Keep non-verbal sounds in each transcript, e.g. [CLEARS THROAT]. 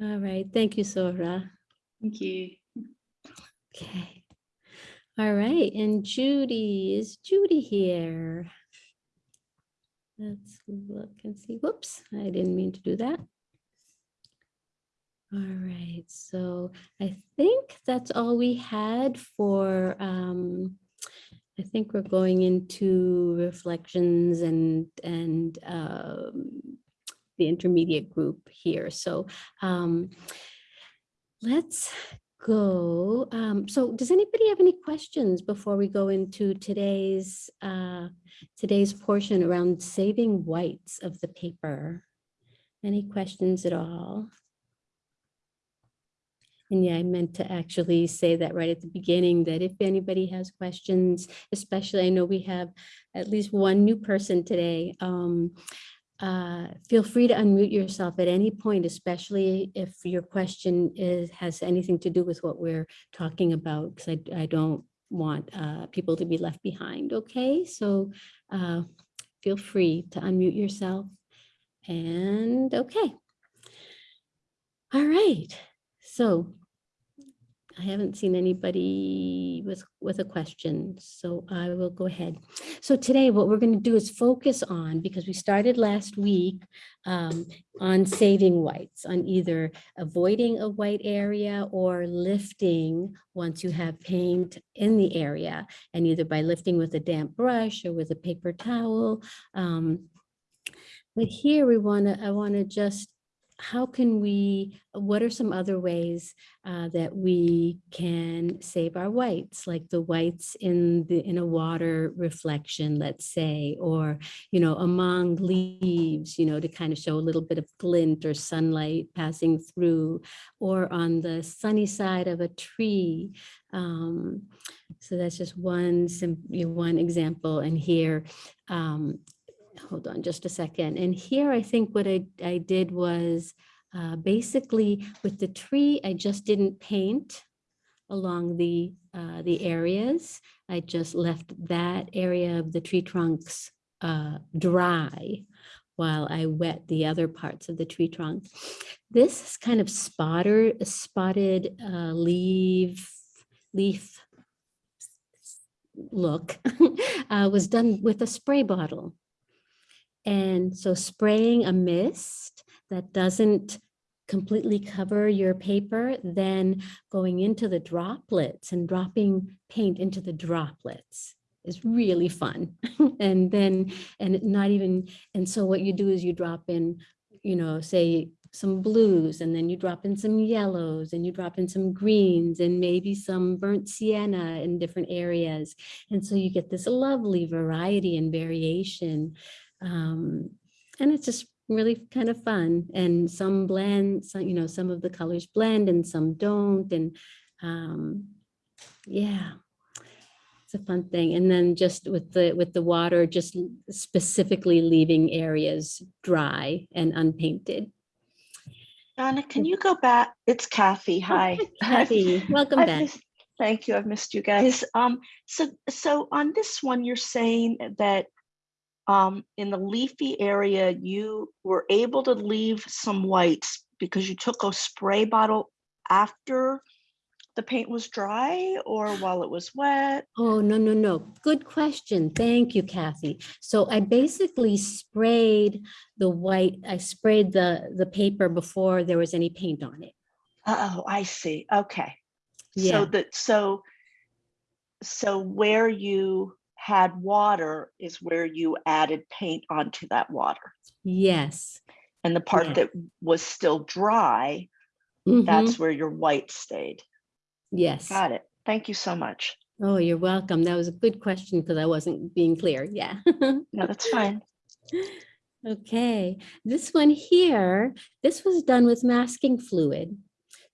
All right, thank you, Sora. Thank you. Okay. All right, and Judy, is Judy here? Let's look and see. Whoops, I didn't mean to do that. All right, so I think that's all we had for, um, I think we're going into reflections and, and, um, the intermediate group here. So, um, let's go. Um, so does anybody have any questions before we go into today's, uh, today's portion around saving whites of the paper? Any questions at all? And yeah, I meant to actually say that right at the beginning, that if anybody has questions, especially I know we have at least one new person today. Um, uh, feel free to unmute yourself at any point, especially if your question is, has anything to do with what we're talking about, because I, I don't want uh, people to be left behind, okay? So uh, feel free to unmute yourself. And okay. All right, so I haven't seen anybody with, with a question, so I will go ahead. So today what we're going to do is focus on, because we started last week um, on saving whites, on either avoiding a white area or lifting once you have paint in the area, and either by lifting with a damp brush or with a paper towel. Um, but here we want to, I want to just how can we, what are some other ways uh, that we can save our whites, like the whites in the in a water reflection, let's say, or, you know, among leaves, you know, to kind of show a little bit of glint or sunlight passing through, or on the sunny side of a tree. Um, so that's just one, one example. And here, um, hold on just a second. And here I think what I, I did was uh, basically with the tree, I just didn't paint along the, uh, the areas. I just left that area of the tree trunks uh, dry while I wet the other parts of the tree trunk. This is kind of spotter, spotted uh, leaf, leaf look [LAUGHS] uh, was done with a spray bottle. And so spraying a mist that doesn't completely cover your paper, then going into the droplets and dropping paint into the droplets is really fun. [LAUGHS] and then, and not even, and so what you do is you drop in, you know, say some blues and then you drop in some yellows and you drop in some greens and maybe some burnt sienna in different areas. And so you get this lovely variety and variation um, and it's just really kind of fun. And some blend, some, you know, some of the colors blend and some don't. And um, yeah, it's a fun thing. And then just with the with the water, just specifically leaving areas dry and unpainted. Donna, can you go back? It's Kathy. Hi. [LAUGHS] Kathy, welcome I've back. missed- Thank you. I've missed you guys. Um, so, so on this one, you're saying that um, in the leafy area, you were able to leave some whites because you took a spray bottle after the paint was dry or while it was wet? Oh, no, no, no. Good question. Thank you, Kathy. So I basically sprayed the white, I sprayed the, the paper before there was any paint on it. Oh, I see. Okay. Yeah. So that, so, so where you had water is where you added paint onto that water. Yes. And the part Yeah. that was still dry, Mhm. that's where your white stayed. Yes. Got it. Thank you so much. Oh, you're welcome. That was a good question because I wasn't being clear. Yeah. [LAUGHS] No, that's fine. Okay, this one here, this was done with masking fluid.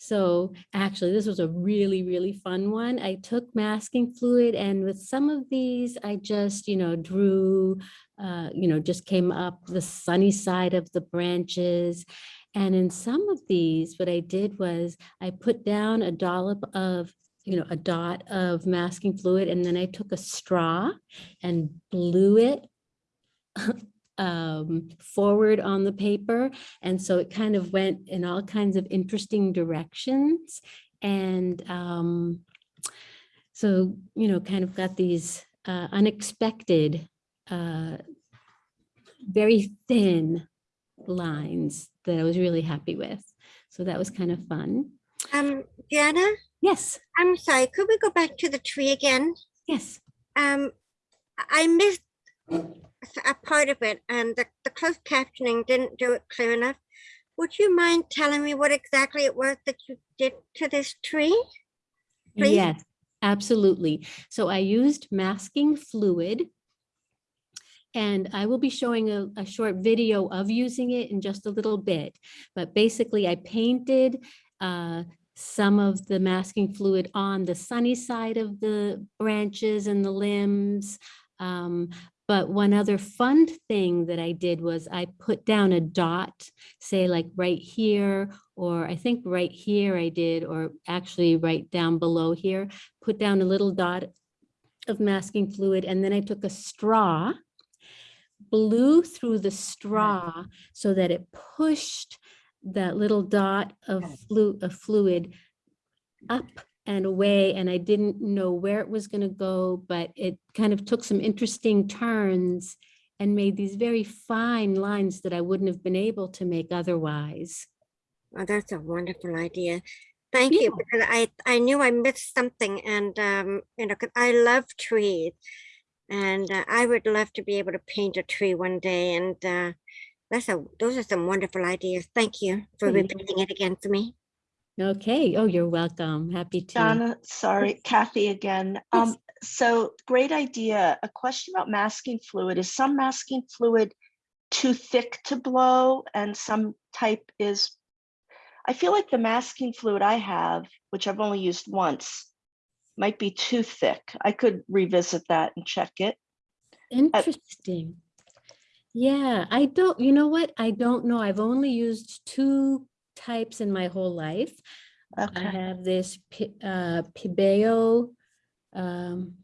So actually, this was a really, really fun one. I took masking fluid and with some of these, I just, you know, drew, uh, you know, just came up the sunny side of the branches. And in some of these, what I did was I put down a dollop of, you know, a dot of masking fluid, and then I took a straw and blew it [LAUGHS] um, forward on the paper. And so it kind of went in all kinds of interesting directions. And um, so, you know, kind of got these uh, unexpected, uh, very thin lines that I was really happy with. So that was kind of fun. Um, Diana, Yes, I'm sorry, could we go back to the tree again? yes. Um, I I missed a- part of it and the, the closed captioning didn't do it clear enough. Would you mind telling me what exactly it was that you did to this tree? Please? Yes, absolutely. So I used masking fluid. And I will be showing a, a short video of using it in just a little bit. But basically I painted uh, some of the masking fluid on the sunny side of the branches and the limbs. Um, but one other fun thing that I did was I put down a dot, say like right here, or I think right here I did, or actually right down below here, put down a little dot of masking fluid, and then I took a straw, blew through the straw so that it pushed that little dot of flu, of fluid up and away, and I didn't know where it was gonna go, but it kind of took some interesting turns and made these very fine lines that I wouldn't have been able to make otherwise. Oh, that's a wonderful idea. Thank Yeah. you, because I, I knew I missed something and, um, you know, I love trees. And uh, I would love to be able to paint a tree one day and, uh, that's a, those are some wonderful ideas. Thank you for repeating it again for me. Okay, oh, you're welcome. Happy to. Donna, sorry, Kathy again. Um, so great idea. A question about masking fluid. Is some masking fluid too thick to blow and some type is? I feel like the masking fluid I have, which I've only used once, might be too thick. I could revisit that and check it. Interesting. Yeah, I don't, you know what? I don't know. I've only used two types in my whole life. I have this uh, Pebeo, um,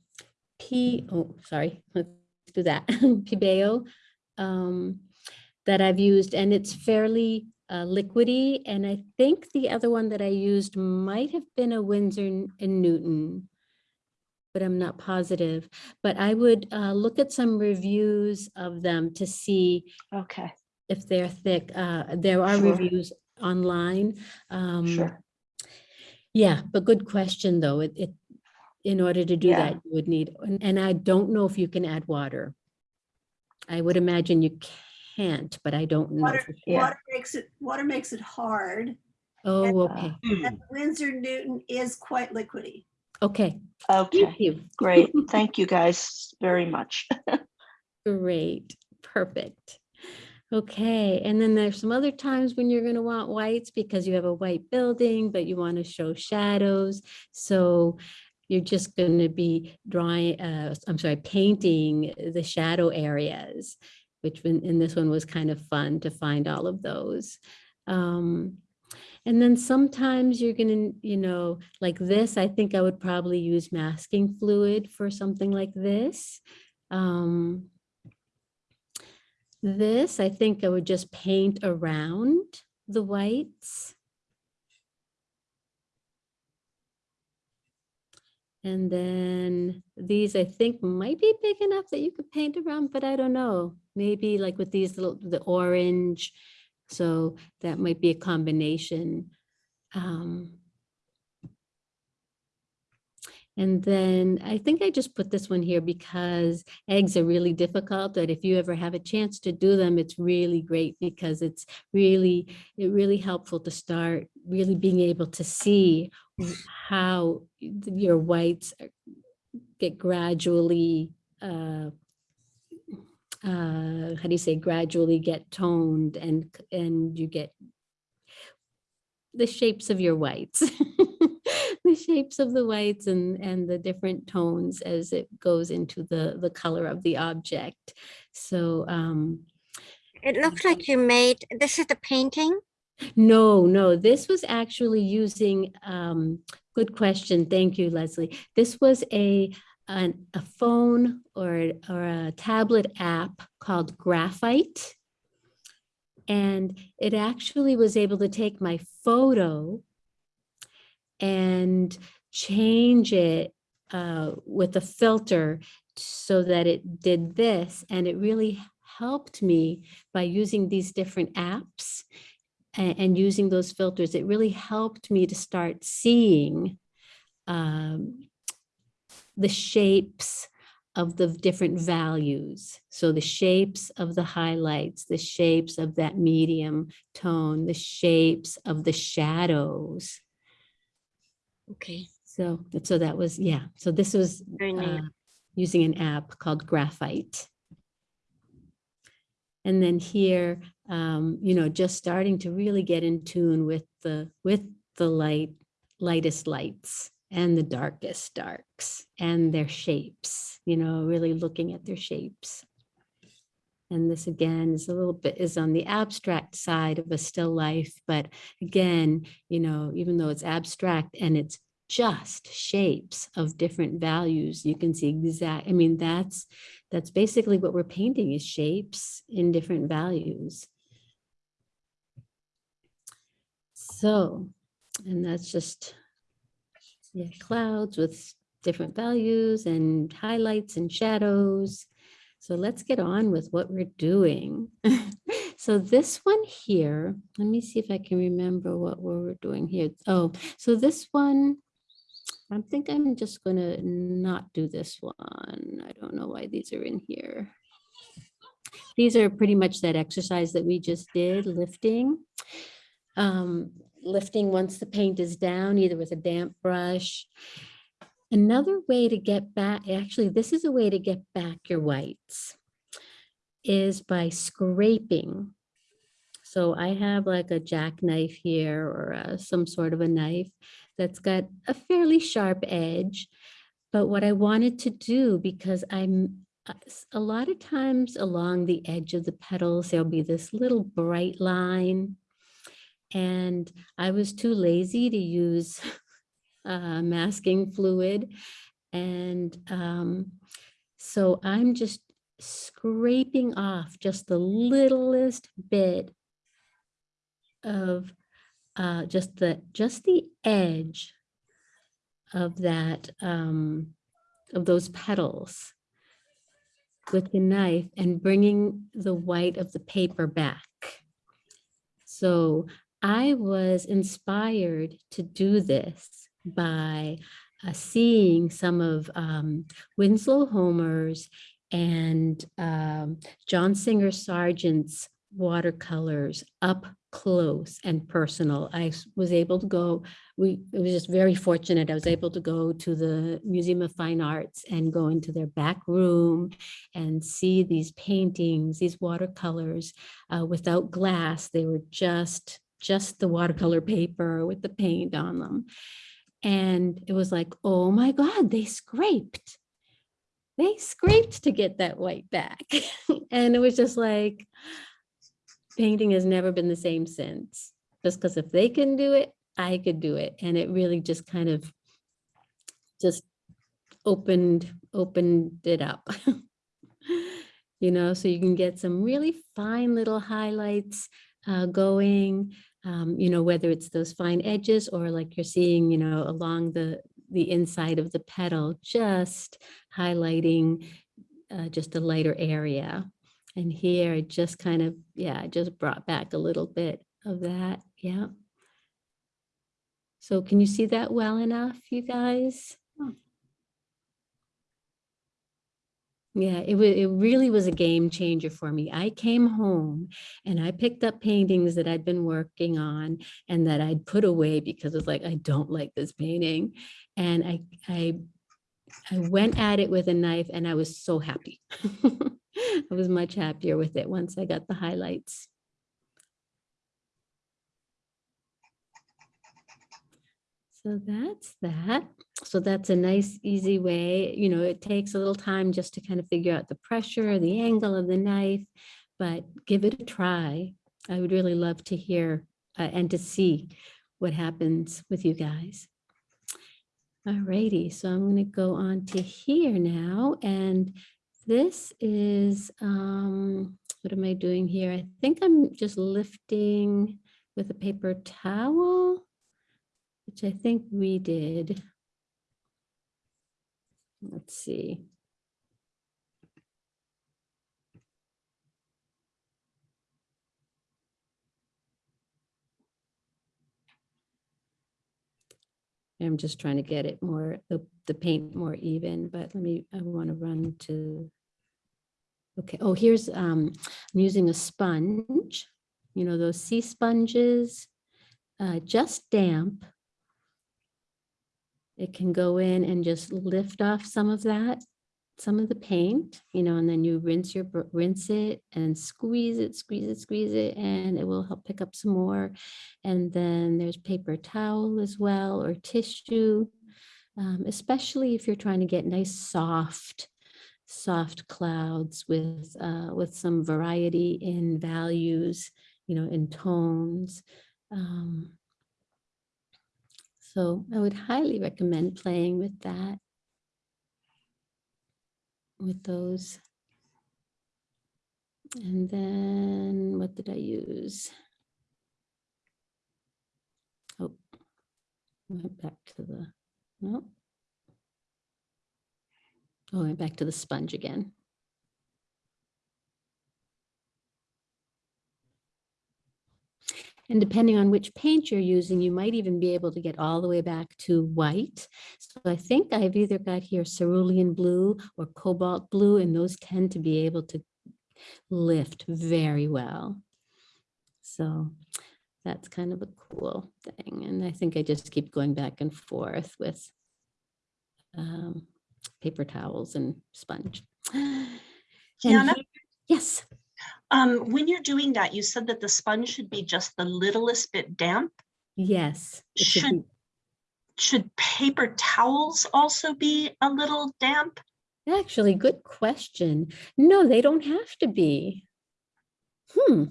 P, oh, sorry, [LAUGHS] let's do that. [LAUGHS] Pebeo, um, that I've used and it's fairly uh, liquidy. And I think the other one that I used might have been a Winsor and Newton, but I'm not positive. But I would uh, look at some reviews of them to see okay, if they're thick. Uh, there are Sure. reviews online. Um, sure. yeah, but good question, though. It, it, in order to do Yeah. that, you would need, and, and I don't know if you can add water. I would imagine you can't, but I don't know Water, for sure. Yeah. water makes it, water makes it hard. Oh, Uh, okay, And Winsor Newton is quite liquidy. okay. Okay, Thank you. great. [LAUGHS] Thank you guys very much. [LAUGHS] Great, perfect. Okay, and then there's some other times when you're gonna want whites because you have a white building, but you want to show shadows. So you're just gonna be drawing, uh, I'm sorry, painting the shadow areas, which in, in this one was kind of fun to find all of those. Um, and then sometimes you're gonna, you know, like this, I think I would probably use masking fluid for something like this. Um, this, I think I would just paint around the whites. And then these, I think, might be big enough that you could paint around, but I don't know. Maybe like with these little, the orange. So that might be a combination. Um, and then I think I just put this one here because eggs are really difficult, but if you ever have a chance to do them, it's really great because it's really, it really helpful to start really being able to see how your whites get gradually, uh, uh, how do you say, gradually get toned and, and you get the shapes of your whites. [LAUGHS] the shapes of the whites and, and the different tones as it goes into the, the color of the object. So, um, It looks like you made, this is the painting? no, no, this was actually using, um, good question. Thank you, Leslie. This was a, an, a phone or, or a tablet app called Graphite. And it actually was able to take my photo and change it uh, with a filter so that it did this. And it really helped me by using these different apps and, and using those filters. It really helped me to start seeing um, the shapes of the different values. So the shapes of the highlights, the shapes of that medium tone, the shapes of the shadows. Okay, So, so that was, yeah, so this was very uh, using an app called Graphite. And then here, um, you know, just starting to really get in tune with the, with the light, lightest lights and the darkest darks and their shapes, you know, really looking at their shapes. And this again is a little bit is on the abstract side of a still life, but again, you know, even though it's abstract and it's just shapes of different values, you can see exact, I mean, that's, that's basically what we're painting is shapes in different values. So, and that's just, yeah, clouds with different values and highlights and shadows. So let's get on with what we're doing. [LAUGHS] So this one here, let me see if I can remember what we we're doing here. Oh, so this one, I think I'm just gonna not do this one. I don't know why these are in here. These are pretty much that exercise that we just did, lifting. Um, lifting once the paint is down, either with a damp brush. Another way to get back, actually, this is a way to get back your whites is by scraping. So I have like a jackknife here or uh, some sort of a knife that's got a fairly sharp edge. But what I wanted to do, because I'm a lot of times along the edge of the petals, there'll be this little bright line. And I was too lazy to use [LAUGHS] uh, masking fluid. And um, so I'm just scraping off just the littlest bit of uh, just the, just the edge of that, um, of those petals with the knife and bringing the white of the paper back. So I was inspired to do this by uh, seeing some of um, Winslow Homer's and um, John Singer Sargent's watercolors up close and personal. I was able to go, we, it was just very fortunate. I was able to go to the Museum of Fine Arts and go into their back room and see these paintings, these watercolors uh, without glass. They were just, just the watercolor paper with the paint on them. And it was like, oh my God, they scraped. They scraped to get that white back. [LAUGHS] and it was just like, painting has never been the same since. Just because if they can do it, I could do it. And it really just kind of just opened, opened it up. [LAUGHS] You know, so you can get some really fine little highlights uh, going, um, you know, whether it's those fine edges or like you're seeing, you know, along the, the inside of the petal, just highlighting uh, just a lighter area. And here I just kind of, yeah, I just brought back a little bit of that. Yeah. So can you see that well enough, you guys? Yeah, it it really was a game changer for me. I came home and I picked up paintings that I'd been working on and that I'd put away because it's like, I don't like this painting. And I, I, I went at it with a knife and I was so happy. [LAUGHS] I was much happier with it once I got the highlights. So that's that. So that's a nice, easy way, you know, it takes a little time just to kind of figure out the pressure, the angle of the knife, but give it a try. I would really love to hear uh, and to see what happens with you guys. Alrighty, so I'm gonna go on to here now, and this is, um, what am I doing here? I think I'm just lifting with a paper towel, which I think we did. Let's see. I'm just trying to get it more, the, the paint more even, but let me, I want to run to. Okay, oh, here's, um, I'm using a sponge, you know, those sea sponges, uh, just damp. It can go in and just lift off some of that, some of the paint, you know, and then you rinse your, rinse it and squeeze it, squeeze it, squeeze it, and it will help pick up some more. And then there's paper towel as well, or tissue, um, especially if you're trying to get nice, soft, soft clouds with, uh, with some variety in values, you know, in tones. Um, so I would highly recommend playing with that. With those. And then what did I use? Oh, went back to the, no. Oh, went back to the sponge again. And depending on which paint you're using, you might even be able to get all the way back to white. So I think I've either got here cerulean blue or cobalt blue, and those tend to be able to lift very well. So that's kind of a cool thing. And I think I just keep going back and forth with um, paper towels and sponge. [GASPS] And here- Yes, Um, when you're doing that, you said that the sponge should be just the littlest bit damp. yes. should Should, should paper towels also be a little damp? Actually, good question. No, they don't have to be. Hmm,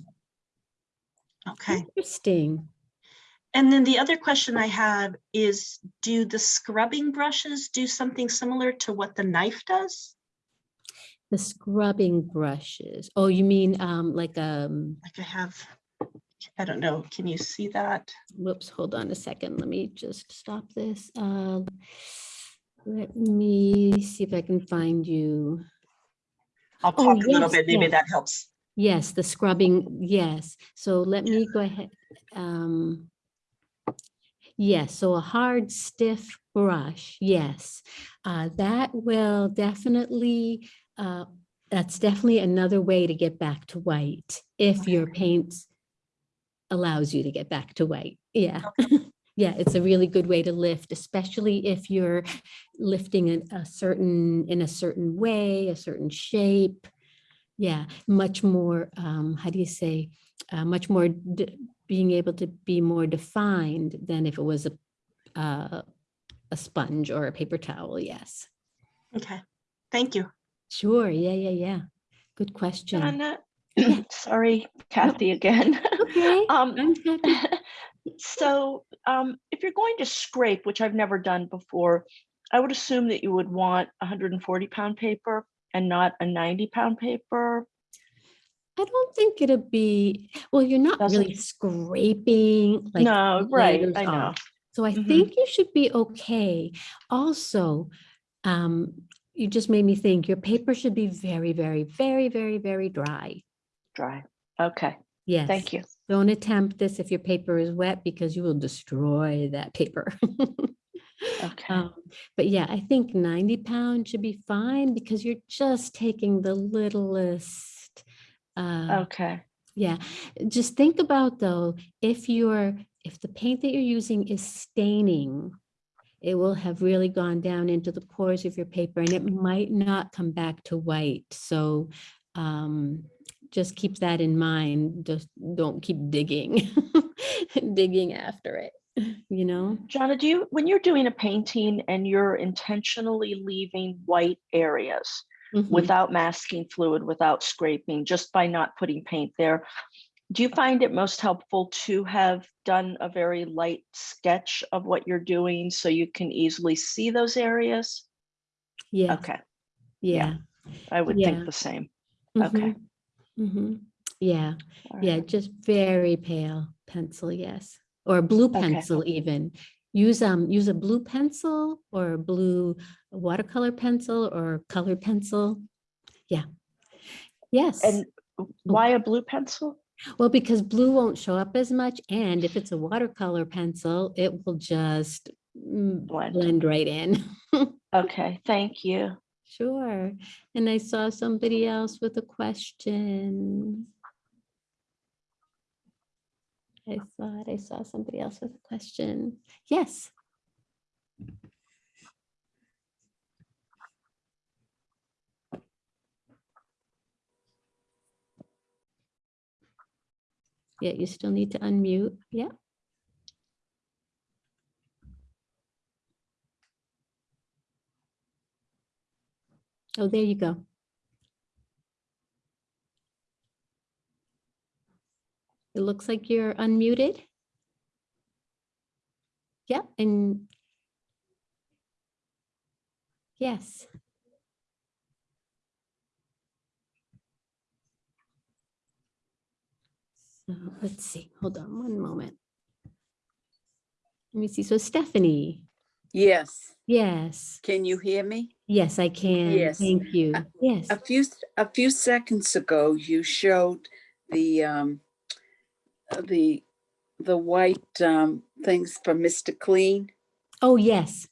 Okay. interesting. And then the other question I had is, do the scrubbing brushes do something similar to what the knife does? The scrubbing brushes. Oh, you mean um like um Like I have, I don't know, can you see that? whoops, hold on a second. Let me just stop this. Uh let me see if I can find you. I'll Oh, talk a little yes, bit, maybe yes. that helps. Yes, the scrubbing, yes. So let me go ahead. Um Yes, so a hard stiff brush, yes. Uh that will definitely uh that's definitely another way to get back to white if your paint allows you to get back to white. Yeah. [LAUGHS] Yeah, it's a really good way to lift, especially if you're lifting in a certain, in a certain way, a certain shape. Yeah, much more, um, how do you say, uh, much more, being able to be more defined than if it was a, uh, a sponge or a paper towel, yes. Okay, thank you. Sure, yeah, yeah, yeah. Good question. Donna, [CLEARS THROAT] sorry, Kathy again. [LAUGHS] Okay, Um, [LAUGHS] so um, if you're going to scrape, which I've never done before, I would assume that you would want 140 pound paper and not a 90 pound paper. I don't think it'll be, well, you're not really Doesn't- scraping like. No, right, I know. off. So I Mhm. think you should be okay. Also, um, you just made me think your paper should be very, very, very, very, very dry. Dry. Okay, Yes. thank you. Don't attempt this if your paper is wet because you will destroy that paper. [LAUGHS] Okay. Um, But yeah, I think 90 pounds should be fine because you're just taking the littlest. uh, Okay. Yeah, just think about though, if you're, if the paint that you're using is staining, it will have really gone down into the pores of your paper and it might not come back to white. So um, just keep that in mind. Just don't keep digging, [LAUGHS] digging after it, you know? Jonna, do you, when you're doing a painting and you're intentionally leaving white areas Mhm. without masking fluid, without scraping, just by not putting paint there, Do you find it most helpful to have done a very light sketch of what you're doing so you can easily see those areas? Yeah, Okay, yeah. I would Yeah. think the same. Okay. mhm, mhm. Yeah, All yeah, just very pale pencil, yes. Or blue Okay. pencil even. Use um, use a blue pencil or a blue watercolor pencil or color pencil. Yeah. Yes. And why a blue pencil? Well, because blue won't show up as much, and if it's a watercolor pencil, it will just mm, Blend. blend right in. [LAUGHS] Okay, thank you. Sure. And I saw somebody else with a question. I thought I saw somebody else with a question. Yes. Yeah, you still need to unmute. Yeah. Oh, there you go. It looks like you're unmuted. Yeah, and yes. So let's see, hold on one moment. Let me see. So Stephanie, Yes, yes, can you hear me? yes, I can. Yes. Thank you. Uh, Yes. A few, a few seconds ago, you showed the, um, uh, the, the white, um, things for Mr. Clean. Oh, yes.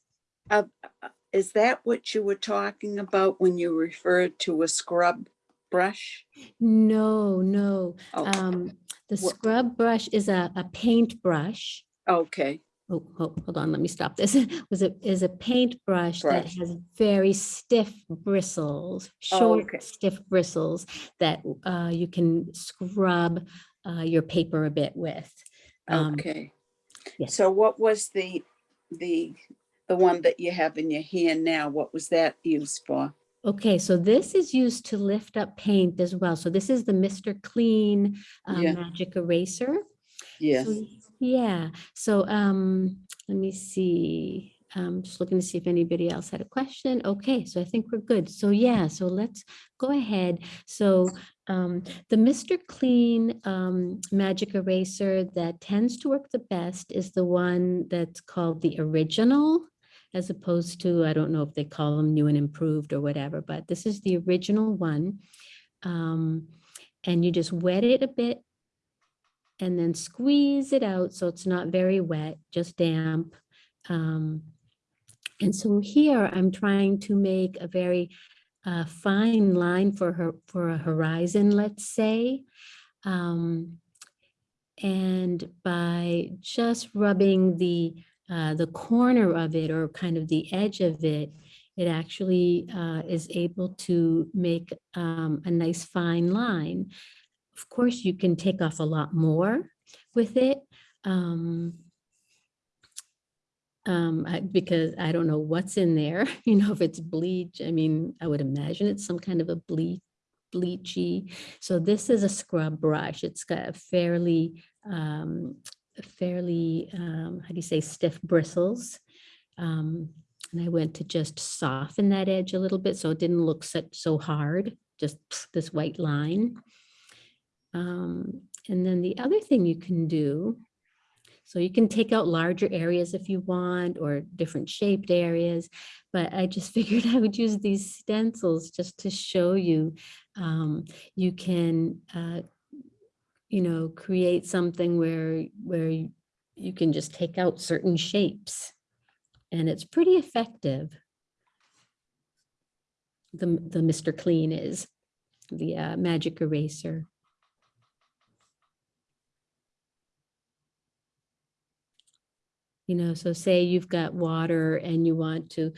Uh, uh, Is that what you were talking about when you referred to a scrub brush? No, no. Oh, Um, the scrub brush is a, a paint brush. okay, Oh, ho- hold on, let me stop this. [LAUGHS] Was it is a that Brush. has very stiff bristles, Oh, short, okay. stiff bristles that uh, you can scrub uh, your paper a bit with. Um, okay. yes. So what was the, the, the one that you have in your hand now? What was that used for? Okay, so this is used to lift up paint as well. So this is the Mr. Clean uh, Yeah. Magic Eraser. Yes, So, Yeah, so um, let me see. I'm just looking to see if anybody else had a question. Okay, so I think we're good. So yeah, so let's go ahead. So um, the Mr. Clean um, Magic Eraser that tends to work the best is the one that's called the original, as opposed to, I don't know if they call them new and improved or whatever, but this is the original one. Um, and you just wet it a bit and then squeeze it out so it's not very wet, just damp. Um, and so here I'm trying to make a very uh, fine line for her for a horizon, let's say. Um, and by just rubbing the uh, the corner of it or kind of the edge of it, it actually uh, is able to make um, a nice fine line. Of course, you can take off a lot more with it. Um, um, I- because I don't know what's in there, [LAUGHS] you know, if it's bleach, I mean, I would imagine it's some kind of a bleach, bleachy. So this is a scrub brush. It's got a fairly, um, fairly, um, how do you say, stiff bristles. Um, and I went to just soften that edge a little bit so it didn't look such so hard, just this white line. Um, and then the other thing you can do, so you can take out larger areas if you want or different shaped areas, but I just [LAUGHS] figured I would use these stencils just to show you. Um, you can, uh, you know, create something where, where you can just take out certain shapes and it's pretty effective. The, the Mr. Clean is the uh, magic eraser. You know, so say you've got water and you want to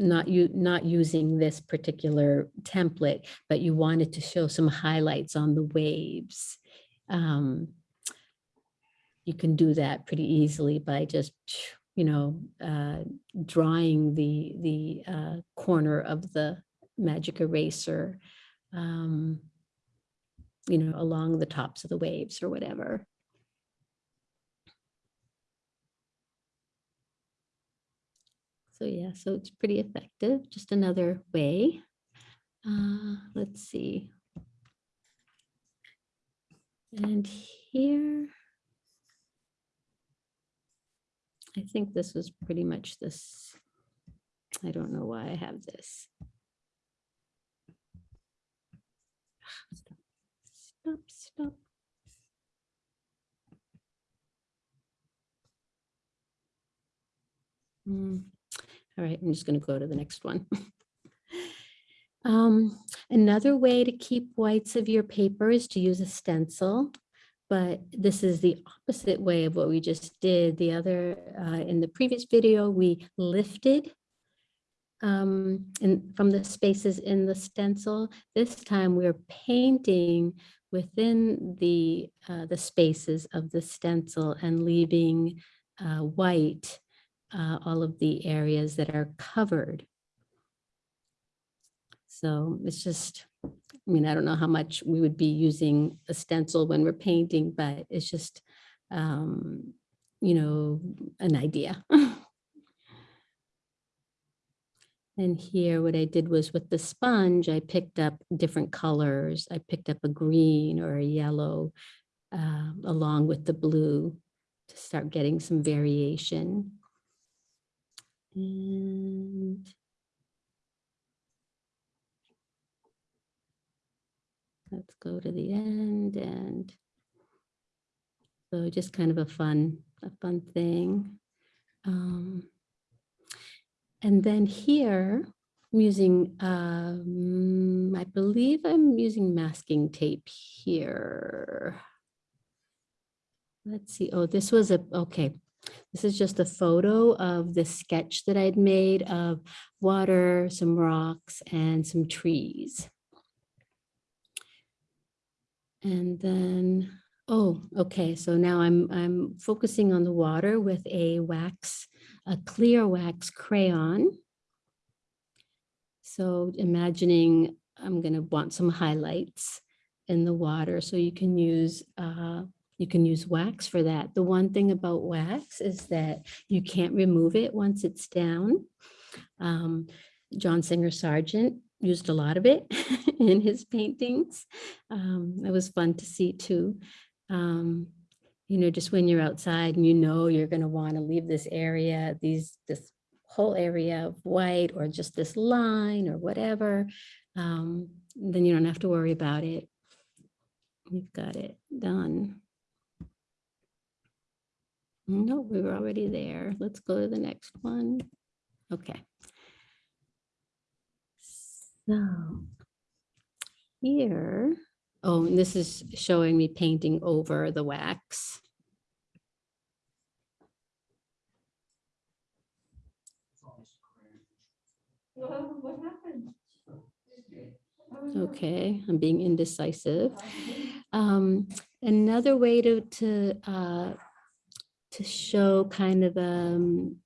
not you not using this particular template, but you wanted to show some highlights on the waves. Um, you can do that pretty easily by just, you know, uh, drawing the the uh, corner of the magic eraser. Um, you know, along the tops of the waves or whatever. So yeah, so it's pretty effective. Just another way. Uh, let's see. And here. I think this was pretty much this. I don't know why I have this. Stop, stop, stop. Hmm. All right, I'm just going to go to the next one. [LAUGHS] Um, another way to keep whites of your paper is to use a stencil, but this is the opposite way of what we just did. The other, uh, in the previous video, we lifted um, in, from the spaces in the stencil. This time we're painting within the, uh, the spaces of the stencil and leaving uh, white uh, all of the areas that are covered. So it's just, I mean, I don't know how much we would be using a stencil when we're painting, but it's just, um, you know, an idea. [LAUGHS] And here, what I did was with the sponge, I picked up different colors. I picked up a green or a yellow uh, along with the blue to start getting some variation. And let's go to the end and so just kind of a fun, a fun thing. Um, and then here, I'm using, um, I believe I'm using masking tape here. Let's see. Oh, this was a, okay. This is just a photo of the sketch that I'd made of water, some rocks, and some trees. And then, oh, okay. So now I'm I'm focusing on the water with a wax, a clear wax crayon. So imagining I'm going to want some highlights in the water. So you can use uh, you can use wax for that. The one thing about wax is that you can't remove it once it's down. Um, John Singer Sargent used a lot of it [LAUGHS] in his paintings. Um, it was fun to see too. Um, you know, just when you're outside and you know you're going to want to leave this area, these this whole area of white or just this line or whatever, um, then you don't have to worry about it. You've got it done. No, we were already there. Let's go to the next one. Okay. So here, oh, and this is showing me painting over the wax. Okay, I'm being indecisive. Um, another way to to uh, to show kind of um,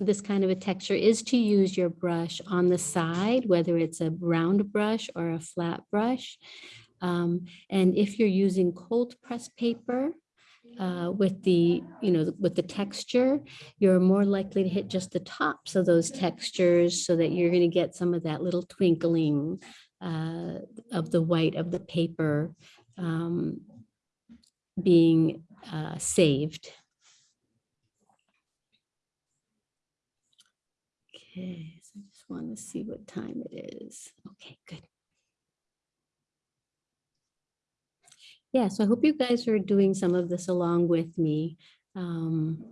this kind of a texture is to use your brush on the side, whether it's a round brush or a flat brush. Um, and if you're using cold press paper uh, with the, you know, with the texture, you're more likely to hit just the tops of those textures so that you're going to get some of that little twinkling uh, of the white of the paper um, being uh, saved. I just want to see what time it is. Okay, good. Yeah, so I hope you guys are doing some of this along with me. Um,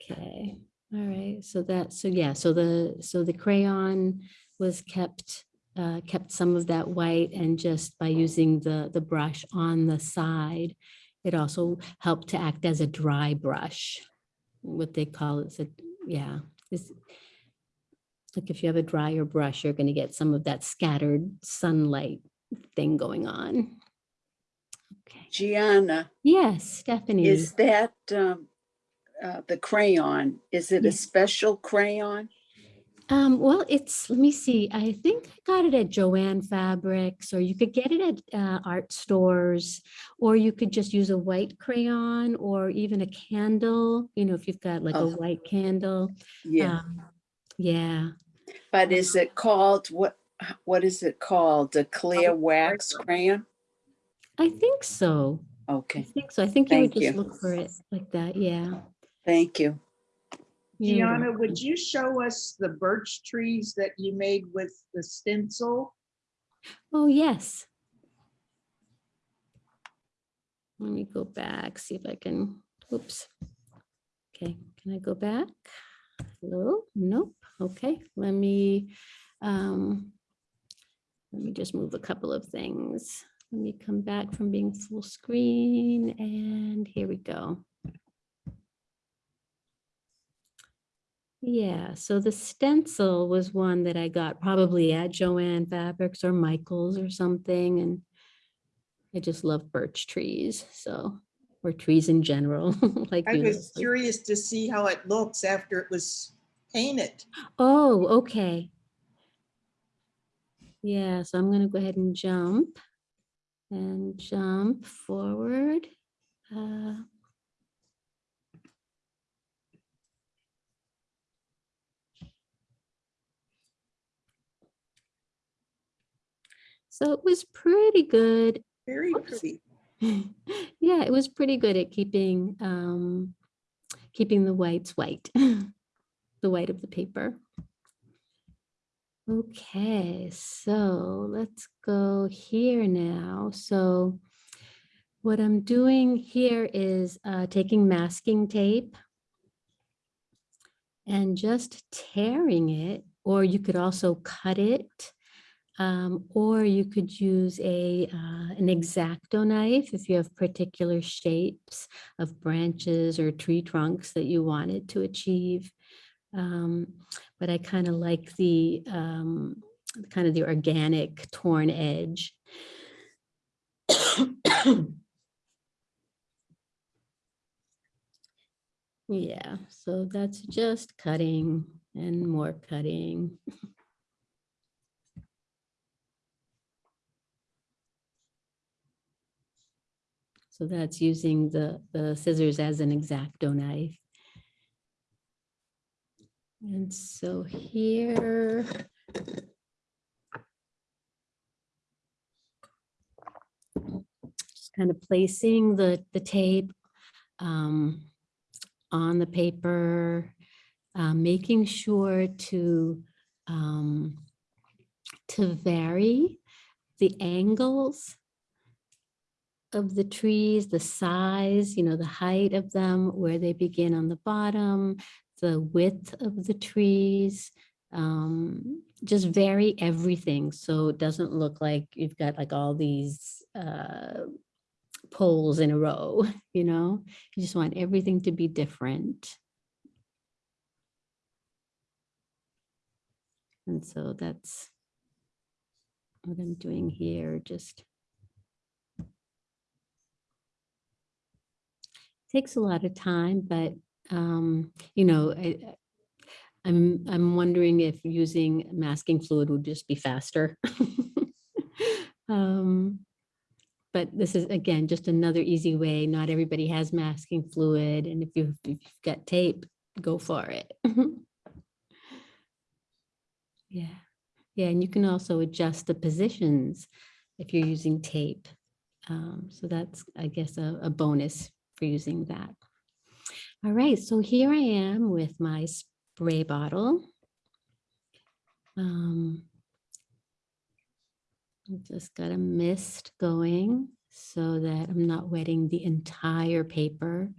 okay, all right, so that, so yeah, so the, so the crayon was kept, uh, kept some of that white and just by using the, the brush on the side, it also helped to act as a dry brush what they call it, so, yeah. It's like if you have a drier brush, you're gonna get some of that scattered sunlight thing going on. Okay, Gianna, yes, Stephanie. is that um, uh, the crayon? Is it a special crayon? Um, well, it's, let me see, I think I got it at Jo-Ann Fabrics, or you could get it at uh, art stores, or you could just use a white crayon or even a candle, you know, if you've got like a Oh. white candle. Yeah, Um, Yeah, but is it called, what, what is it called? A clear wax crayon? I think so. Okay. I think so. I think you would just you. look for it like that, yeah. thank you. Gianna, would you show us the birch trees that you made with the stencil? Oh, yes. Let me go back, see if I can, oops. Okay, can I go back? Hello? Nope. Okay, let me, um, let me just move a couple of things. Let me come back from being full screen and here we go. Yeah, so the stencil was one that I got probably at Jo-Ann Fabrics or Michael's or something, and I just love birch trees, so, or trees in general, [LAUGHS] like. I you know, was like- curious to see how it looks after it was painted. Oh, okay. Yeah, so I'm gonna go ahead and jump and jump forward. Uh, So it was pretty good Very Oops. pretty. [LAUGHS] yeah, it was pretty good at keeping um, keeping the whites white, [LAUGHS] the white of the paper. Okay, so let's go here now. So what I'm doing here is uh, taking masking tape and just tearing it, or you could also cut it. Um, or you could use a uh, an X-Acto knife if you have particular shapes of branches or tree trunks that you wanted to achieve. Um, but I kind of like the um, kind of the organic torn edge. [COUGHS] yeah, so that's just cutting and more cutting. [LAUGHS] So that's using the, the scissors as an X-Acto knife. And so here. Just kind of placing the, the tape um, on the paper, uh, making sure to um, to vary the angles of the trees, the size, you know, the height of them, where they begin on the bottom, the width of the trees. Um, just vary everything so it doesn't look like you've got like all these uh, poles in a row, [LAUGHS] you know? You just want everything to be different. And so that's what I'm doing here, just takes a lot of time, but um, you know, I, I'm I'm wondering if using masking fluid would just be faster. [LAUGHS] um, but this is again just another easy way. Not everybody has masking fluid, and if you've, if you've got tape, go for it. [LAUGHS] yeah, yeah, and you can also adjust the positions if you're using tape. Um, so that's, I guess, a, a bonus for using that. All right, so here I am with my spray bottle. Um, I've just got a mist going so that I'm not wetting the entire paper.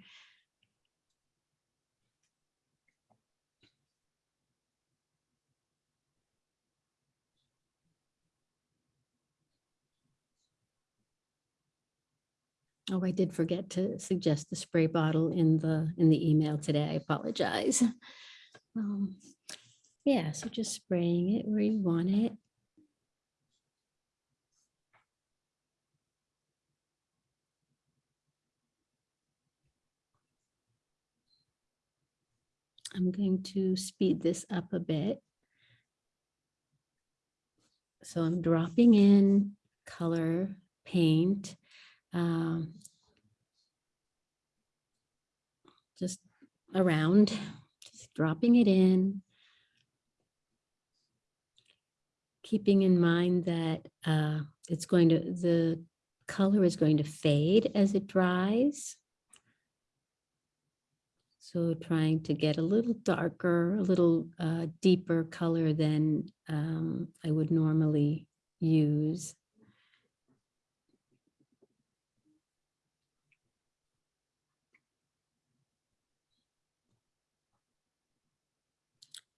Oh, I did forget to suggest the spray bottle in the, in the email today. I apologize. [LAUGHS] Um, Yeah, so just spraying it where you want it. I'm going to speed this up a bit so I'm dropping in color paint. Um, Just around, just dropping it in. Keeping in mind that uh, it's going to, the color is going to fade as it dries. So trying to get a little darker, a little uh, deeper color than um, I would normally use.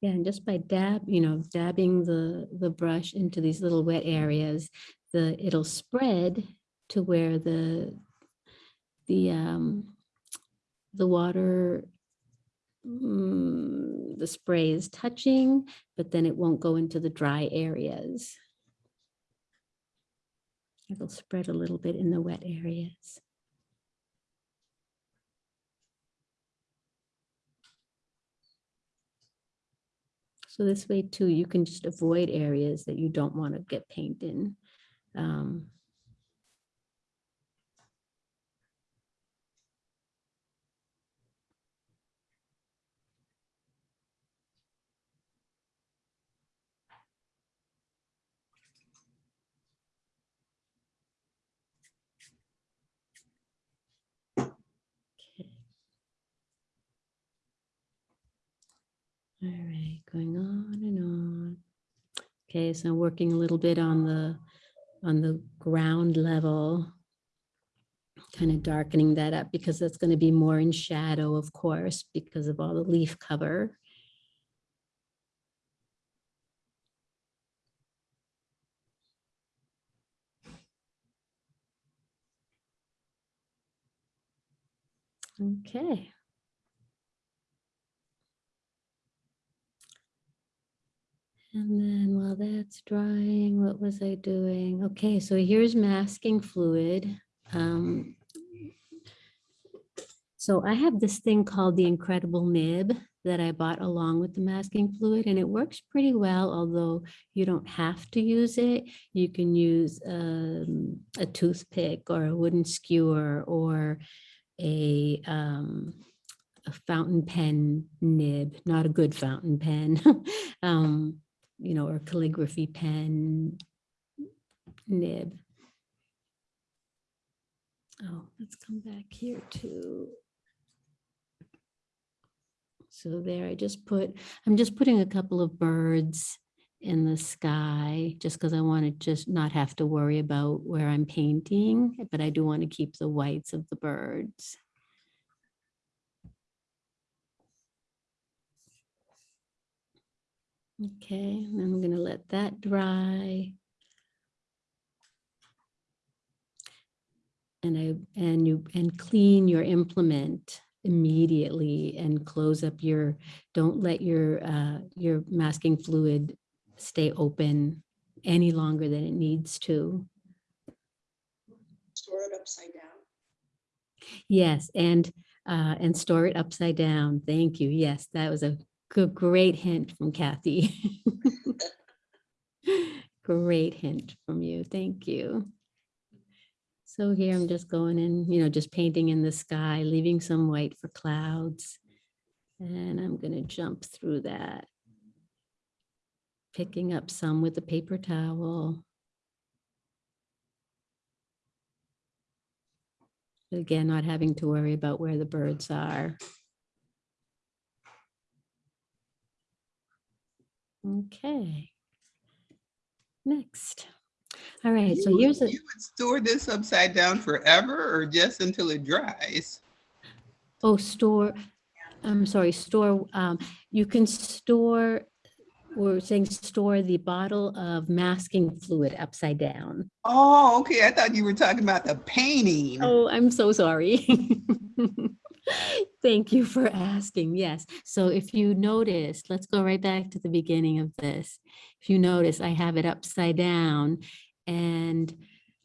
Yeah, and just by dab, you know, dabbing the, the brush into these little wet areas, the, it'll spread to where the, the, um, the water, mm, the spray is touching, but then it won't go into the dry areas. It'll spread a little bit in the wet areas. So this way too, you can just avoid areas that you don't want to get paint in. Um, All right, going on and on. Okay, so working a little bit on the, on the ground level. Kind of darkening that up because that's going to be more in shadow, of course, because of all the leaf cover. Okay. And then while that's drying, what was I doing? Okay, so here's masking fluid. Um, So I have this thing called the Incredible Nib that I bought along with the masking fluid and it works pretty well, although you don't have to use it. You can use um, a toothpick or a wooden skewer or a, um, a fountain pen nib, not a good fountain pen. [LAUGHS] um, you know, or calligraphy pen nib. Oh, let's come back here to. So there, I just put, I'm just putting a couple of birds in the sky, just because I want to just not have to worry about where I'm painting, but I do want to keep the whites of the birds. Okay, I'm gonna let that dry. And I, and you, and clean your implement immediately and close up your, don't let your, uh, your masking fluid stay open any longer than it needs to. Store it upside down. Yes, and, uh, and store it upside down. Thank you. Yes, that was a good, great hint from Kathy. [LAUGHS] Great hint from you. Thank you. So here I'm just going in, you know, just painting in the sky, leaving some white for clouds. And I'm gonna jump through that. Picking up some with the paper towel. Again, not having to worry about where the birds are. Okay. Next. All right, so here's a, You would store this upside down forever or just until it dries? oh, store, I'm sorry, store, um, you can store, we're saying store the bottle of masking fluid upside down. Oh, okay. I thought you were talking about the painting. Oh, I'm so sorry. [LAUGHS] [LAUGHS] Thank you for asking. Yes. So if you notice, let's go right back to the beginning of this. If you notice, I have it upside down and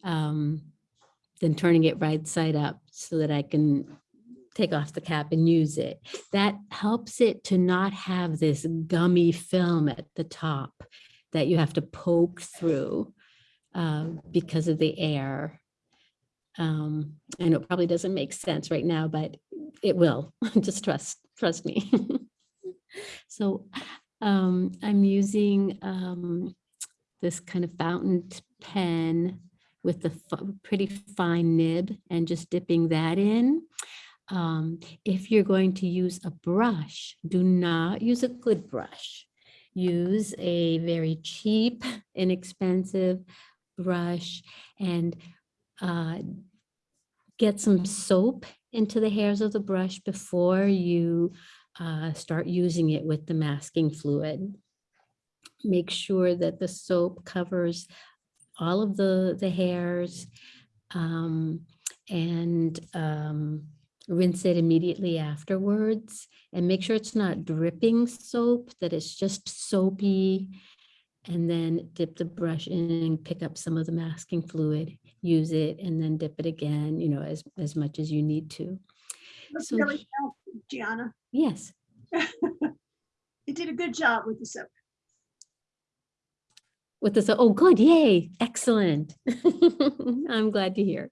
um, then turning it right side up so that I can take off the cap and use it. That helps it to not have this gummy film at the top. that you have to poke through uh, because of the air. Um, I know it probably doesn't make sense right now, but it will. [LAUGHS] Just trust, trust me. [LAUGHS] So um, I'm using um, this kind of fountain pen with the pretty fine nib and just dipping that in. Um, if you're going to use a brush, do not use a good brush. Use a very cheap, [LAUGHS] inexpensive brush and uh, get some soap into the hairs of the brush before you uh, start using it with the masking fluid. Make sure that the soap covers all of the, the hairs um, and um, rinse it immediately afterwards. And make sure it's not dripping soap, that it's just soapy. And then dip the brush in and pick up some of the masking fluid, use it, and then dip it again, you know, as, as much as you need to. That's So really helpful, Gianna. Yes. [LAUGHS] You did a good job with the soap. with this, oh, good, yay, excellent. [LAUGHS] I'm glad to hear.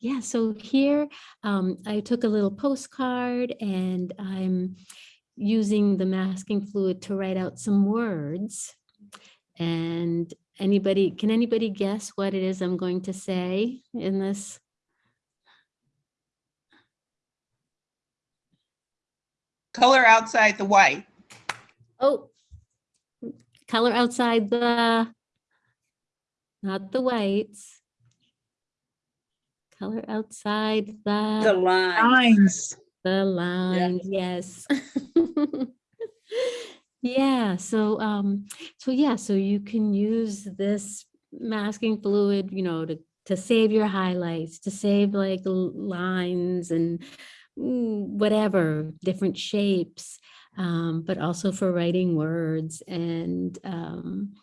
Yeah, so here um, I took a little postcard and I'm using the masking fluid to write out some words. And anybody, can anybody guess what it is I'm going to say in this? Color outside the white. Oh, color outside the, not the whites. Color outside The the, line. Lines. the lines, yes. [LAUGHS] Yeah, so, um, so yeah, so you can use this masking fluid, you know, to, to save your highlights, to save like lines and mm, whatever, different shapes, um, but also for writing words and, um,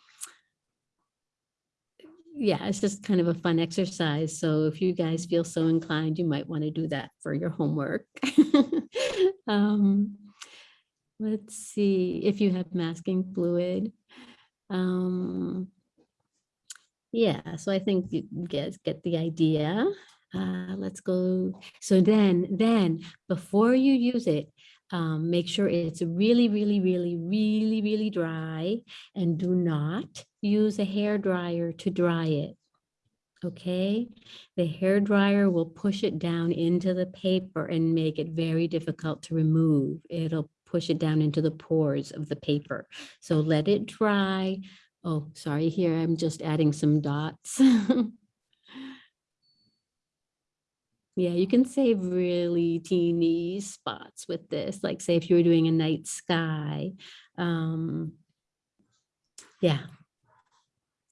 yeah, it's just kind of a fun exercise. So if you guys feel so inclined, you might want to do that for your homework. [LAUGHS] Um, let's see if you have masking fluid. Um, yeah, so I think you guys get the idea. Uh, let's go. So then, then before you use it, um, make sure it's really, really, really, really, really dry and do not use a hair dryer to dry it. Okay, the hair dryer will push it down into the paper and make it very difficult to remove. It'll push it down into the pores of the paper. So let it dry. Oh, sorry, here I'm just adding some dots. [LAUGHS] Yeah, you can save really teeny spots with this, like say if you were doing a night sky. Um, yeah.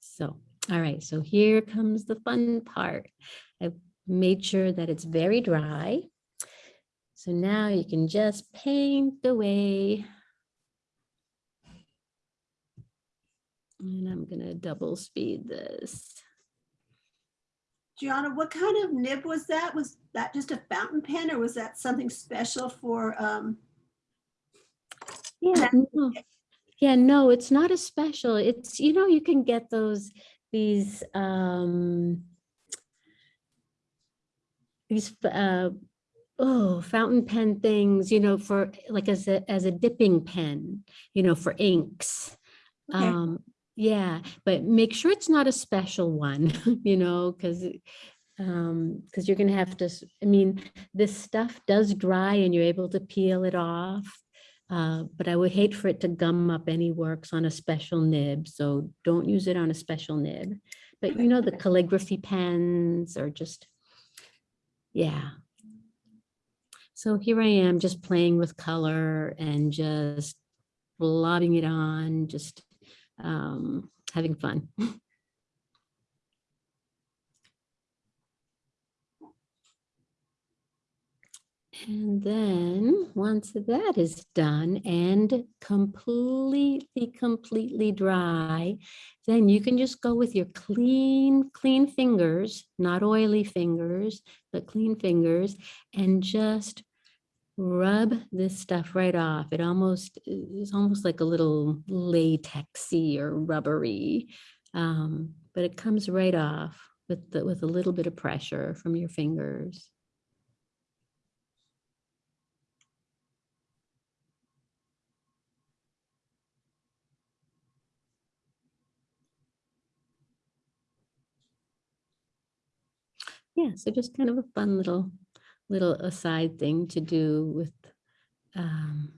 So, all right, so here comes the fun part. I made sure that it's very dry. So now you can just paint away. And I'm gonna double speed this. Gianna, what kind of nib was that? Was that just a fountain pen or was that something special for, um, Yeah, no. Yeah, no, it's not a special. It's, you know, you can get those, these, um, these, uh, oh, fountain pen things, you know, for like as a, as a dipping pen, you know, for inks. Okay. Um, yeah, but make sure it's not a special one, [LAUGHS] you know, because um, because you're gonna have to, i mean, this stuff does dry and you're able to peel it off. Uh, but I would hate for it to gum up any works on a special nib, so don't use it on a special nib. But you know, the calligraphy pens are just, yeah. So here I am just playing with color and just blobbing it on, just um, having fun. [LAUGHS] And then, once that is done and completely, completely dry, then you can just go with your clean, clean fingers, not oily fingers, but clean fingers, and just rub this stuff right off. It almost is almost like a little latexy or rubbery. Um, but it comes right off with the, with a little bit of pressure from your fingers. Yeah, so just kind of a fun little, little aside thing to do with, um,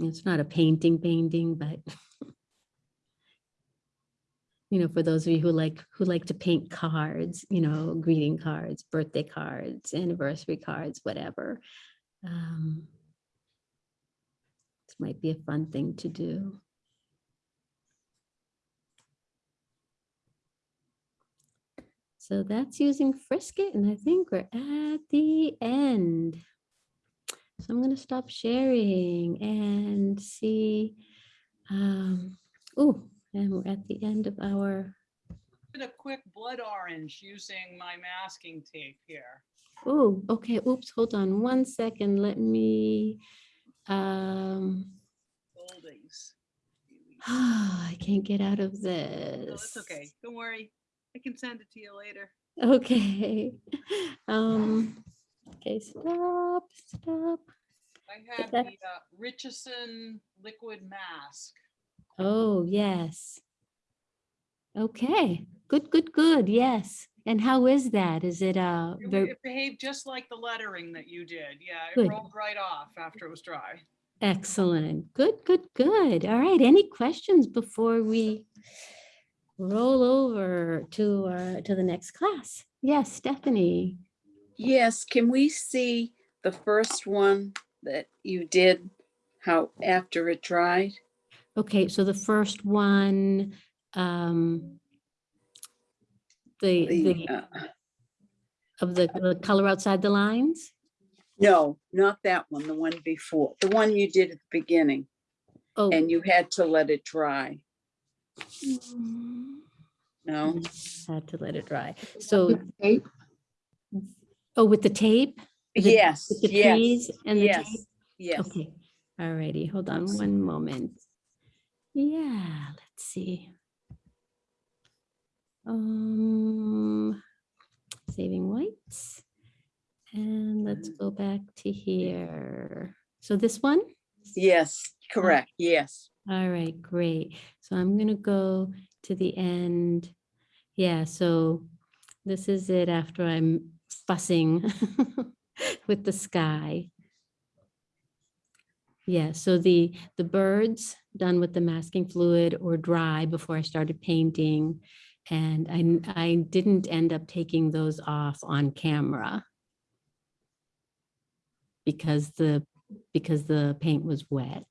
it's not a painting painting, but [LAUGHS] you know, for those of you who like, who like to paint cards, you know, greeting cards, birthday cards, anniversary cards, whatever. Um, This might be a fun thing to do. So that's using Frisket and I think we're at the end. So I'm gonna stop sharing and see. Um, oh, and we're at the end of our, a quick blood orange using my masking tape here. oh, okay, oops, hold on one second. Let me, um, Oldies. [SIGHS] I can't get out of No, this. it's okay. Don't worry. I can send it to you later. Okay. [LAUGHS] Um, okay, stop, stop. I have the uh, Richardson liquid mask. Oh, yes. Okay, good, good, good, yes. And how is that? Is it uh It very it behaved just like the lettering that you did. Yeah, Good. it rolled right off after it was dry. excellent? Good, good, good. All right, any questions before we roll over to our, to the next class? Yes, Stephanie. Yes, can we see the first one that you did, how, after it dried? Okay, so the first one, um, the, The, the, uh, of the, the color outside the lines? No, not that one, the one before, the one you did at the beginning, Oh. and you had to let it dry, no? Had to let it dry. So, Tape? oh, with the tape? With the- Yes, With the yes, trees and the tape? yes, yes. Okay, alrighty, hold on one moment. Yeah, let's see. Um, saving whites. And let's go back to here. So this one? Yes, correct, yes. All right, great. So I'm gonna go to the end. Yeah, so this is it after I'm fussing [LAUGHS] with the sky. Yeah, so the, the birds done with the masking fluid or dry before I started painting. And I, I didn't end up taking those off on camera. Because the, because the paint was wet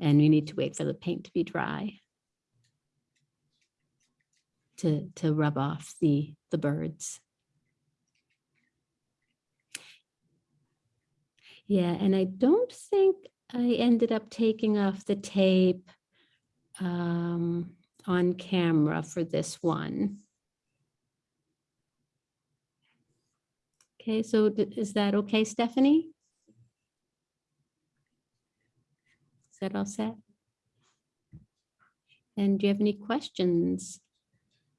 and we need to wait for the paint to be dry. To, to rub off the, the birds. Yeah, and I don't think I ended up taking off the tape um, on camera for this one. Okay, so is that okay, Stephanie? Is that all set? And do you have any questions?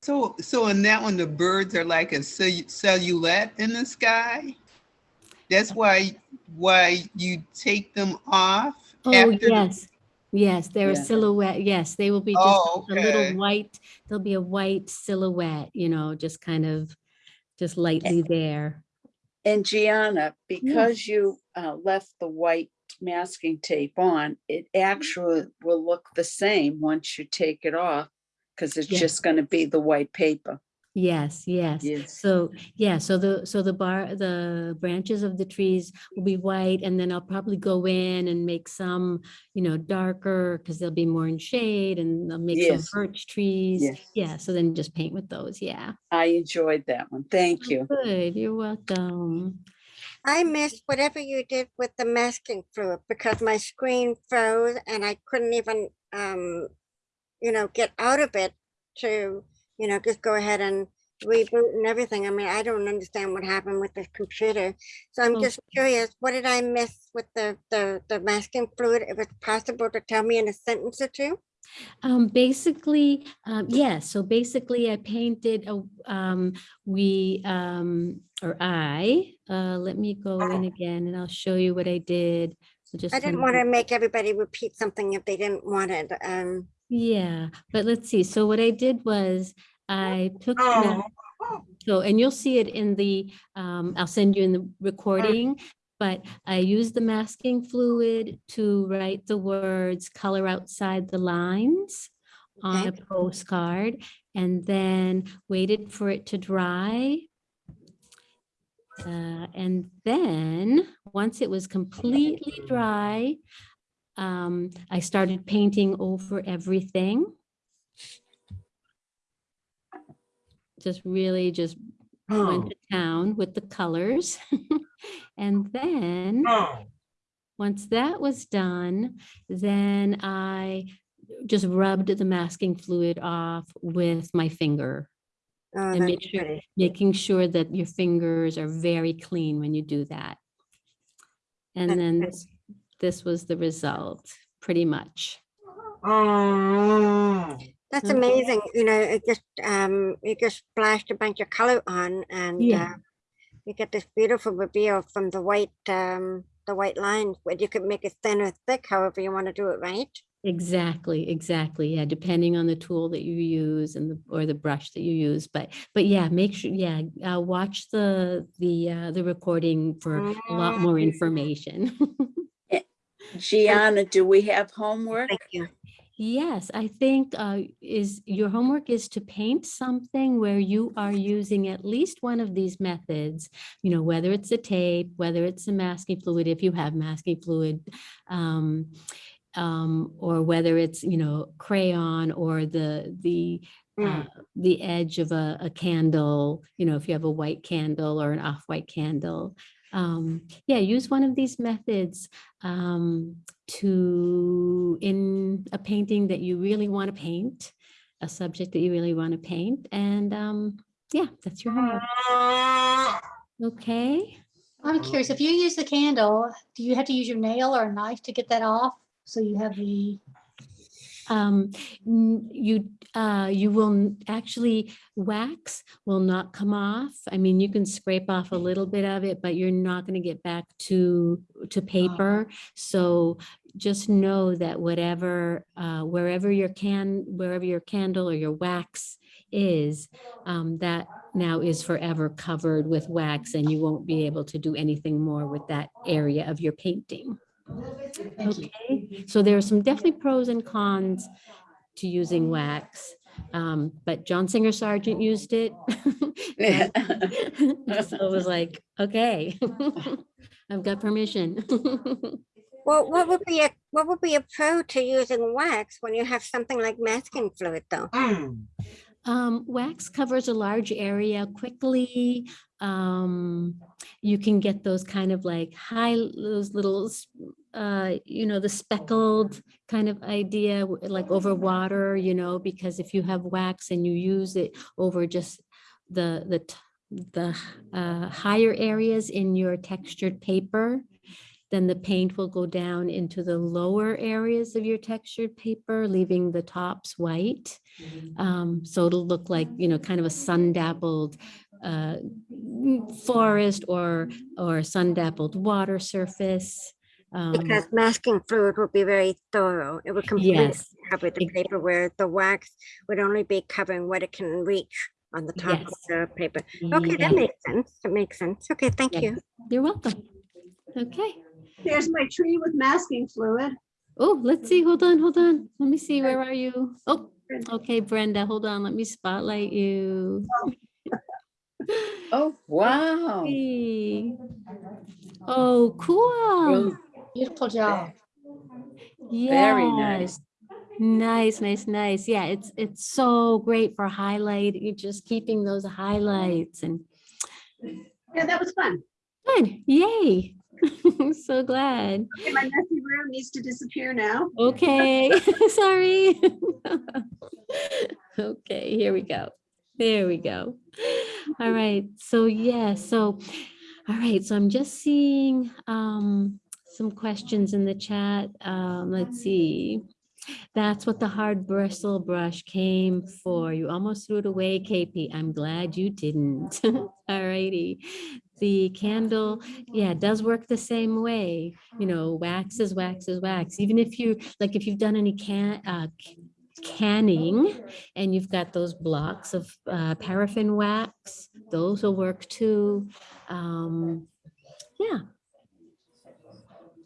So, so in that one, the birds are like a cellu- silhouette in the sky? That's why, why you take them off? Oh, after yes, yes, they're a silhouette. Yes, they will be Oh, just a little white, there'll be a white silhouette, you know, just kind of, just lightly there. And Gianna, because you uh, left the white masking tape on, it mm-hmm. actually will look the same once you take it off, because it's Yeah. just gonna be the white paper. Yes, yes. Yes. So, yeah, so the, so the bar, the branches of the trees will be white and then I'll probably go in and make some, you know, darker because they'll be more in shade and I'll make some birch trees. Yes. Yeah, so then just paint with those, yeah. I enjoyed that one. Thank oh, you. Good, you're welcome. I missed whatever you did with the masking fluid because my screen froze and I couldn't even, um, you know, get out of it to, you know, just go ahead and reboot and everything. I mean, I don't understand what happened with the computer. So I'm Oh. just curious, what did I miss with the, the, the masking fluid? If it's possible to tell me in a sentence or two? Um, basically, um, yeah, so basically I painted, a um, we, um, or I, uh, let me go in again and I'll show you what I did. So just. I didn't want to make everybody repeat something if they didn't want it. Um, Yeah, but let's see. So what I did was I took, ma- so, and you'll see it in the, um, I'll send you in the recording. But I used the masking fluid to write the words color outside the lines on a postcard and then waited for it to dry. Uh, and then, once it was completely dry, um, I started painting over everything. Just really just went oh. to town with the colors. [LAUGHS] And then, oh. once that was done, then I just rubbed the masking fluid off with my finger. oh, And make sure, pretty. making sure that your fingers are very clean when you do that. And That's then this, this was the result, pretty much. Oh. That's Okay. amazing. You know, it just, um, you just splashed a bunch of color on and, Yeah. uh, you get this beautiful reveal from the white, um, the white lines, where you could make it thin or thick, however you want to do it, right? Exactly, exactly. Yeah, depending on the tool that you use and the, or the brush that you use. But, but yeah, make sure, yeah, uh, watch the, the, uh, the recording for a lot more information. [LAUGHS] Gianna, do we have homework? Thank you. Yes, I think uh, is your homework is to paint something where you are using at least one of these methods, you know, whether it's a tape, whether it's a masking fluid, if you have masking fluid, um, um, or whether it's, you know, crayon or the, the, Mm. uh, the edge of a, a candle, you know, if you have a white candle or an off-white candle. Um, yeah, use one of these methods um, to, in a painting that you really want to paint, a subject that you really want to paint, and um, yeah, that's your homework. Okay, I'm curious, if you use the candle, do you have to use your nail or a knife to get that off? So you have the, um, you, uh, you will actually, wax will not come off. I mean, you can scrape off a little bit of it, but you're not going to get back to, to paper. So just know that whatever, uh, wherever your can, wherever your candle or your wax is, um, that now is forever covered with wax and you won't be able to do anything more with that area of your painting. Okay, so there are some definitely pros and cons to using wax. Um, but John Singer Sargent used it. [LAUGHS] So it was like, okay, [LAUGHS] I've got permission. [LAUGHS] Well, what would be a, what would be a pro to using wax when you have something like masking fluid though? Um, wax covers a large area quickly. Um, you can get those kind of like high, those little, uh, you know, the speckled kind of idea, like over water, you know, because if you have wax and you use it over just the, the, the, uh, higher areas in your textured paper, then the paint will go down into the lower areas of your textured paper, leaving the tops white. Um, so it'll look like, you know, kind of a sun dappled uh, forest or, or sun dappled water surface. Um, Because masking fluid would be very thorough. It would completely Yes, cover the paper where the wax would only be covering what it can reach on the top of the paper. Okay, that makes sense. That makes sense. Okay, thank Yeah. you. You're welcome. Okay. There's my tree with masking fluid. Oh, let's see. Hold on, hold on. Let me see. Where are you? Oh, okay, Brenda, hold on. Let me spotlight you. [LAUGHS] Oh, wow. Oh, cool. Beautiful job. Very nice. Nice, nice, nice. Yeah, it's, it's so great for highlight, You're just keeping those highlights and Yeah, that was fun. good, yay. I'm [LAUGHS] so glad. Okay, my messy room needs to disappear now. Okay, [LAUGHS] [LAUGHS] sorry. Okay, here we go. There we go. All right, so yeah, so, all right, so I'm just seeing um some questions in the chat. Um, let's see. That's what the hard bristle brush came for. You almost threw it away, KP. I'm glad you didn't. All righty. The candle, yeah, it does work the same way. You know, wax is wax is wax. Even if you, like, if you've done any can, uh, canning and you've got those blocks of uh, paraffin wax, those will work too. Um, yeah.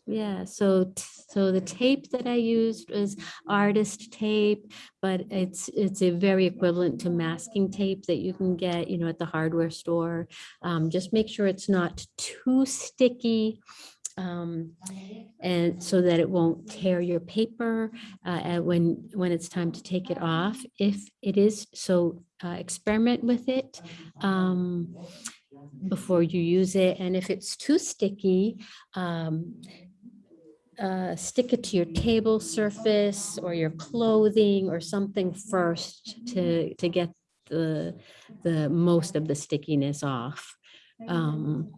Yeah, so, so the tape that I used was artist tape, but it's, it's a very equivalent to masking tape that you can get, you know, at the hardware store. Um, just make sure it's not too sticky. Um, and so that it won't tear your paper, uh, when, when it's time to take it off. If it is, so, uh, experiment with it. Um, before you use it, and if it's too sticky, um, uh, stick it to your table surface or your clothing or something first to, to get the, the most of the stickiness off. Um,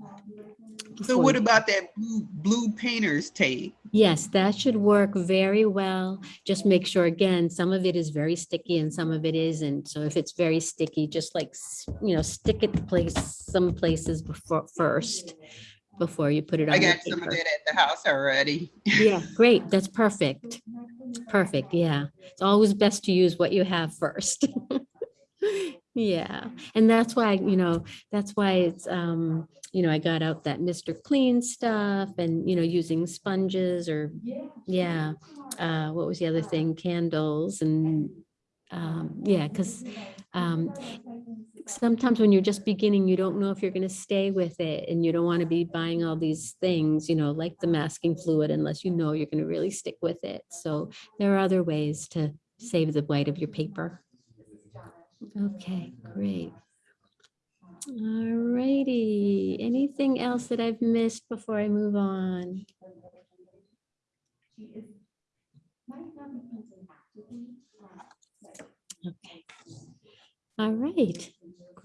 So what about that blue, blue painter's tape? Yes, that should work very well. Just make sure, again, some of it is very sticky and some of it isn't. So if it's very sticky, just like, you know, stick it to place, some places before, first, before you put it on your got some of that at the house already. Yeah, [LAUGHS] great. That's perfect. Perfect. Yeah. It's always best to use what you have first. [LAUGHS] Yeah. And that's why, you know, that's why it's, um, you know, I got out that Mr. Clean stuff and, you know, using sponges or, yeah. Uh, what was the other thing? Candles and, um, yeah, because, um, sometimes when you're just beginning, you don't know if you're going to stay with it and you don't want to be buying all these things, you know, like the masking fluid unless you know you're going to really stick with it. So there are other ways to save the white of your paper. Okay, great. All righty. Anything else that I've missed before I move on? Okay. All right,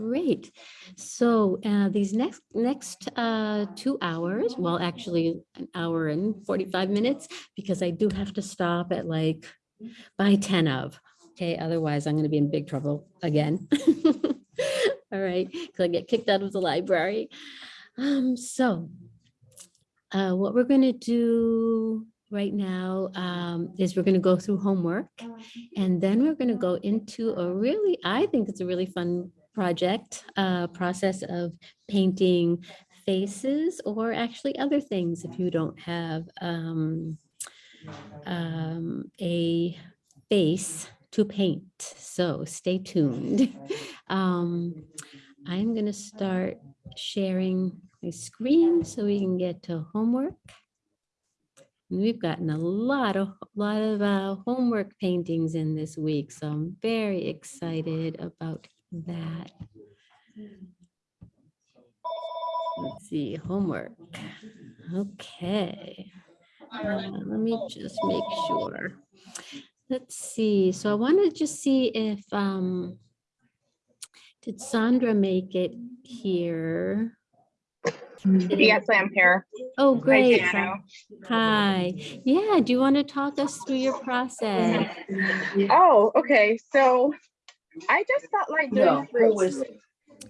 great. So uh, these next, next uh, two hours, well, actually an hour and 45 minutes, because I do have to stop at like by 10 of. Okay, otherwise I'm going to be in big trouble again. [LAUGHS] All right, because I get kicked out of the library. Um, so uh, what we're going to do right now um, is we're going to go through homework and then we're going to go into a really, I think it's a really fun project, uh, process of painting faces or actually other things if you don't have um, um, a face to paint. So stay tuned. [LAUGHS] Um, I'm going to start sharing my screen so we can get to homework. And We've gotten a lot of, lot of uh, homework paintings in this week, so I'm very excited about that. Let's see, homework. Okay. Uh, Let me just make sure. Let's see, so I want to just see if, um, did Sandra make it here? Yes, I'm here. Oh, great. Jano. Sa- Hi. Yeah, do you want to talk us through your process? Oh, okay. So I just felt like doing fruits.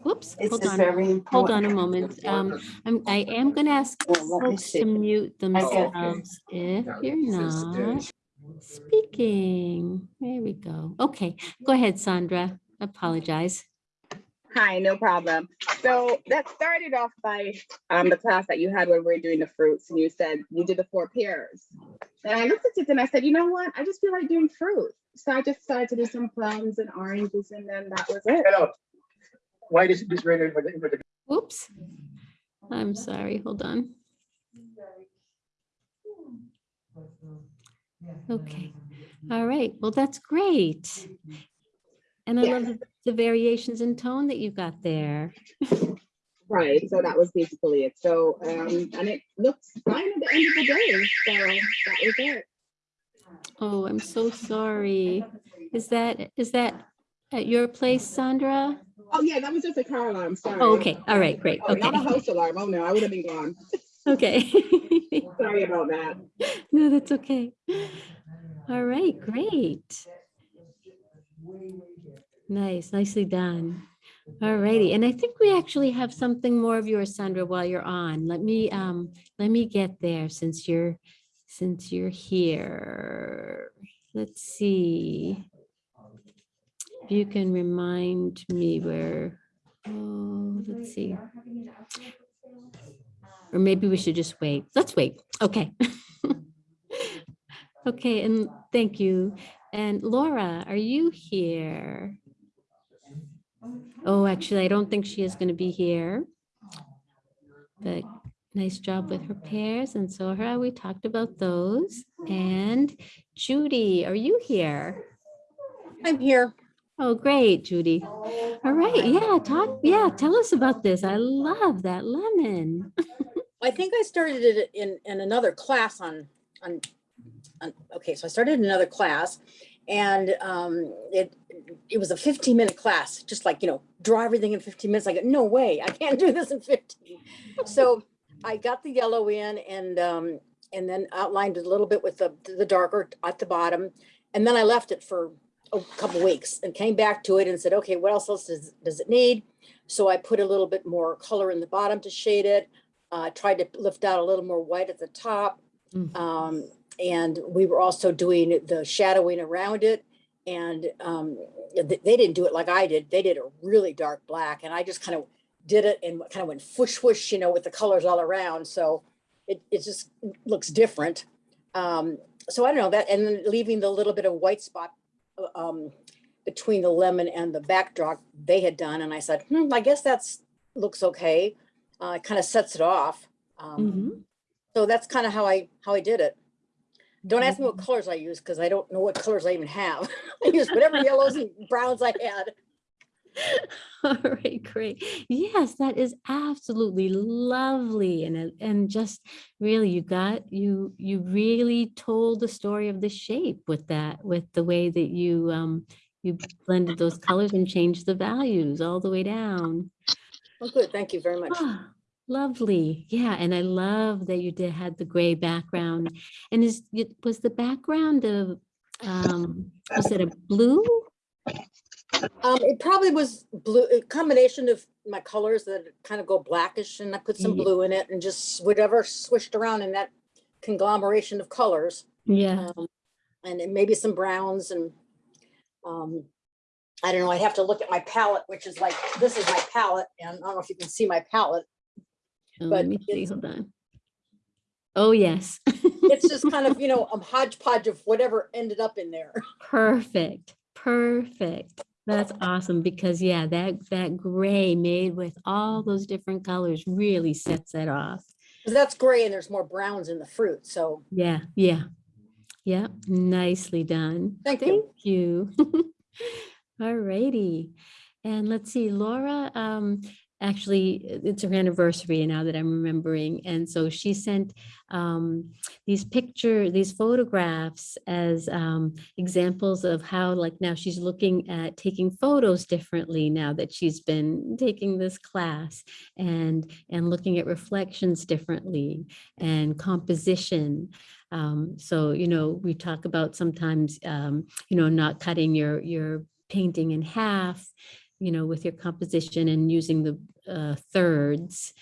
Whoops, It's hold on. very Hold on a moment. Um, I'm, I am gonna ask Well, folks to mute got themselves if you're not speaking. There we go. Okay, go ahead, Sandra. Apologize. Hi, no problem. So that started off by um, the class that you had when we were doing the fruits and you said you did the four pears. And I looked at it and I said, you know what? I just feel like doing fruit. So I just started to do some plums and oranges and then that was it. Hello. Why is this rated for the, for the Whoops. I'm sorry, hold on. Okay, all right, well, that's great. And I love the- the variations in tone that you got there. Right. So that was basically it. So um, and it looks fine at the end of the day. So that was it. Oh, I'm so sorry. Is that, is that at your place, Sandra? Oh, yeah, that was just a car alarm, sorry. Oh, okay, all right, great, Oh, Not a okay, house alarm. Oh, no, I would have been gone. okay. [LAUGHS] Sorry about that. No, that's okay. All right, great. Nice, nicely done. All righty, and I think we actually have something more of yours, Sandra, while you're on. Let me, um, let me get there since you're, since you're here. Let's see. If you can remind me where, oh, let's see. Or maybe we should just wait. Let's wait. Okay. [LAUGHS] Okay, and thank you. And Laura, are you here? Oh, actually, I don't think she is going to be here. But nice job with her pairs and so her, we talked about those. And Judy, are you here? I'm here. Oh, great, Judy. All right, yeah, talk, yeah, tell us about this. I love that lemon. [LAUGHS] I think I started it in, in another class on, on, on, okay, so I started another class and um, it, it was a 15 minute class, just like, you know, draw everything in 15 minutes. I go, no way, I can't do this in 15. So I got the yellow in and, um, and then outlined it a little bit with the, the darker at the bottom. And then I left it for a couple weeks and came back to it and said, okay, what else does, does it need? So I put a little bit more color in the bottom to shade it. Uh, tried to lift out a little more white at the top. Mhm. Um, and we were also doing the shadowing around it. And um, they didn't do it like I did. They did a really dark black and I just kind of did it and kind of went whoosh whoosh, you know, with the colors all around. So it, it just looks different. Um, so I don't know that, and then leaving the little bit of white spot uh, um, between the lemon and the backdrop they had done. And I said, hmm, I guess that's looks okay. Uh, it kind of sets it off. Um, Mhm. so that's kind of how I how I did it. Don't ask me what colors I use because I don't know what colors I even have. [LAUGHS] I use whatever yellows and browns I had. [LAUGHS] All right, great. Yes, that is absolutely lovely. And, and just really, you got, you, you really told the story of the shape with that, with the way that you, um, you blended those colors and changed the values all the way down. Well, good. Thank you very much. Lovely. Yeah, and I love that you did had the gray background. And is, it was the background of, um, was it a blue? Um, it probably was blue, a combination of my colors that kind of go blackish and I put some Ye- blue in it and just whatever swished around in that conglomeration of colors. Yeah. Um, and then maybe some browns and, um, I don't know, I'd have to look at my palette, which is like, this is my palette and I don't know if you can see my palette. Oh, But Let me see, hold on. Oh, yes. [LAUGHS] It's just kind of, you know, a hodgepodge of whatever ended up in there. [LAUGHS] Perfect, perfect. That's awesome because yeah, that, that gray made with all those different colors really sets it off. that's gray and there's more browns in the fruit. So Yeah, yeah. Yeah, nicely done. Thank you. Thank you. [LAUGHS] All righty. And let's see, Laura, um, actually, it's her anniversary now that I'm remembering. And so she sent um, these picture, these photographs as um, examples of how like now she's looking at taking photos differently now that she's been taking this class and and looking at reflections differently and composition. Um, so, you know, we talk about sometimes, um, you know, not cutting your, your painting in half, you know, with your composition and using the uh, thirds.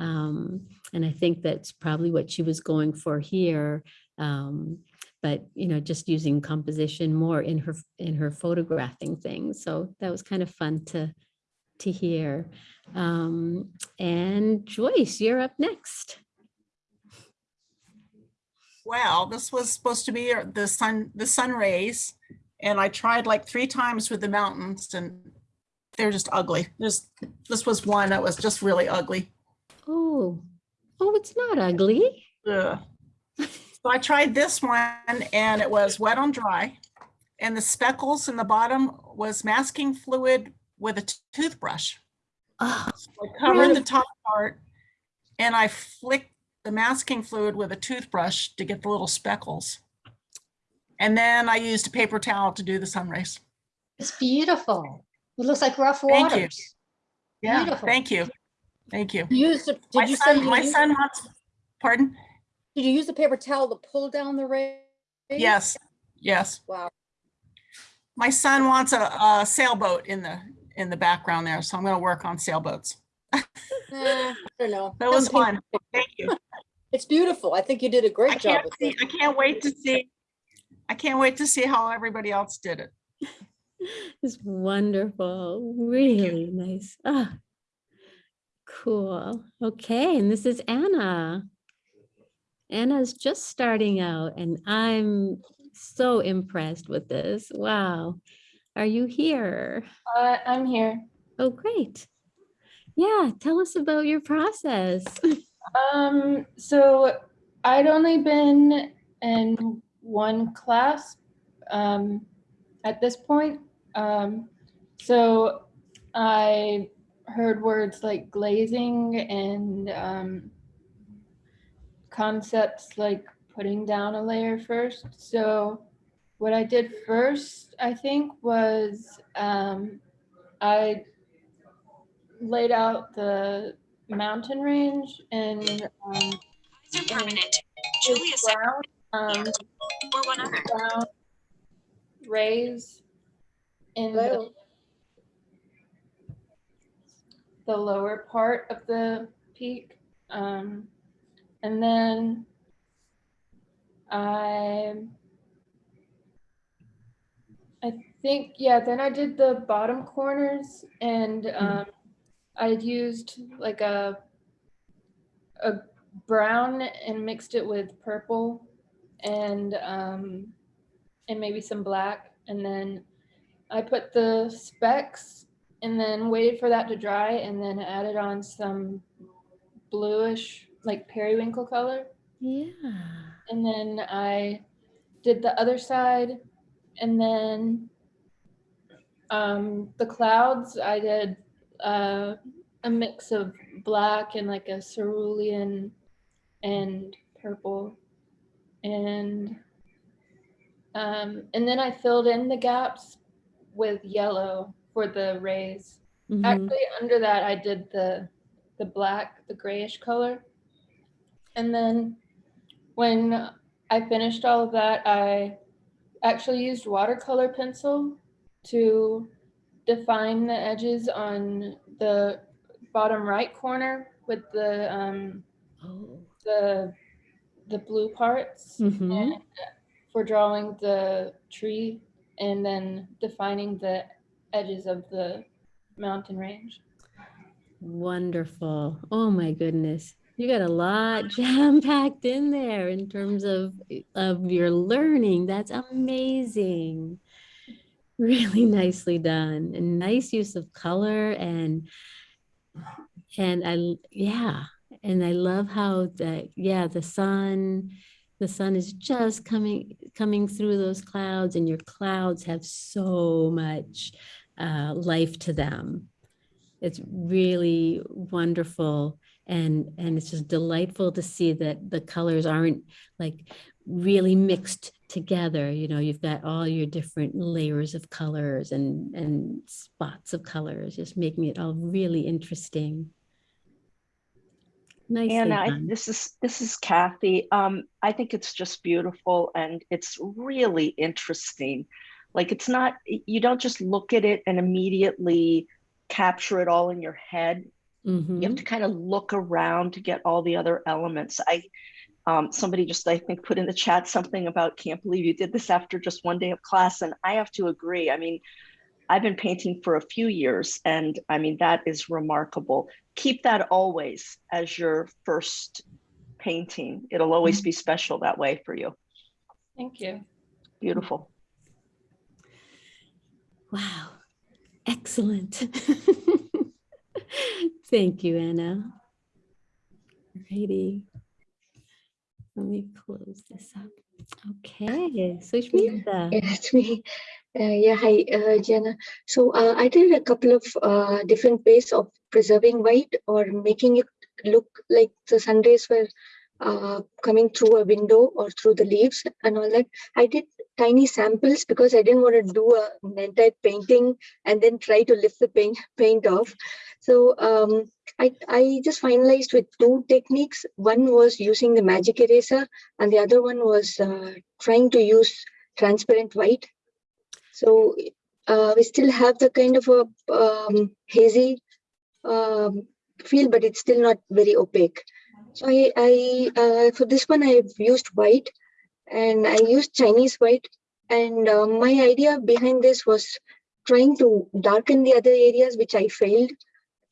Um, and I think that's probably what she was going for here. Um, but, you know, just using composition more in her, in her photographing things. So that was kind of fun to, to hear. Um, and Joyce, you're up next. Well, this was supposed to be the sun, the sun rays. And I tried like three times with the mountains and they're just ugly. This, this was one that was just really ugly. Oh, oh, it's not ugly. Ugh. So I tried this one and it was wet on dry. And the speckles in the bottom was masking fluid with a toothbrush. Oh, So I covered the top part and I flicked the masking fluid with a toothbrush to get the little speckles. And then I used a paper towel to do the sun rays. It's beautiful. It looks like rough Thank you. waters. Yeah, Beautiful. thank you. Thank you. You used, to- My did you say son, you my used- son wants, pardon? did you use the paper towel to pull down the rays? Yes, yes. Wow. My son wants a, a sailboat in the, in the background there, so I'm gonna work on sailboats. [LAUGHS] Eh, I don't know. That was fun. Thank you. It's beautiful. I think you did a I great job can't with see, it. I can't wait to see, I can't wait to see how everybody else did it. [LAUGHS] It's wonderful, really nice. Ah, cool. Okay, and this is Anna. Anna's just starting out and I'm so impressed with this. Wow. Are you here? Uh, I'm here. Oh, great. Yeah, tell us about your process. [LAUGHS] Um, so I'd only been in one class um, at this point. Um, so I heard words like glazing and um, concepts like putting down a layer first. So what I did first, I think, was um, I laid out the mountain range and um, permanent. Julia brown, um, or one other. brown rays in the, the lower part of the peak. Um, and then I I think, yeah, then I did the bottom corners and um, I used like a a brown and mixed it with purple and um, and maybe some black. And then I put the specs and then waited for that to dry and then added on some bluish like periwinkle color. Yeah. And then I did the other side and then um, the clouds, I did uh, a mix of black and like a cerulean and purple. And um, and then I filled in the gaps with yellow for the rays. Mhm. Actually, under that, I did the the black, the grayish color. And then when I finished all of that, I actually used watercolor pencil to define the edges on the bottom right corner with the um, Oh. the the blue parts Mhm. for drawing the tree and then defining the edges of the mountain range. Wonderful. Oh my goodness. You got a lot [LAUGHS] jam packed in there in terms of of your learning. That's amazing. Really nicely done. And nice use of color and and I, yeah, and I love how the yeah, the sun the sun is just coming coming through those clouds and your clouds have so much uh, life to them. It's really wonderful and and it's just delightful to see that the colors aren't like really mixed together. You know you've got all your different layers of colors and and spots of colors just making it all really interesting nicely And I, this is this is Kathy. Um, I think it's just beautiful and it's really interesting. Like it's not you don't just look at it and immediately capture it all in your head. You have Mhm. to kind of look around to get all the other elements. I um, somebody just I think put in the chat something about can't believe you did this after just one day of class, and I have to agree. I mean, I've been painting for a few years, and I mean that is remarkable. Keep that always as your first painting. It'll always mm-hmm. be special that way for you. Thank you. Beautiful. Wow, excellent. [LAUGHS] Thank you, Anna. Righty. Let me close this up. Okay, Sushmita. Yeah, it's me. Uh, yeah, hi, uh, Jenna. So uh, I did a couple of uh, different ways of preserving white or making it look like the sun rays were uh, coming through a window or through the leaves and all that. I did tiny samples because I didn't want to do a, an entire painting and then try to lift the paint paint off. So um, I, I just finalized with two techniques. One was using the magic eraser and the other one was uh, trying to use transparent white. So uh, we still have the kind of a um, hazy um, feel, but it's still not very opaque. So I, I uh, for this one, I've used white and I used Chinese white. And uh, my idea behind this was trying to darken the other areas, which I failed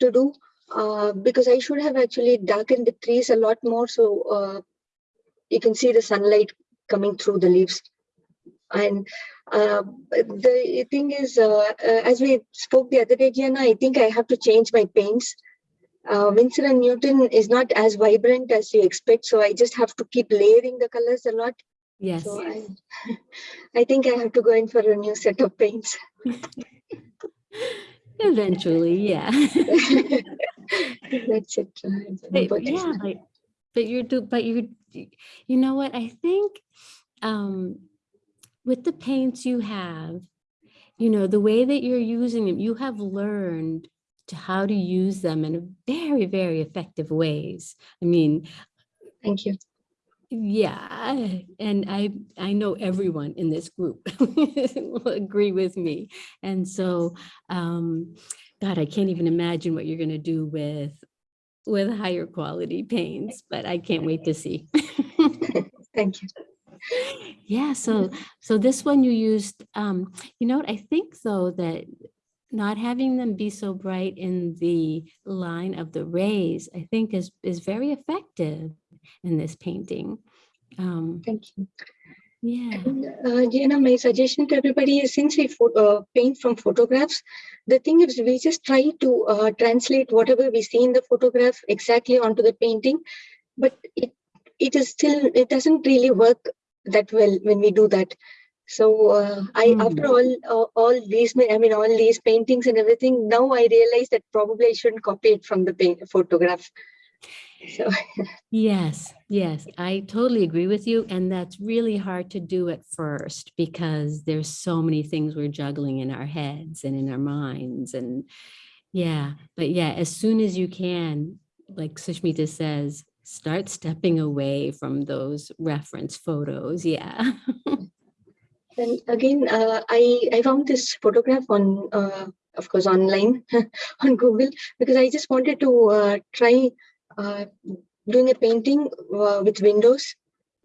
to do uh, because I should have actually darkened the trees a lot more. So uh, you can see the sunlight coming through the leaves. And uh, the thing is, uh, uh, as we spoke the other day, Gianna, I think I have to change my paints. Uh, Winsor and Newton is not as vibrant as you expect, so I just have to keep layering the colors a lot. Yes. So I, [LAUGHS] I think I have to go in for a new set of paints. [LAUGHS] Eventually, yeah. [LAUGHS] That's it. But yeah, but, but you're do, but you, you know what, I think, um, with the paints you have, you know, the way that you're using them, you have learned to how to use them in very, very effective ways. I mean, Thank you. yeah, and I, I know everyone in this group [LAUGHS] will agree with me. And so, um, God, I can't even imagine what you're gonna do with, with higher quality paints, but I can't wait to see. [LAUGHS] Thank you. Yeah, so, so this one you used, um, you know what, I think though that not having them be so bright in the line of the rays, I think is, is very effective in this painting. Um, Thank you. yeah. Uh, Jana, my suggestion to everybody is since we uh, paint from photographs, the thing is we just try to uh, translate whatever we see in the photograph exactly onto the painting, but it it is still it doesn't really work that well when we do that. So uh, I after all uh, all these I mean all these paintings and everything now I realize that probably I shouldn't copy it from the paint photograph. So [LAUGHS] Yes, yes, I totally agree with you. And that's really hard to do at first because there's so many things we're juggling in our heads and in our minds and yeah, but yeah, as soon as you can, like Sushmita says, start stepping away from those reference photos. Yeah. [LAUGHS] Then again, uh, I I found this photograph on, uh, of course, online [LAUGHS] on Google because I just wanted to uh, try uh, doing a painting uh, with windows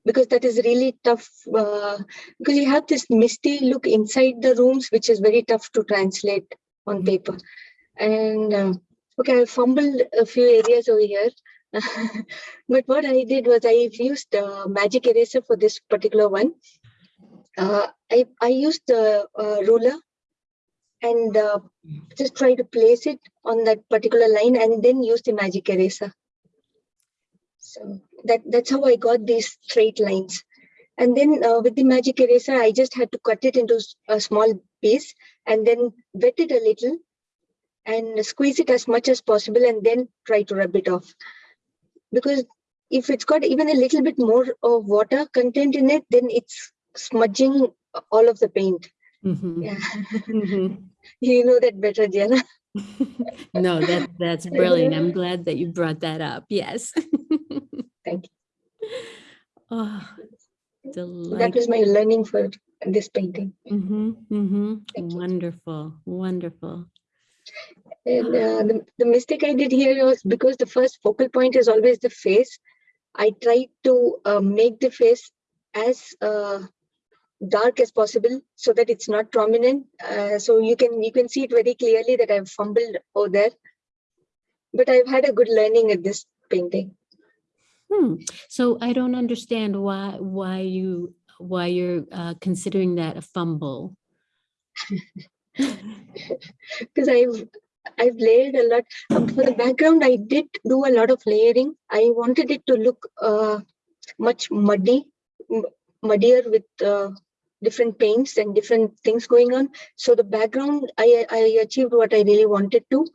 because that is really tough uh, because you have this misty look inside the rooms which is very tough to translate on paper. And uh, okay, I fumbled a few areas over here. [LAUGHS] but what I did was I used uh, magic eraser for this particular one uh, I, I used the uh, ruler and uh, just try to place it on that particular line and then use the magic eraser. So that, that's how I got these straight lines. And then uh, with the magic eraser, I just had to cut it into a small piece and then wet it a little and squeeze it as much as possible and then try to rub it off. Because if it's got even a little bit more of water content in it, then it's smudging all of the paint. Mhm. Yeah. Mhm. [LAUGHS] You know that better, Diana. [LAUGHS] No, that, that's brilliant. I'm glad that you brought that up. Yes. [LAUGHS] Thank you. Oh, That was my learning for this painting. Mm-hmm, mm-hmm. Wonderful, wonderful. And uh, [SIGHS] the, the mistake I did here was because the first focal point is always the face. I tried to uh, make the face as uh, dark as possible so that it's not prominent. Uh, so you can you can see it very clearly that I've fumbled over there. But I've had a good learning at this painting. Hmm. So I don't understand why, why you, why you're uh, considering that a fumble. [LAUGHS] because I've I've layered a lot. Um, for the background, I did do a lot of layering. I wanted it to look uh, much muddy, muddier with uh, different paints and different things going on. So the background, I I achieved what I really wanted to.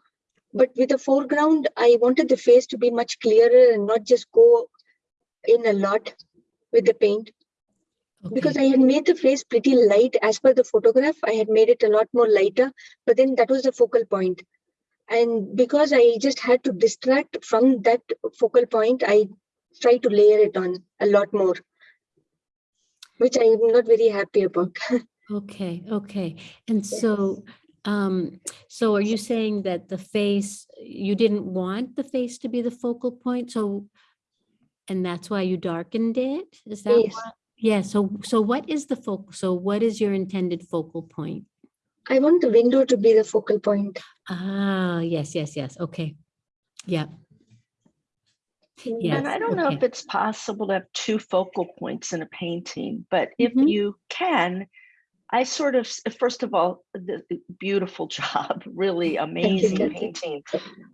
But with the foreground, I wanted the face to be much clearer and not just go in a lot with the paint. Because I had made the face pretty light as per the photograph, I had made it a lot more lighter, but then that was the focal point. And because I just had to distract from that focal point, I try to layer it on a lot more, which I'm not very happy about. [LAUGHS] Okay, okay. And so, um, so are you saying that the face, you didn't want the face to be the focal point? So, and that's why you darkened it? Is that Yes. Yeah, so, so what is the focal, so what is your intended focal point? I want the window to be the focal point. Ah, yes, yes, yes. Okay. Yeah. Yes. And I don't know if it's possible to have two focal points in a painting, but if Mhm. you can, I sort of, first of all, the the beautiful [LAUGHS] job, really amazing painting.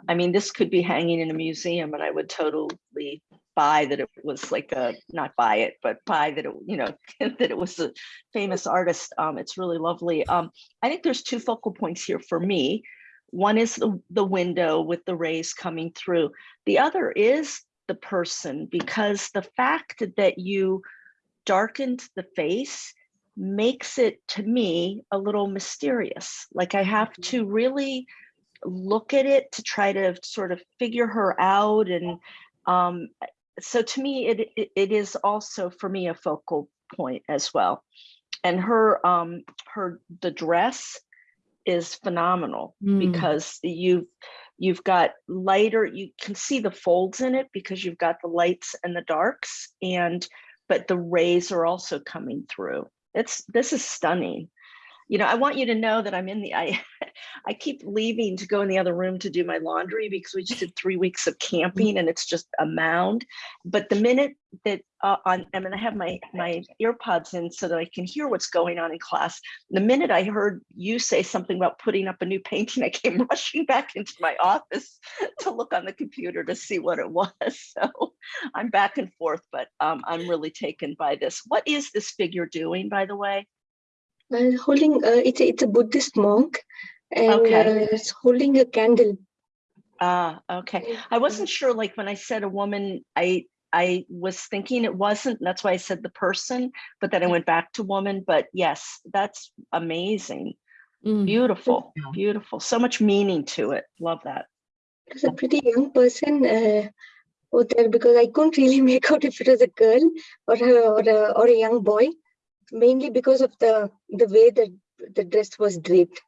I mean, this could be hanging in a museum and I would totally buy that it was like a, not buy it, but buy that it, you know, [LAUGHS] that it was a famous artist. Um, it's really lovely. Um, I think there's two focal points here for me. One is the, the window with the rays coming through. The other is the person because the fact that you darkened the face makes it to me a little mysterious. Like I have to really look at it to try to sort of figure her out and um so to me it, it it is also for me a focal point as well and her um her the dress is phenomenal Mm. because you you've got lighter you can see the folds in it because you've got the lights and the darks and but the rays are also coming through. It's this is stunning you know i want you to know that i'm in the i [LAUGHS] i keep leaving to go in the other room to do my laundry because we just did three weeks of camping and it's just a mound. But the minute that uh, on i'm going to have my my earpods in so that i can hear what's going on in class. The minute i heard you say something about putting up a new painting i came [LAUGHS] rushing back into my office [LAUGHS] to look on the computer to see what it was. So i'm back and forth but um, i'm really taken by this. What is this figure doing by the way Well, holding, uh, it's a, it's a Buddhist monk and Okay. uh, it's holding a candle. Ah, okay. I wasn't sure, like when I said a woman, I I was thinking it wasn't, that's why I said the person, but then I went back to woman, but yes, that's amazing. Mm. Beautiful, beautiful. So much meaning to it. Love that. It was a pretty young person uh, out there because I couldn't really [LAUGHS] make out if it was a girl or a, or a, or a young boy, mainly because of the the way that the dress was draped.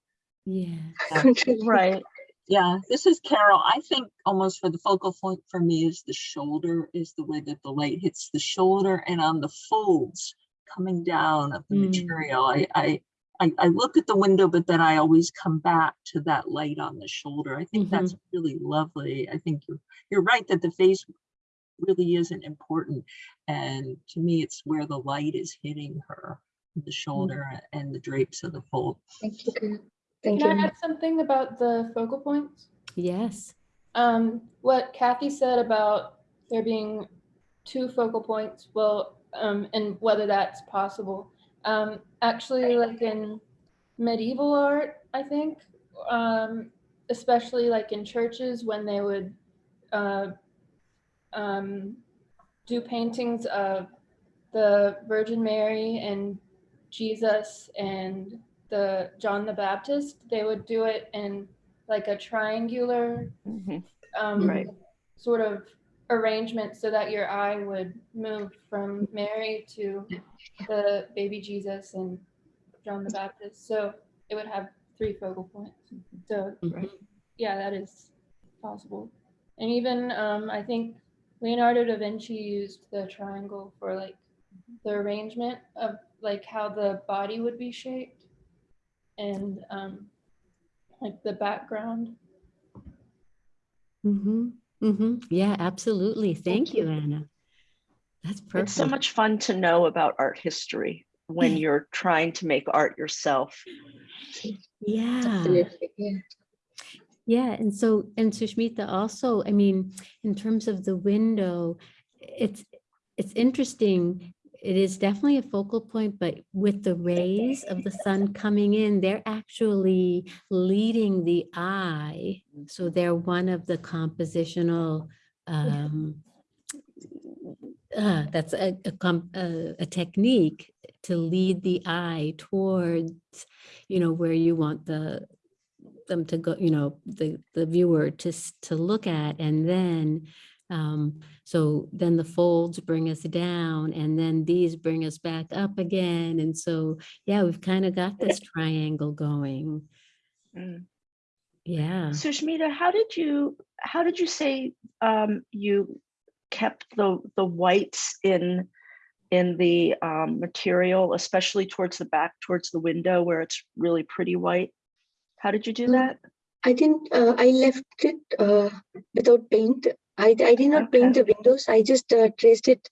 Yeah. [LAUGHS] I couldn't really- Right. Yeah, this is Carol. I think almost for the focal point for me is the shoulder, is the way that the light hits the shoulder and on the folds coming down of the Mm. material. I, I, I, I look at the window, but then I always come back to that light on the shoulder. I think that's really lovely. I think you're, you're right that the face really isn't important. And to me, it's where the light is hitting her, the shoulder and the drapes of the fold. Thank you. Thank Can you. I add something about the focal points? Yes. Um, what Kathy said about there being two focal points, well, um, and whether that's possible. Um, actually, like in medieval art, I think, um, especially like in churches when they would uh, um, do paintings of the Virgin Mary and Jesus and the John the Baptist, they would do it in like a triangular Mhm. um, Right. sort of arrangement so that your eye would move from Mary to the baby Jesus and John the Baptist. So it would have three focal points. So Mhm. yeah, that is possible. And even um, I think Leonardo da Vinci used the triangle for like the arrangement of like how the body would be shaped and um, like the background. Mm-hmm. Mm-hmm. Yeah, absolutely. Thank you, Anna. That's perfect. It's so much fun to know about art history when [LAUGHS] you're trying to make art yourself. Yeah. Yeah. Yeah, and so, and Sushmita also, I mean, in terms of the window, it's, it's interesting. It is definitely a focal point, but with the rays of the sun coming in, they're actually leading the eye. So they're one of the compositional, um, uh, that's a, a, a, a technique to lead the eye towards, you know, where you want the, them to go, you know, the, the viewer to, to look at and then, um, so then the folds bring us down and then these bring us back up again. And so, yeah, we've kind of got this triangle going. Mm. Yeah. Sushmita, how did you, how did you say um, you kept the, the whites in, in the um, material, especially towards the back, towards the window where it's really pretty white? How did you do Mm. that? I didn't, uh, I left it uh, without paint. I, I did not paint the windows. I just uh, traced it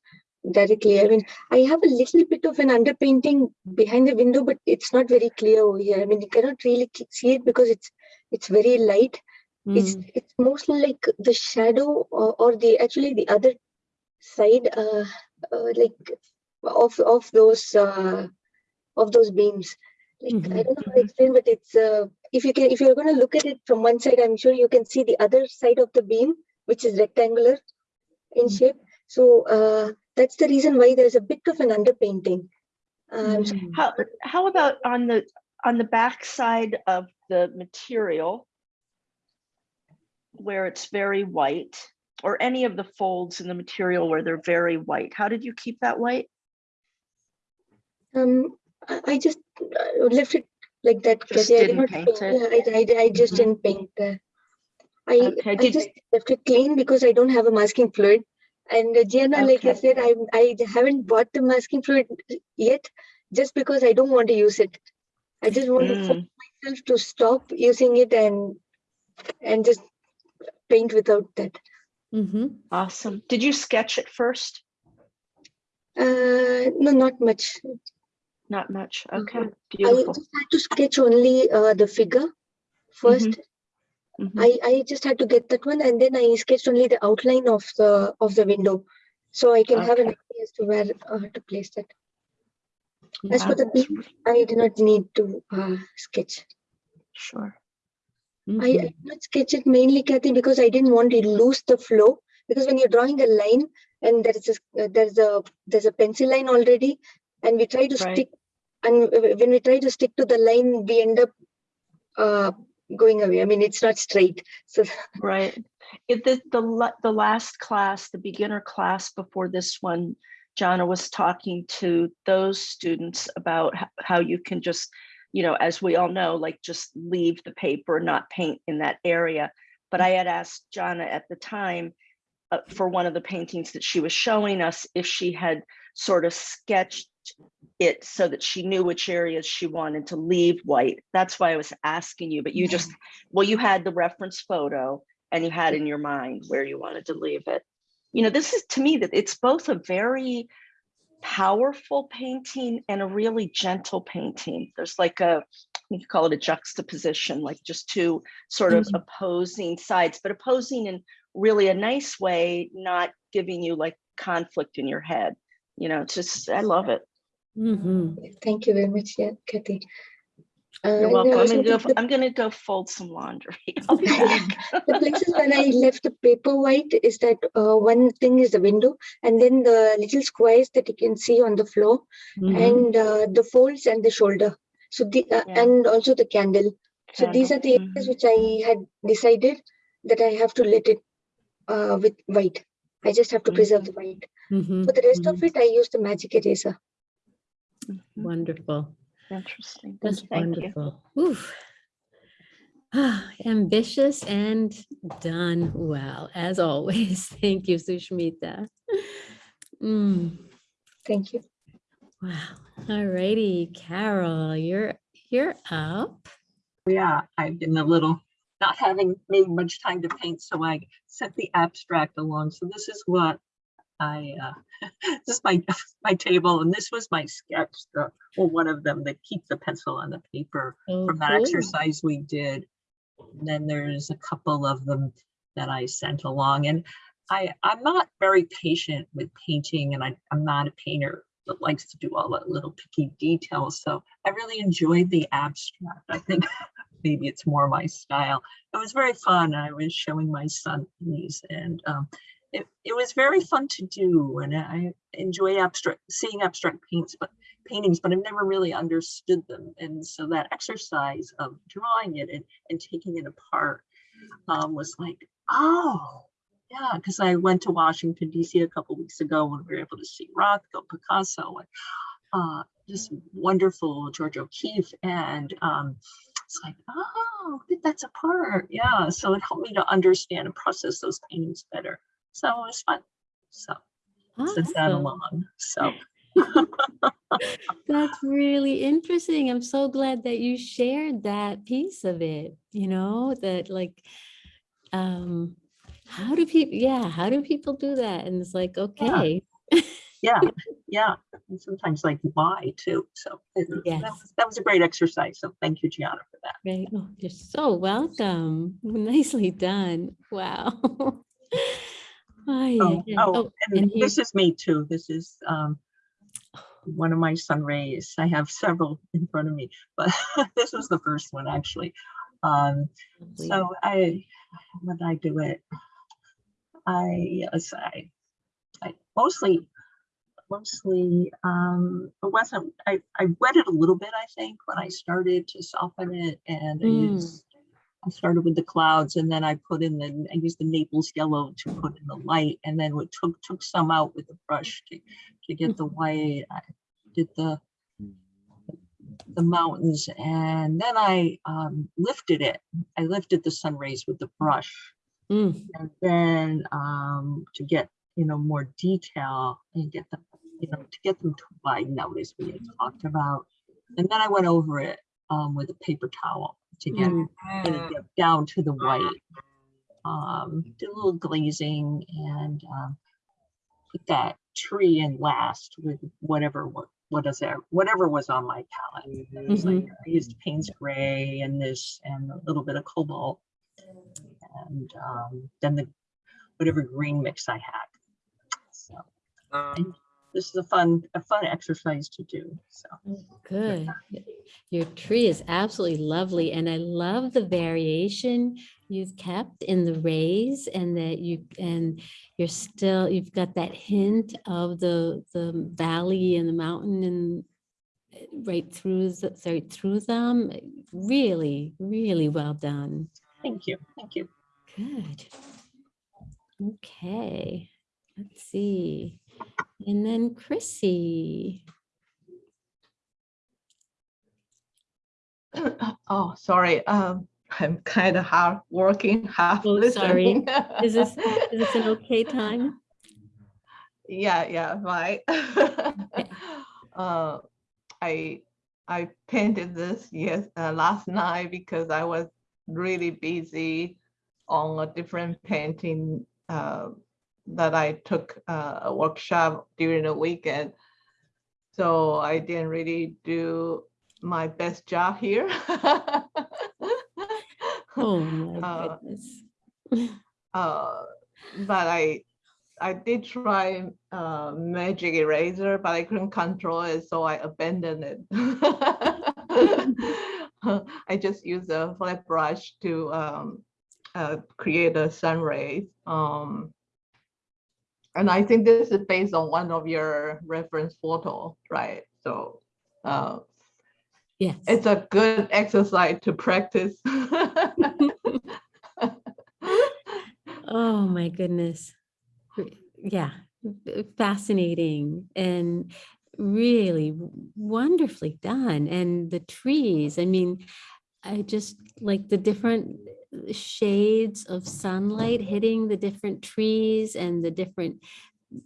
directly. I mean, I have a little bit of an underpainting behind the window, but it's not very clear over here. I mean, you cannot really see it because it's it's very light. It's Mm. it's mostly like the shadow or, or the actually the other side, uh, uh, like of of those uh, of those beams. Like I Mhm, don't know how to explain, but it's uh, if you can if you're going to look at it from one side, I'm sure you can see the other side of the beam, which is rectangular in shape. So uh, that's the reason why there's a bit of an underpainting. Um, Mm. How, how about on the, on the back side of the material? Where it's very white, or any of the folds in the material where they're very white, how did you keep that white? Um, I just uh, left it like that. Just Kathy. I did didn't paint it? I, I, I just Mhm. didn't paint. I Okay, I just left it clean because I don't have a masking fluid. And uh, Gianna, like I said, I I haven't bought the masking fluid yet, just because I don't want to use it. I just want to force Mm. myself to stop using it and and just paint without that. Mm-hmm. Awesome. Did you sketch it first? Uh, no, not much. Not much. Okay, I beautiful. just had to sketch only uh, the figure 1st Mhm. I, I just had to get that one and then I sketched only the outline of the of the window. So I can have an idea as to where uh, to place that. As for the beam, I did not need to uh, sketch. Sure. I, Mm-hmm. I did not sketch it mainly, Kathy, because I didn't want to lose the flow. Because when you're drawing a line and there is a, uh, there's a there's a pencil line already, and we try to Right. stick, and when we try to stick to the line, we end up uh, going away. I mean, it's not straight. So [LAUGHS] Right. It, the, the, the last class, the beginner class before this one, Jana was talking to those students about how you can just, you know, as we all know, like just leave the paper, not paint in that area. But I had asked Jana at the time uh, for one of the paintings that she was showing us, if she had sort of sketched it so that she knew which areas she wanted to leave white. That's why I was asking you, but you just, well, you had the reference photo and you had in your mind where you wanted to leave it. You know, this is to me that it's both a very powerful painting and a really gentle painting. There's like a, you could call it a juxtaposition, like just two sort of mm-hmm. opposing sides, but opposing in really a nice way, not giving you like conflict in your head. You know, just, I love it. Mm-hmm. thank you very much, yeah, Kathy. Uh, You're and welcome. I'm gonna go, I'm gonna go fold some laundry. [LAUGHS] I'll be [LAUGHS] back. the places where I left the paper white is that uh, one thing is the window and then the little squares that you can see on the floor Mhm. and uh, the folds and the shoulder. So the uh, Yeah. and also the candle. So these are the areas mhm. which I had decided that I have to let it uh, with white. I just have to preserve the white. Mm-hmm. For the rest of it, I use the magic eraser. Wonderful. Interesting. That's Thank you. wonderful. Oof. Ah, [SIGHS] Ambitious and done well, as always. [LAUGHS] Thank you, Sushmita. Mm, Thank you. wow. All righty, Carol, you're you're up. Yeah, I've been a little, not having made much time to paint, so I sent the abstract along. So this is what I, uh, [LAUGHS] this is my, [LAUGHS] my table, and this was my sketch, the, well, one of them that keep the pencil on the paper Oh, from that exercise we did. And then there's a couple of them that I sent along, and I, I'm not very patient with painting, and I, I'm not a painter that likes to do all that little picky details. So I really enjoyed the abstract. I think [LAUGHS] maybe it's more my style. It was very fun. I was showing my son these and um, it, it was very fun to do. And I enjoy abstract, seeing abstract paints, but paintings, but I've never really understood them. And so that exercise of drawing it and, and taking it apart um, was like, oh, yeah, because I went to Washington DC a couple weeks ago when we were able to see Rothko, Picasso, and uh, just wonderful George O'Keeffe, and um, it's like, oh, that's a part, yeah. So it helped me to understand and process those paintings better. So it was fun. So since that along, so [LAUGHS] That's really interesting. I'm so glad that you shared that piece of it, you know, that like, um, how do people, yeah, how do people do that? And it's like, okay. yeah, [LAUGHS] yeah, and sometimes like why too. So Yes. that, was, that was a great exercise. So thank you, Gianna, for that. Right. Oh, you're so welcome. [LAUGHS] Nicely done. Wow. Ay, Oh, oh, Oh, and and this is me too. This is um one of my sun rays. I have several in front of me, but [LAUGHS] this was the first one actually. Um, so I, when I do it, I, yes, I, I mostly, mostly, um, it wasn't, I, I wet it a little bit, I think, when I started to soften it and I Mm. used, I started with the clouds and then I put in the, I used the Naples yellow to put in the light and then we took, took some out with the brush to, to get the white. I did the, the mountains and then I um, lifted it. I lifted the sun rays with the brush. Mm. And then um, to get, you know, more detail and get them, you know, to get them to widen out as we had talked about. And then I went over it um, with a paper towel to get Mm. get down to the white. Um, did a little glazing and um, put that tree in last with whatever what what is there whatever was on my palette. Was like I used Payne's gray and this and a little bit of cobalt and um, then the whatever green mix I had. So and this is a fun a fun exercise to do. So Good. Your tree is absolutely lovely and I love the variation you've kept in the rays and that you, and you're still, you've got that hint of the, the valley and the mountain and right through, the- sorry, through them. Really, really well done. thank you, thank you. Good. Okay, let's see. And then Chrissy. [COUGHS] Oh, sorry. Um, I'm kind of hard working, [LAUGHS] half Oh, sorry. listening. Is this, is this an okay [LAUGHS] time? Yeah, yeah, right. [LAUGHS] Uh, I I painted this yes uh, last night because I was really busy on a different painting uh, that I took uh, a workshop during the weekend. So I didn't really do my best job here. [LAUGHS] Oh my Uh, goodness. uh, but I I did try uh, magic eraser, but I couldn't control it, so I abandoned it. [LAUGHS] I just use a flat brush to um, uh, create a sun rays. Um, and I think this is based on one of your reference photo, right? So uh, Yes. it's a good exercise to practice. [LAUGHS] Oh my goodness. Yeah, fascinating and really wonderfully done. And the trees, I mean, I just like the different shades of sunlight hitting the different trees and the different,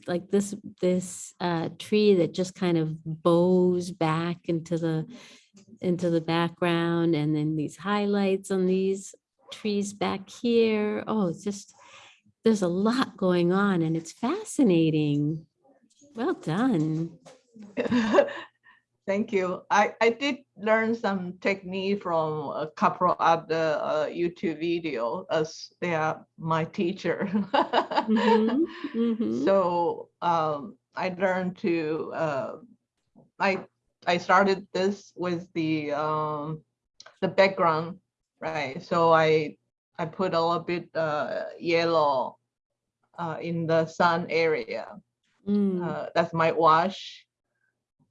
like this, this uh, tree that just kind of bows back into the, into the background and then these highlights on these trees back here. Oh, it's just, there's a lot going on and it's fascinating. Well done. [LAUGHS] Thank you. I, I did learn some technique from a couple other uh, YouTube video as they are my teacher. Mhm, [LAUGHS] mhm. So um, I learned to, uh, I, I started this with the, um, the background, right? So I, I put a little bit uh, yellow uh, in the sun area. Mm, Uh, that's my wash.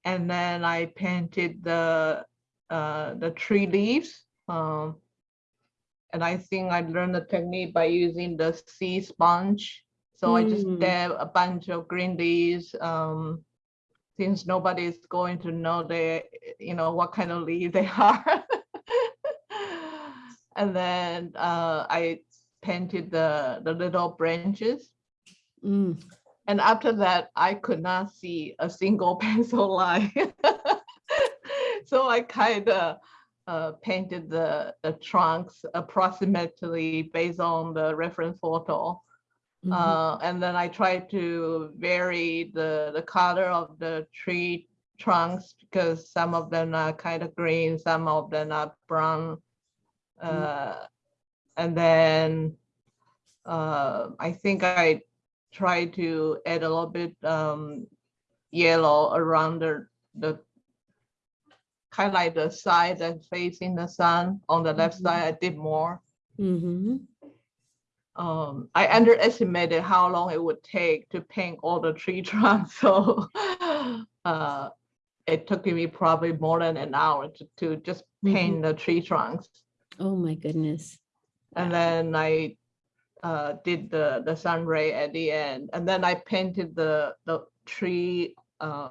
And then I painted the uh, the tree leaves. Um, and I think I learned the technique by using the sea sponge. So I just Mm. dab a bunch of green leaves. Um, since nobody's going to know they, you know, what kind of leaf they [LAUGHS] are. and then uh, I painted the the little branches. Mm. And after that, I could not see a single [LAUGHS] pencil line. [LAUGHS] so I kind of uh, painted the, the trunks approximately based on the reference photo. Mhm. Uh, and then I tried to vary the, the color of the tree trunks because some of them are kind of green, some of them are brown. Uh, and then uh, I think I tried to add a little bit um, yellow around the, the kind of like the side that's facing the sun. On the left Mhm. side, I did more. Mhm. Um, I underestimated how long it would take to paint all the tree [LAUGHS] trunks. So uh, it took me probably more than an hour to, to just paint the tree trunks. Oh, my goodness. And then I uh, did the, the sun ray at the end. And then I painted the, the tree uh,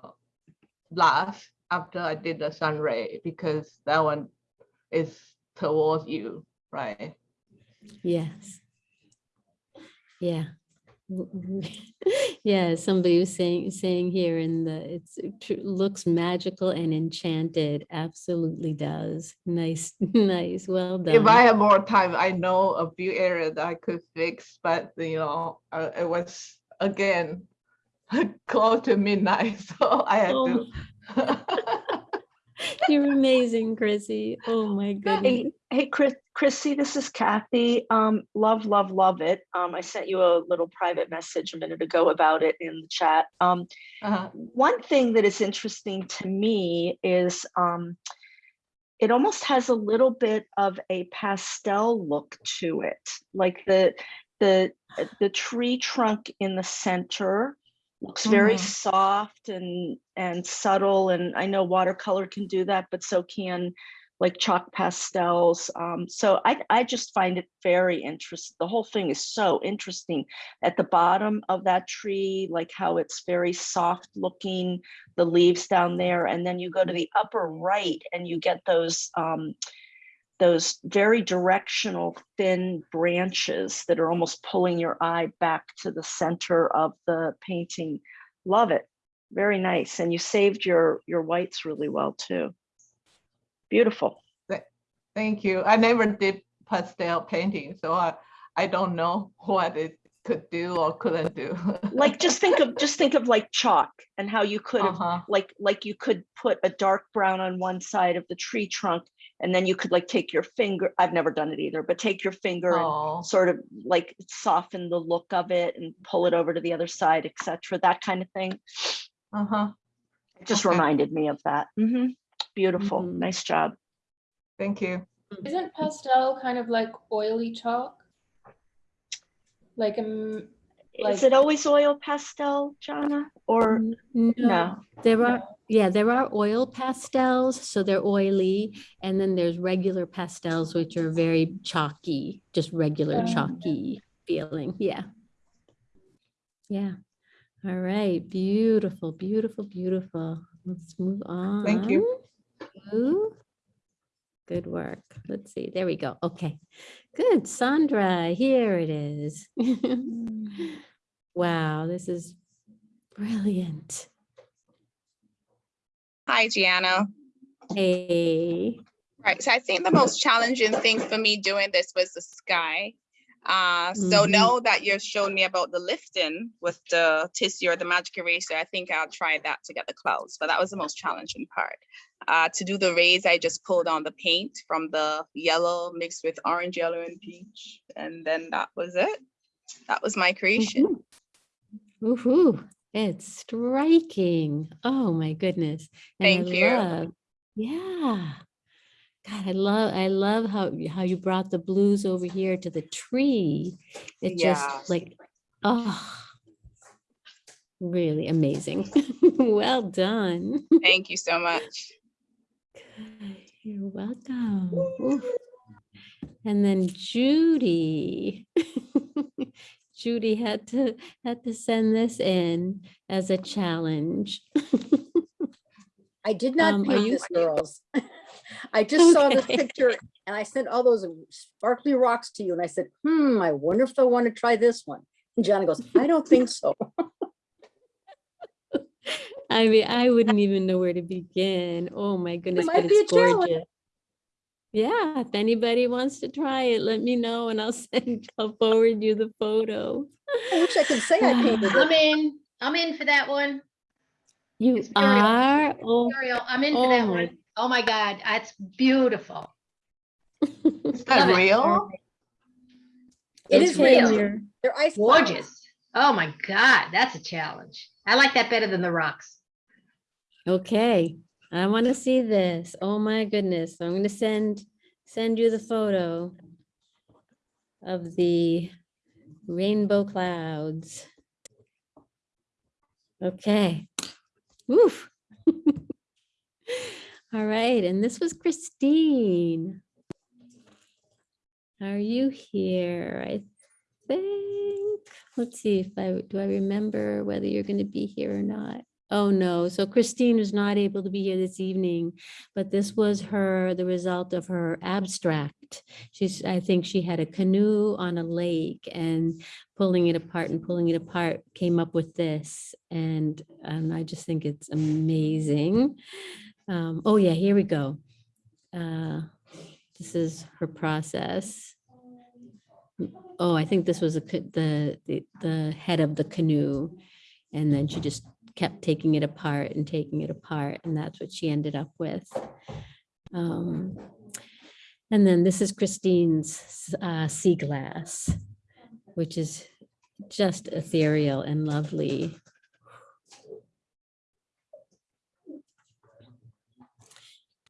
last after I did the sun ray because that one is towards you, right? Yes. Yeah. [LAUGHS] Yeah, somebody was saying, saying here in the, it's, it looks magical and enchanted. Absolutely does. Nice, [LAUGHS] nice. Well done. If I had more time, I know a few areas that I could fix, but you know, uh, it was again [LAUGHS] close to midnight, so I had Oh, to. You're amazing, Chrissy. Oh, my Hey, goodness. hey, Chris, Chrissy, this is Kathy. Um, love, love, love it. Um, I sent you a little private message a minute ago about it in the chat. Um, Uh-huh. one thing that is interesting to me is um, it almost has a little bit of a pastel look to it, like the the uh, the tree trunk in the center looks very Mhm. soft and and subtle and i know watercolor can do that but so can like chalk pastels um, so I, I just find it very interesting the whole thing is so interesting at the bottom of that tree like how it's very soft looking the leaves down there and then you go to the upper right and you get those um, those very directional thin branches that are almost pulling your eye back to the center of the painting. Love it. Very nice. And you saved your your whites really well too. Beautiful. Thank you. I never did pastel painting, so I, I don't know what it could do or couldn't do. [LAUGHS] Like just think of just think of like chalk and how you could have Uh-huh. like like you could put a dark brown on one side of the tree trunk and then you could like take your finger I've never done it either but take your finger Oh. and sort of like soften the look of it and pull it over to the other side etc that kind of thing Uh-huh. it just Okay. reminded me of that Mhm. Beautiful Mhm. nice job Thank you. Isn't pastel kind of like oily chalk? Like um, like is it always oil pastel Jana or N- no There are, yeah, there are oil pastels, so they're oily, and then there's regular pastels, which are very chalky, just regular Oh. chalky feeling, yeah. Yeah, all right, beautiful, beautiful, beautiful. Let's move on. Thank you. To- Good work. Let's see, there we go, okay. Good, Sandra, here it is. [LAUGHS] Wow, this is brilliant. Hi, Gianna. Hey. Right. So I think the most challenging thing for me doing this was the sky. Uh, so Mhm. now that you've shown me about the lifting with the tissue or the magic eraser, I think I'll try that to get the clouds. But that was the most challenging part. Uh, to do the rays, I just pulled on the paint from the yellow mixed with orange, yellow, and peach, and then that was it. That was my creation. Woohoo, it's striking. Oh my goodness. And I Thank you. love- Yeah. God, I love, I love how, how you brought the blues over here to the tree. It Yeah. just like, oh. really amazing. [LAUGHS] Well done. Thank you so much. You're welcome. Oof. And then Judy. [LAUGHS] Judy had to, had to send this in as a challenge. I did not Um, are paint you- this, girls. [LAUGHS] I just saw this Okay. picture and I sent all those sparkly rocks to you and I said, hmm, I wonder if I want to try this one. And Johnny goes, I don't think so. [LAUGHS] I mean, I wouldn't even know where to begin. Oh my goodness, might but be a it's challenge. gorgeous. Yeah, if anybody wants to try it, let me know and I'll [LAUGHS] send, I'll forward you the photo. I wish I could say I [SIGHS] painted I'm in, I'm in for that one. You Muriel. are? Oh, I'm in for oh that my- one. Oh my God, that's beautiful. [LAUGHS] Is that Love real? It It's real. real. They're ice clouds. Gorgeous. Oh my God, that's a challenge. I like that better than the rocks. Okay, I want to see this. Oh my goodness. I'm gonna send, send you the photo of the rainbow clouds. Okay. Woof. [LAUGHS] All right, and this was Christine. Are you here? I think, let's see if I, do I remember whether you're going to be here or not? Oh, no. So Christine was not able to be here this evening, but this was her, the result of her abstract. She's, I think she had a canoe on a lake and pulling it apart and pulling it apart came up with this. And, and I just think it's amazing. Um, oh yeah, here we go. Uh, this is her process. Oh, I think this was a, the, the, the head of the canoe. And then she just kept taking it apart and taking it apart, and that's what she ended up with. Um, And then this is Christine's uh, sea glass, which is just ethereal and lovely.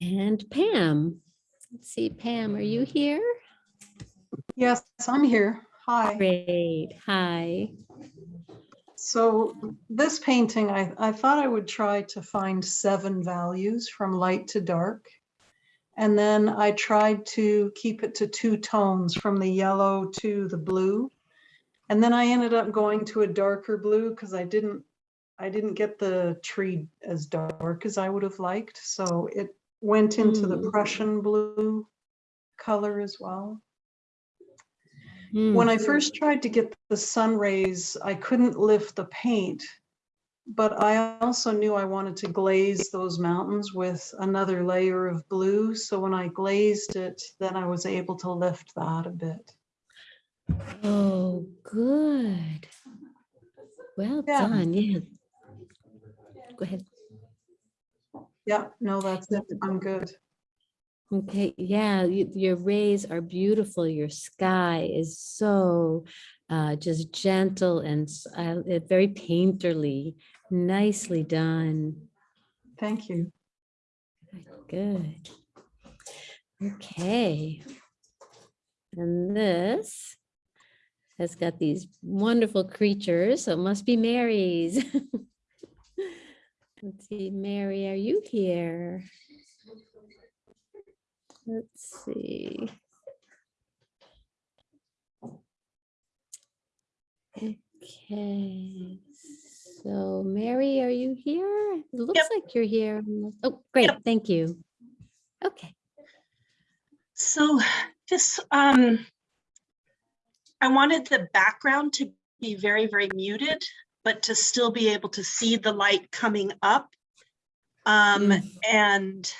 And Pam, let's see, Pam, are you here? Yes, I'm here. Hi. Great, hi. So this painting, I, I thought I would try to find seven values from light to dark. And then I tried to keep it to two tones from the yellow to the blue. And then I ended up going to a darker blue because I didn't, I didn't get the tree as dark as I would have liked. So it went into the Mm. Prussian blue color as well. Hmm. When I first tried to get the sun rays, I couldn't lift the paint, but I also knew I wanted to glaze those mountains with another layer of blue. So when I glazed it, then I was able to lift that a bit. Oh, good. Well Yeah. done, yeah. Go ahead. Yeah, no, that's it. I'm good. Okay, yeah, your rays are beautiful. Your sky is so uh, just gentle and uh, uh, very painterly. Nicely done. Thank you. Good. Okay. And this has got these wonderful creatures, so it must be Mary's. [LAUGHS] Let's see, Mary, are you here? Let's see. Okay, so Mary, are you here? It looks like you're here. Oh, great, thank you. Okay. So this, um, I wanted the background to be very, very muted, but to still be able to see the light coming up. Um, and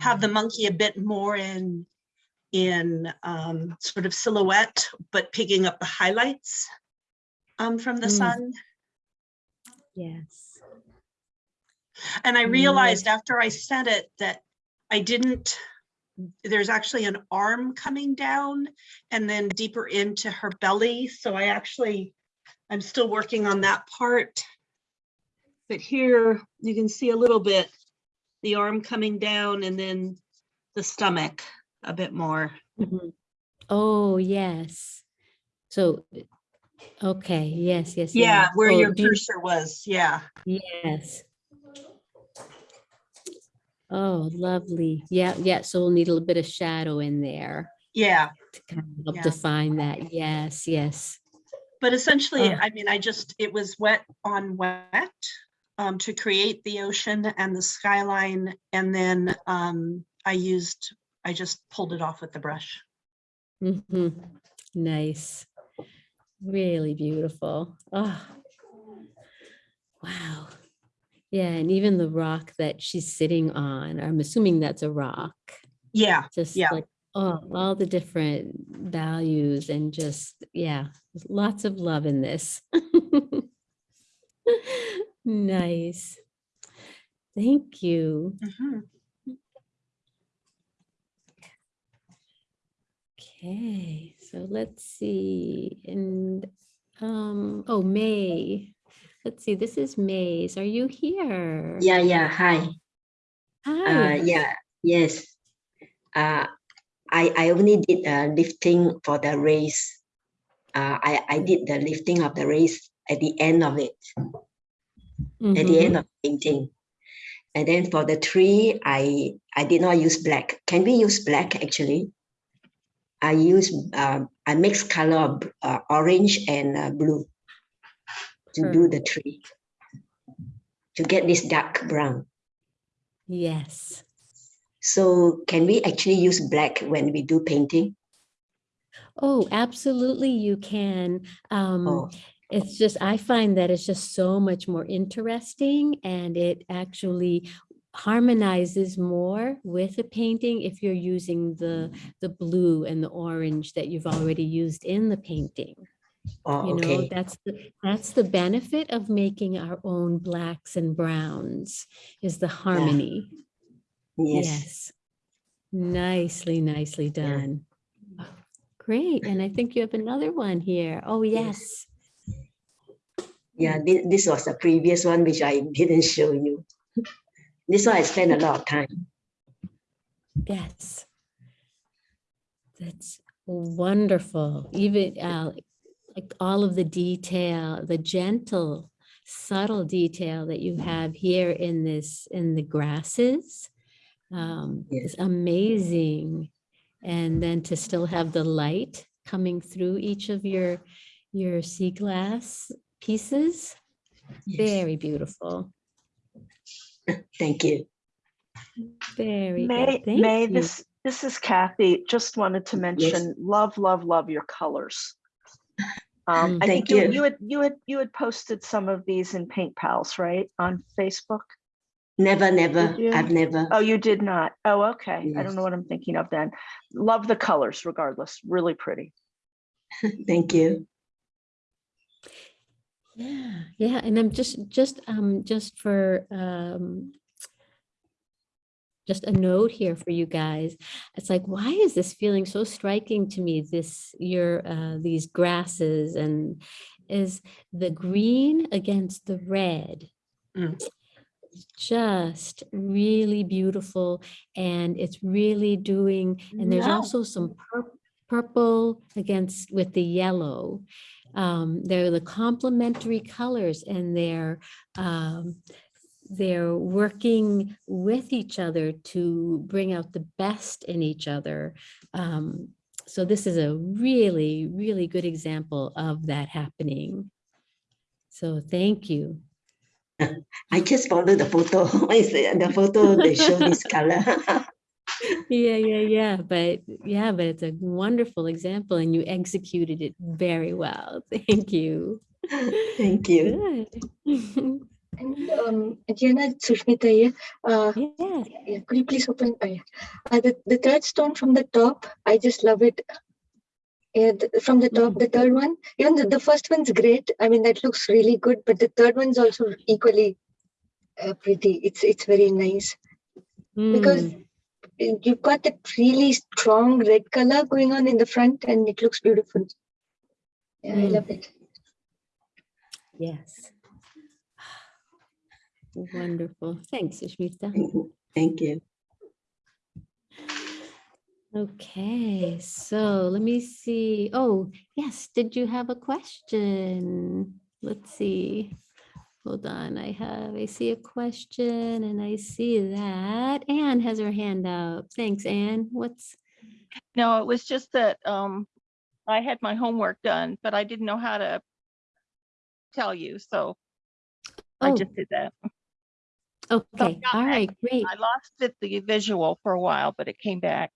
have the monkey a bit more in, in, um, sort of silhouette, but picking up the highlights, um, from the Mm. sun. Yes. And I Nice. realized after I said it that I didn't, there's actually an arm coming down and then deeper into her belly. So I actually, I'm still working on that part. But here you can see a little bit, the arm coming down and then the stomach a bit more. Mhm. Oh, yes. So Okay, yes, yes. Yeah, where Oh, your cursor was, yeah. Yes. Oh, lovely. Yeah, yeah. So we'll need a little bit of shadow in there Yeah, to kind of help Yeah. define that. Yes, yes. but essentially, Oh. I mean, I just, it was wet on wet um, to create the ocean and the skyline. And then um, I used, I just pulled it off with the brush. hmm Nice. Really beautiful. Oh, wow. Yeah, and even the rock that she's sitting on, I'm assuming that's a rock. Yeah, Just yeah. like, oh, all the different values and just, yeah, lots of love in this. [LAUGHS] Nice. Thank you. Mhm. Okay, so let's see, and, um, oh, May. Let's see, this is May's. Are you here? Yeah, yeah, hi. Hi. Uh, yeah, yes. Uh, I, I only did uh, lifting for the race. Uh, I, I did the lifting of the race at the end of it, at the end of painting. And then for the tree, I, I did not use black. Can we use black actually? I use, um, I mix color of uh, orange and uh, blue to do the tree, to get this dark brown. Yes. So can we actually use black when we do painting? Oh, absolutely, you can. Um, Oh. It's just, I find that it's just so much more interesting and it actually harmonizes more with a painting if you're using the, the blue and the orange that you've already used in the painting. Oh, You know, okay. that's, the that's the benefit of making our own blacks and browns is the harmony. Yes. Nicely, nicely done. Great, and I think you have another one here. Oh, yes. Yeah, this, this was the previous one which I didn't show you. [LAUGHS] This one I spent a lot of time. Yes. That's wonderful. Even uh, like- all of the detail, the gentle, subtle detail that you have here in this, in the grasses um, is amazing. And then to still have the light coming through each of your, your sea glass pieces. Very beautiful. [LAUGHS] Thank you. Very May, good. Thank May, you. this, this is Kathy. Just wanted to mention, love, love, love your colors. Um, Mm, I thank think you, you. you had, you had, you had posted some of these in Paint Pals, right, on Facebook? Never, never. I've never. Oh, you did not? Oh, okay. I don't know what I'm thinking of then. Love the colors regardless, really pretty. [LAUGHS] Thank you. Yeah, yeah, and I'm just, just, um, just for, um, just a note here for you guys. It's like, why is this feeling so striking to me? This, your, uh, these grasses and is the green against the red. Just really beautiful and it's really doing, and there's Wow. also some pur- purple against with the yellow. Um, they're the complementary colors and they're, um, they're working with each other to bring out the best in each other. Um, so this is a really, really good example of that happening. So thank you. [LAUGHS] I just followed the photo. [LAUGHS] The photo they show this [LAUGHS] color? Yeah, yeah, yeah, but yeah, but it's a wonderful example and you executed it very well. [LAUGHS] Thank you. Thank you. Good. And um, Jenna, Sushmita here. Uh, yes. yeah, could you please open? Uh, yeah. uh, the, the third stone from the top, I just love it. Yeah, the, from the top, the third one, even the, the first one's great. I mean, that looks really good, but the third one's also equally uh, pretty. It's it's very nice because Mm, uh, you've got that really strong red color going on in the front, and it looks beautiful. Yeah, I Mm. love it. Yes. Wonderful. Thanks, Sushmita. [LAUGHS] Thank you. Okay, so let me see. Oh, yes, did you have a question? Let's see. Hold on, I have, I see a question and I see that Anne has her hand up. Thanks, Anne. What's, No, it was just that um, I had my homework done, but I didn't know how to tell you, so I Oh. just did that. okay, got all right, great. I lost it, the visual for a while, but it came back.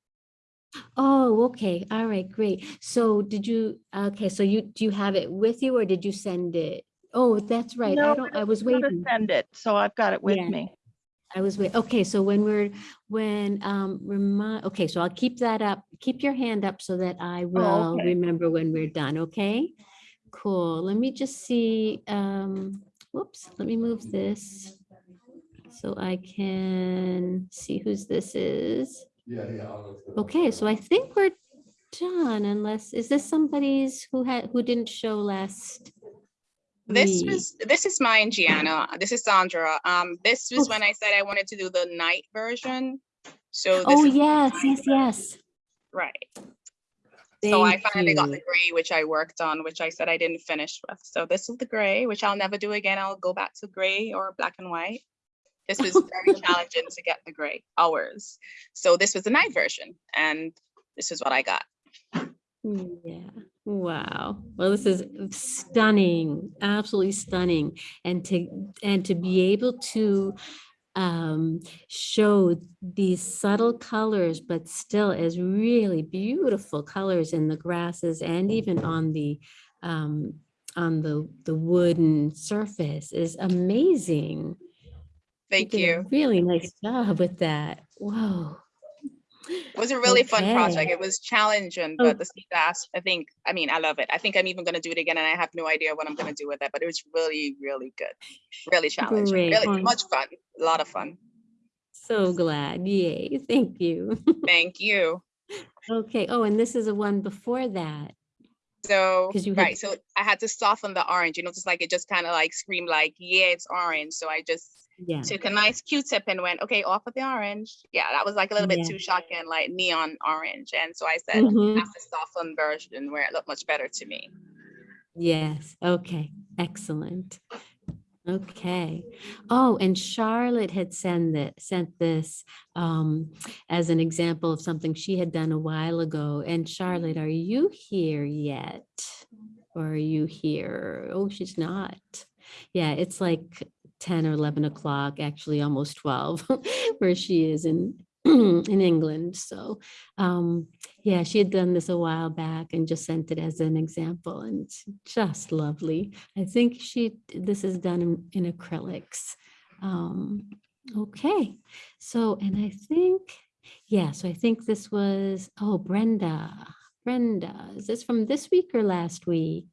Oh, okay, all right, great. So did you, okay, so you, do you have it with you or did you send it? Oh, that's right. I No, don't, I I was was gonna waiting. send it, so I've got it with Yeah. me. I was wait, okay, so when we're, when, um, remind, okay, so I'll keep that up, keep your hand up so that I will Oh, okay. remember when we're done, okay? Cool, let me just see, um, whoops, let me move this. So I can see whose this is. Yeah. Okay, so I think we're done unless, is this somebody's who had, who didn't show last? This was, this is mine, Gianna. This is Sandra. Um, this was Oh. when I said I wanted to do the night version. So this Oh, yes, yes, yes. Right. So I Thank finally got the gray, which I worked on, which I said I didn't finish with. So this is the gray, which I'll never do again. I'll go back to gray or black and white. This was [LAUGHS] very challenging to get the gray hours. So this was the night version and this is what I got. Yeah, wow. Well, this is stunning, absolutely stunning. And to, and to be able to um, show these subtle colors, but still as really beautiful colors in the grasses and even on the, um, on the, the wooden surface is amazing. Thank a you. Really nice job with that. Whoa. It was a really fun project. It was challenging, Oh. but the sea glass, I think, I mean, I love it. I think I'm even gonna do it again and I have no idea what I'm gonna do with it, but it was really, really good. Really challenging, Great. really much fun, a lot of fun. So glad. Yay. [LAUGHS] Thank you. Thank you. Okay. Oh, and this is a one before that. So, you right, so I had to soften the orange, you know, just like it just kind of like screamed like, yeah, it's orange. So I just Yeah. took a nice Q-tip and went, okay, off with the orange. Yeah, that was like a little bit Yeah. too shocking, like neon orange. And so I said, Mhm. that's the softened version where it looked much better to me. Yes. Okay. Excellent. Okay. Oh, and Charlotte had sent that sent this um, as an example of something she had done a while ago. And Charlotte, are you here yet? Or are you here? Oh, she's not. Yeah, it's like 10 or 11 o'clock, actually almost 12, [LAUGHS] where she is in [CLEARS THROAT] in England. So um, yeah, she had done this a while back and just sent it as an example and just lovely. I think she, this is done in, in acrylics. Um, okay, so, and I think, yeah, so I think this was, oh, Brenda, Brenda, is this from this week or last week?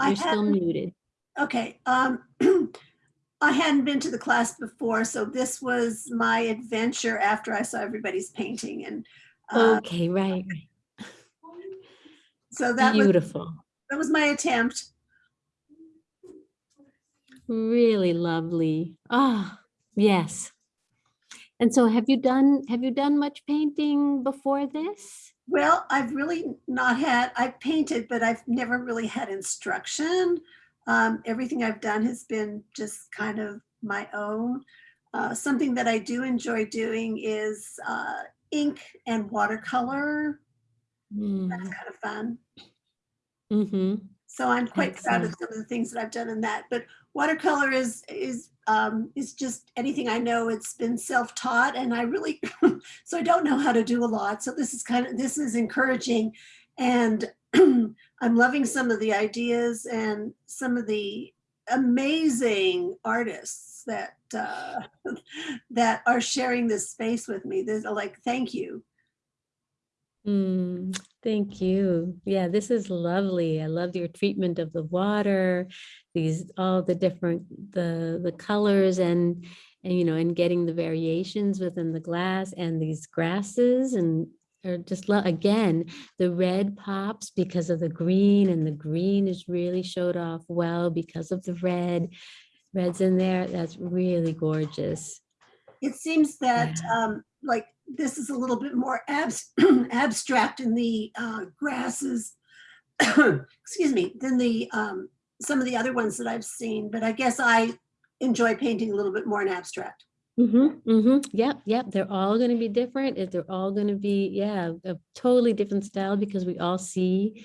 I You're still muted. Okay, um, [CLEARS THROAT] I hadn't been to the class before, so this was my adventure after I saw everybody's painting and uh, Okay, right, so that was, Beautiful. that was my attempt. Really lovely. Ah, yes. And so have you done, have you done much painting before this? Well, I've really not had, I've painted, but I've never really had instruction. Um, everything I've done has been just kind of my own. Uh, something that I do enjoy doing is uh, ink and watercolor. That's kind of fun. Mm-hmm. So I'm quite proud of some of the things that I've done in that. But watercolor is is um, is just anything I know. It's been self-taught, and I really [LAUGHS] so I don't know how to do a lot. So this is kind of this is encouraging, and [CLEARS THROAT] I'm loving some of the ideas and some of the amazing artists that uh, [LAUGHS] that are sharing this space with me. There's like thank you. Mm, thank you. Yeah, this is lovely. I love your treatment of the water, these, all the different, the, the colors and, and, you know, and getting the variations within the glass and these grasses and or just, lo- again, the red pops because of the green and the green is really showed off well because of the red. Red's in there. That's really gorgeous. It seems that, um, like, this is a little bit more abs- [CLEARS THROAT] abstract in the, uh, grasses. [COUGHS] Excuse me, than the, um, some of the other ones that I've seen, but I guess I enjoy painting a little bit more in abstract. Mm-hmm, mm-hmm. Yep, yep. They're all gonna be different. and They're all gonna be, yeah, a totally different style because we all see,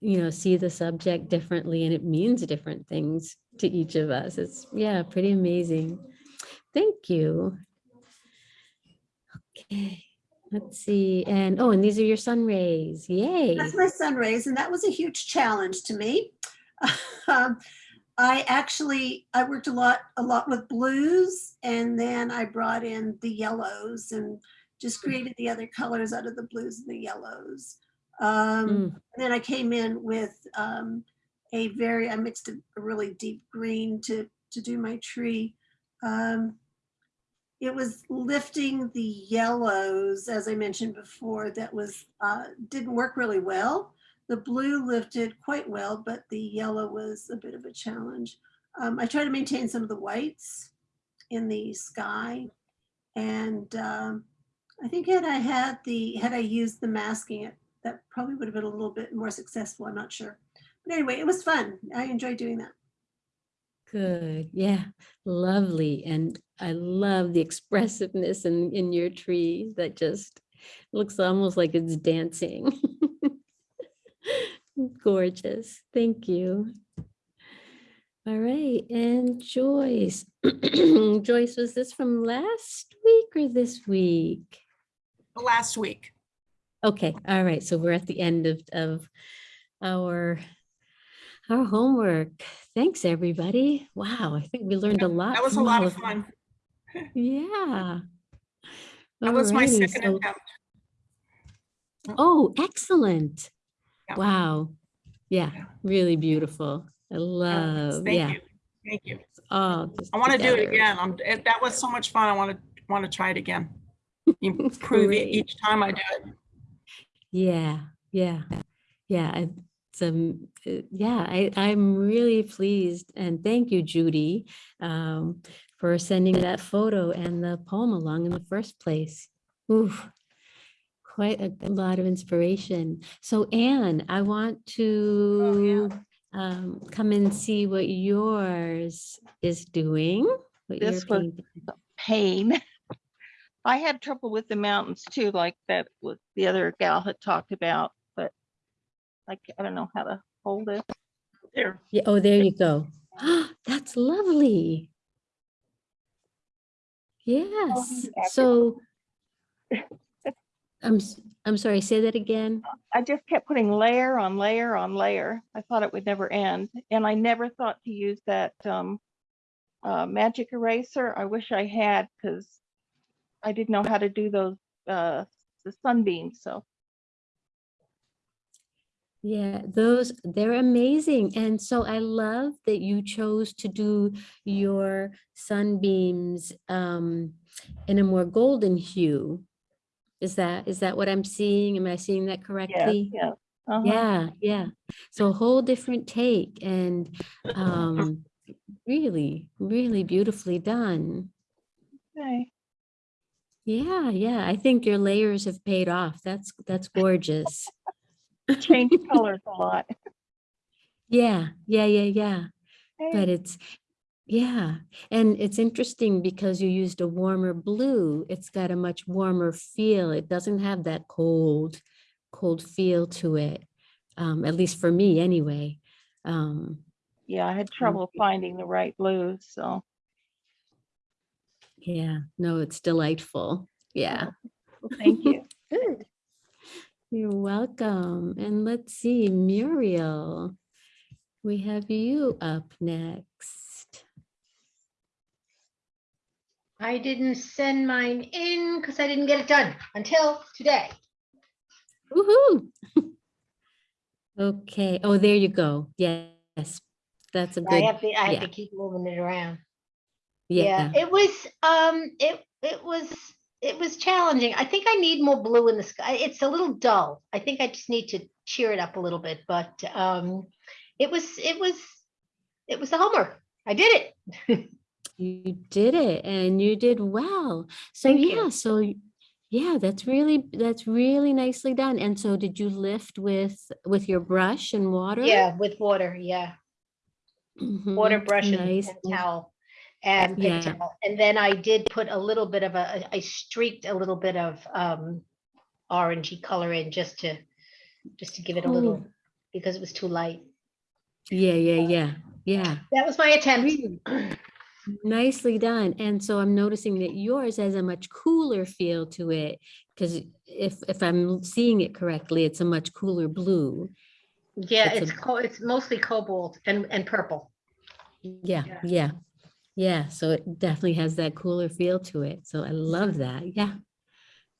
you know, see the subject differently and it means different things to each of us. It's, yeah, pretty amazing. Thank you. Okay, let's see. And, oh, and these are your sun rays. Yay. That's my sun rays, and that was a huge challenge to me. [LAUGHS] Um, I actually, I worked a lot, a lot with blues, and then I brought in the yellows and just created the other colors out of the blues and the yellows. Um, Mm. and then I came in with um, a very, I mixed a, a really deep green to to do my tree. Um, it was lifting the yellows, as I mentioned before, that was uh, didn't work really well. The blue lifted quite well, but the yellow was a bit of a challenge. Um, I try to maintain some of the whites in the sky. And um, I think had I had the, had I used the masking, it that probably would have been a little bit more successful. I'm not sure. But anyway, it was fun. I enjoyed doing that. Good. Yeah, lovely. And I love the expressiveness in, in your tree that just looks almost like it's dancing. [LAUGHS] Gorgeous. Thank you. All right. And Joyce. [CLEARS THROAT] Joyce, was this from last week or this week? Last week. Okay. All right. So we're at the end of, of our our homework. Thanks, everybody. Wow, I think we learned a lot. That was a lot of fun. [LAUGHS] [LAUGHS] Yeah. That was my second so- attempt. Oh. oh, excellent. Yeah. Wow. Yeah, really beautiful. I love, Thank yeah. you. Thank you. Oh, I want to do it again. I'm, it- that was so much fun. I want to, want to try it again. Improve [LAUGHS] it each time I do it. Yeah, yeah, yeah. I- Um, uh, yeah, I, I'm really pleased and thank you, Judy, um, for sending that photo and the poem along in the first place. Oof, quite a lot of inspiration. So Anne, I want to um, come and see what yours is doing. This was pain. [LAUGHS] I had trouble with the mountains too, like that the other gal had talked about, like, I don't know how to hold it. There. Yeah, oh, there you go. [GASPS] That's lovely. Yes, so. I'm, I'm sorry, say that again. I just kept putting layer on layer on layer. I thought it would never end. And I never thought to use that um, uh, magic eraser. I wish I had because I didn't know how to do those, uh, the sunbeams. So Yeah, those, they're amazing. And so I love that you chose to do your sunbeams um, in a more golden hue. Is that, is that what I'm seeing? Am I seeing that correctly? yeah. uh-huh. Yeah, yeah. So a whole different take and um, really, really beautifully done. Okay. Yeah, yeah. I think your layers have paid off. That's, that's gorgeous. Change [LAUGHS] colors a lot. Yeah, yeah, yeah, yeah. But it's, yeah. And it's interesting because you used a warmer blue. It's got a much warmer feel. It doesn't have that cold, cold feel to it. Um, at least for me anyway. Um, Yeah, I had trouble finding the right blues. So yeah, no, it's delightful. Yeah. well, thank you. [LAUGHS] Good. You're welcome. And let's see, Muriel, we have you up next. I didn't send mine in because I didn't get it done until today. Woohoo! [LAUGHS] Okay. Oh, there you go. Yes, that's a good. I have to, I have yeah, to keep moving it around. Yeah. It was, um, it, it was it was challenging. I think I need more blue in the sky. It's a little dull. I think I just need to cheer it up a little bit, but um, it was, it was, it was the homework. I did it. [LAUGHS] You did it and you did well. So Thank you. yeah, so yeah, that's really, that's really nicely done. And so did you lift with, with your brush and water? Yeah, with water, yeah. Water Mhm, brush and nice, and nice. towel. And Yeah. And then I did put a little bit of a, I streaked a little bit of um orangey color in just to, just to give it a little, Cool. because it was too light. Yeah, yeah, yeah, yeah. That was my attempt. Nicely done. And so I'm noticing that yours has a much cooler feel to it. Because if, if I'm seeing it correctly, it's a much cooler blue. Yeah, It's it's a- co, it's mostly cobalt and, and purple. Yeah, yeah, yeah. Yeah, so it definitely has that cooler feel to it. So I love that. Yeah.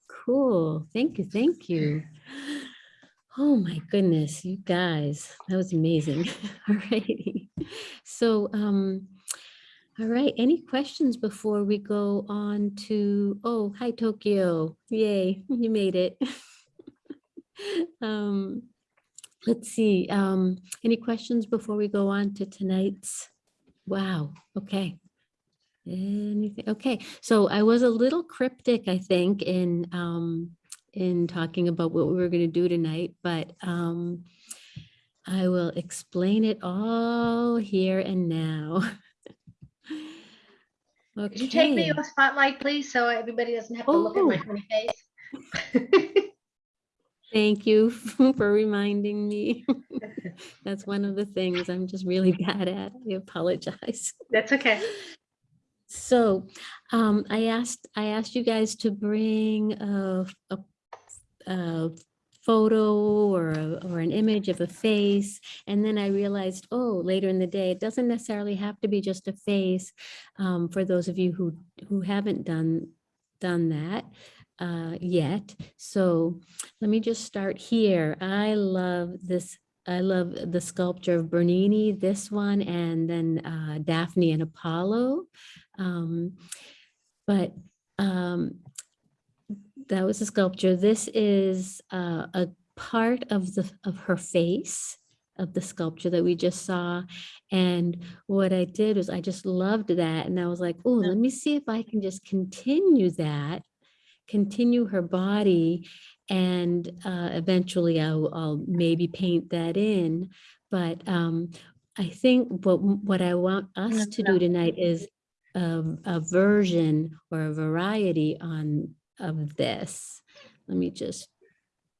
Cool. Thank you. Thank you. Oh my goodness, you guys, that was amazing. [LAUGHS] All righty. So, um, all right, any questions before we go on to, oh, hi Tokyo. Yay, [LAUGHS] you made it. [LAUGHS] Um, let's see, um, any questions before we go on to tonight's? Wow, okay. Anything, okay, so I was a little cryptic, I think, in, um, in talking about what we were gonna do tonight, but, um, I will explain it all here and now. [LAUGHS] Could you take me Okay. off spotlight, please, so everybody doesn't have to look at my Oh. funny face? [LAUGHS] Thank you [LAUGHS] for reminding me. That's one of the things I'm just really bad at. I apologize. That's okay. So um, I asked, I asked you guys to bring a, a, a photo or, a- or an image of a face. And then I realized, oh, later in the day, it doesn't necessarily have to be just a face. Um, for those of you who, who haven't done, done that uh, yet. So let me just start here. I love this. I love the sculpture of Bernini, this one, and then uh, Daphne and Apollo. Um, but um, that was a sculpture. This is uh, a part of the of her face of the sculpture that we just saw. And what I did was I just loved that. And I was like, oh, let me see if I can just continue that, continue her body. And uh, eventually I'll, I'll maybe paint that in. But um, I think what, what I want us to do tonight is a, a version or a variety on of this. Let me just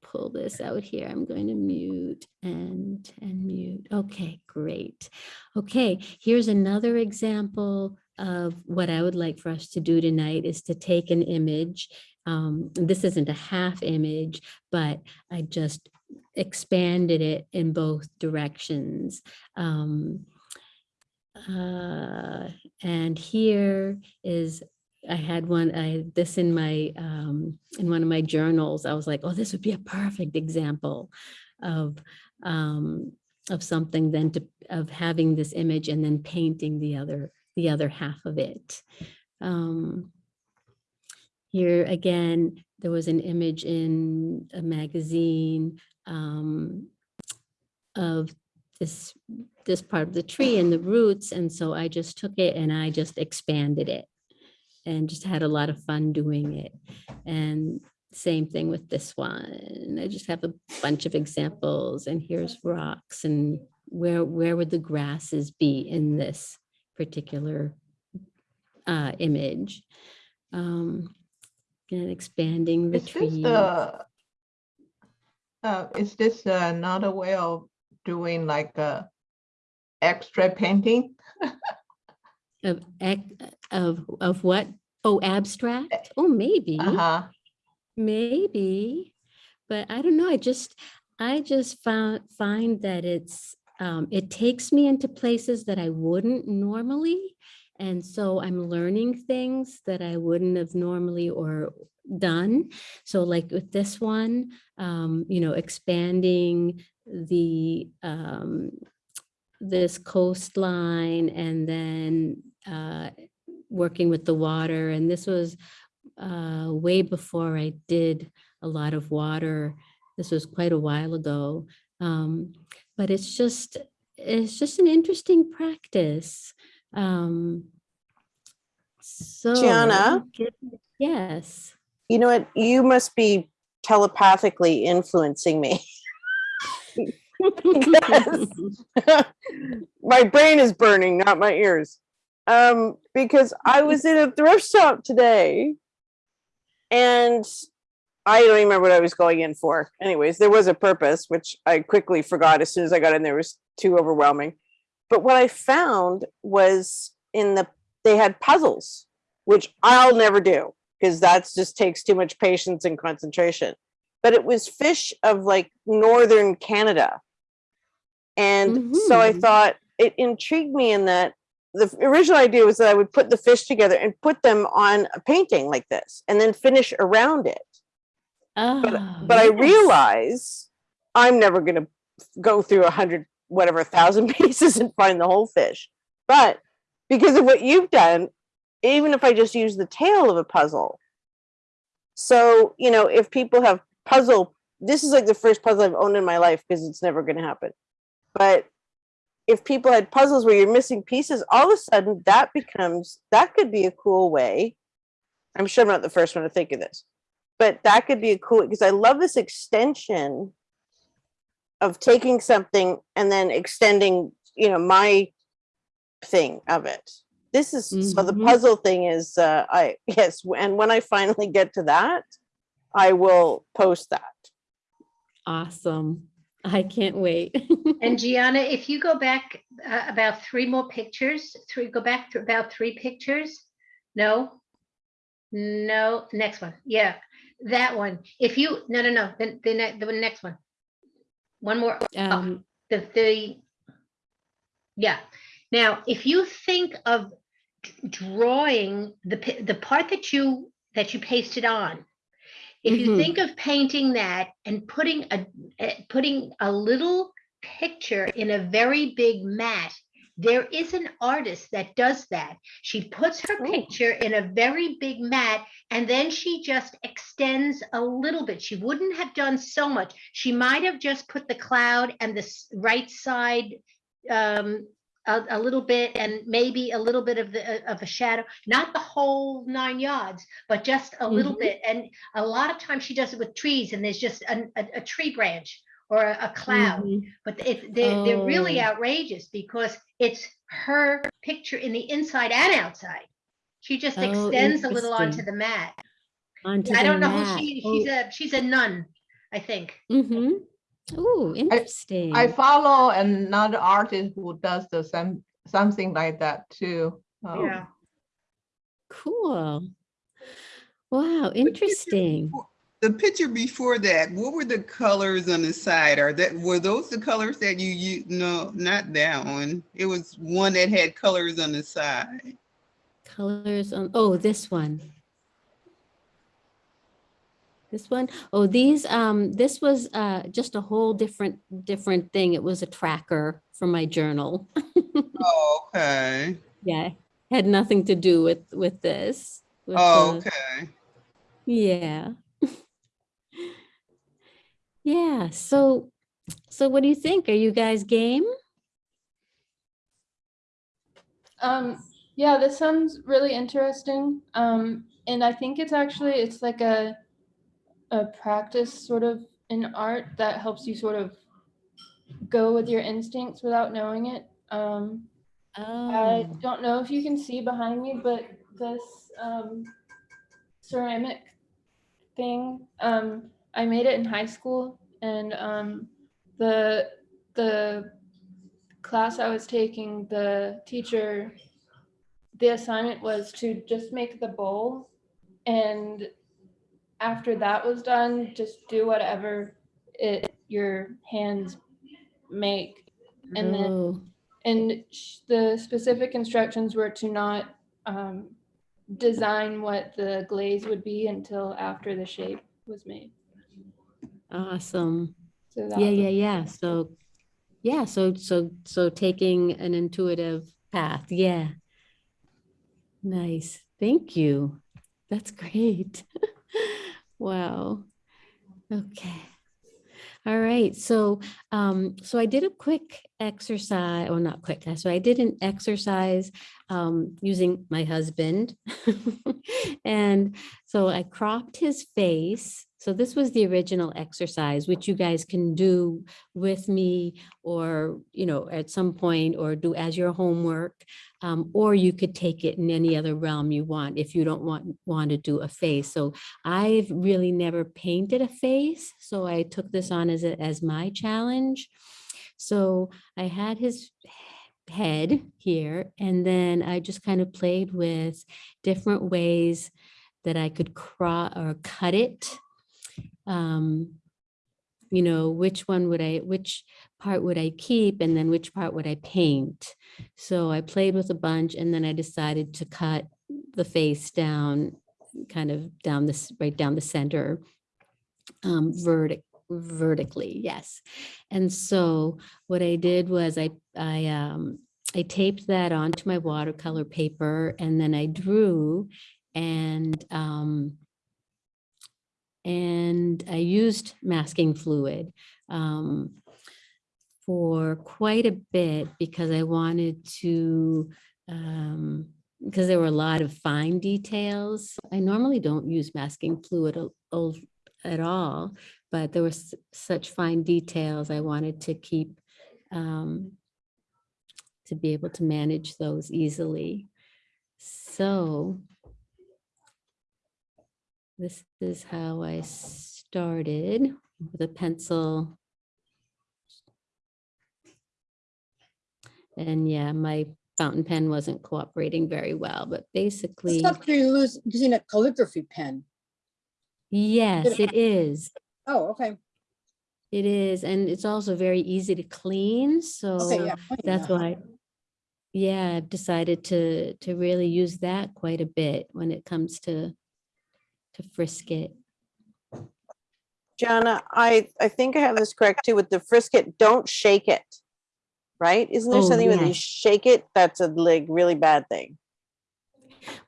pull this out here. I'm going to mute and and mute. Okay, great. Okay, here's another example of what I would like for us to do tonight is to take an image. Um, this isn't a half image, but I just expanded it in both directions. Um, uh, and here is, I had one, I this in my, um, in one of my journals. I was like, oh, this would be a perfect example of, um, of something then to, of having this image and then painting the other, the other half of it. Um, here again, there was an image in a magazine um, of this this part of the tree and the roots. And so I just took it and I just expanded it and just had a lot of fun doing it. And same thing with this one. I just have a bunch of examples and here's rocks and where where would the grasses be in this particular uh, image? Um, and expanding the Is this tree. uh, uh, is this another way of doing like a extra painting? Of, of, of what? Oh, abstract? Oh, maybe. Uh-huh. Maybe, but I don't know. I just, I just found, find that it's, um, it takes me into places that I wouldn't normally. And so I'm learning things that I wouldn't have normally or done. So like with this one, um, you know, expanding the, um, this coastline and then uh, working with the water. And this was uh, way before I did a lot of water. This was quite a while ago. Um, but it's just, it's just an interesting practice. Um, so. Gianna? Yes. You know what? You must be telepathically influencing me. [LAUGHS] [LAUGHS] My brain is burning, not my ears. Um, because I was in a thrift shop today and I don't remember what I was going in for. Anyways, there was a purpose, which I quickly forgot as soon as I got in there. It was too overwhelming. But what I found was in the they had puzzles, which I'll never do because that's just takes too much patience and concentration. But it was fish of like northern Canada. And so I Mhm. thought it intrigued me in that the original idea was that I would put the fish together and put them on a painting like this and then finish around it. But, Oh, but I yes. realize I'm never going to go through a hundred, whatever, thousand [LAUGHS] pieces and find the whole fish. But because of what you've done, even if I just use the tail of a puzzle. So, you know, if people have puzzle, this is like the first puzzle I've owned in my life because it's never going to happen. But if people had puzzles where you're missing pieces, all of a sudden that becomes, that could be a cool way. I'm sure I'm not the first one to think of this, but that could be a cool, because I love this extension of taking something and then extending, you know, my thing of it. This is, so the Mhm. puzzle thing is, uh, I, [LAUGHS] yes, and when I finally get to that, I will post that. Awesome. I can't wait. [LAUGHS] And Gianna, if you go back uh, about three more pictures, three, go back to about three pictures. No? No, next one. Yeah, that one. If you, no, no, no, the, the, ne- the next one. One more. up. Um, The, the, yeah. Now, if you think of drawing the, the part that you, that you pasted on, if you Mhm. think of painting that and putting a, eh, putting a little picture in a very big mat, there is an artist that does that. She puts her picture in a very big mat and then she just extends a little bit. She wouldn't have done so much. She might have just put the cloud and the right side um, a, a little bit and maybe a little bit of the uh, of a shadow, not the whole nine yards, but just a little Mhm. bit. And a lot of times she does it with trees and there's just a, a, a tree branch or a, a cloud. Mhm. But it, they're, they're really Oh. outrageous because it's her picture in the inside and outside. She just Oh, extends a little onto the mat. Onto I don't know mat. who she, she's Oh, a, she's a nun, I think. Mm-hmm. Oh, interesting. I follow another artist who does the same, something like that too. Um, Yeah. Cool. Wow, interesting. The picture before that, what were the colors on the side? Are that were those the colors that you you no not that one. It was one that had colors on the side. Colors on, oh, this one. This one? Oh, these, um, this was, uh, just a whole different, different thing. It was a tracker for my journal. [LAUGHS] Oh, okay. Yeah, had nothing to do with, with this. with Oh, the- okay. Yeah. Yeah, so, so what do you think? Are you guys game? Um, yeah, this sounds really interesting. Um, and I think it's actually it's like a a practice sort of in art that helps you sort of go with your instincts without knowing it. Um, I Oh, don't know if you can see behind me, but this um, ceramic thing, um, I made it in high school, and um, the the class I was taking, the teacher, the assignment was to just make the bowl, and after that was done, just do whatever it your hands make, and then oh, and sh- the specific instructions were to not um, design what the glaze would be until after the shape was made. Awesome. So Yeah, yeah, yeah. So, yeah, so, so, so taking an intuitive path. Yeah. Nice. Thank you. That's great. [LAUGHS] Wow. Okay. All right, so um, so I did a quick exercise, or not quick, so I did an exercise um, using my husband. [LAUGHS] And so I cropped his face. So this was the original exercise, which you guys can do with me or, you know, at some point or do as your homework. Um, or you could take it in any other realm you want if you don't want, want to do a face. So I've really never painted a face, so I took this on as a, as my challenge. So I had his head here, and then I just kind of played with different ways that I could craw or cut it. Um, you know, which one would I, which part would I keep, and then which part would I paint? So I played with a bunch, and then I decided to cut the face down kind of down this, right down the center, um, vertic, vertically, yes. And so what I did was I, I, um, I taped that onto my watercolor paper and then I drew and, um, and I used masking fluid, um, for quite a bit because I wanted to, um, because there were a lot of fine details. I normally don't use masking fluid a- al- at all, but there were such fine details I wanted to keep um, to be able to manage those easily. So this is how I started with a pencil. And yeah, my fountain pen wasn't cooperating very well, but basically, lose- using a calligraphy pen. Yes, it is. Oh, okay. It is, and it's also very easy to clean, so yeah, that's yeah. why. Yeah, I've decided to, to really use that quite a bit when it comes to, to frisket. Jana, I, I think I have this correct too with the frisket, don't shake it. Right? Isn't there Oh, something when you shake it, that's a like really bad thing?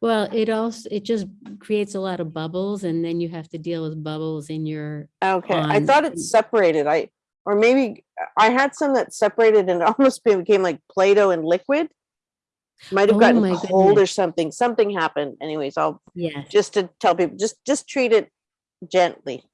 Well, it also, it just creates a lot of bubbles and then you have to deal with bubbles in your. Okay, I thought it separated. I, or maybe I had some that separated and [LAUGHS] almost became like Play-Doh and liquid. Might have Oh gotten cold or something. Something happened. Anyways, I'll, Yes. just to tell people, just, just treat it gently.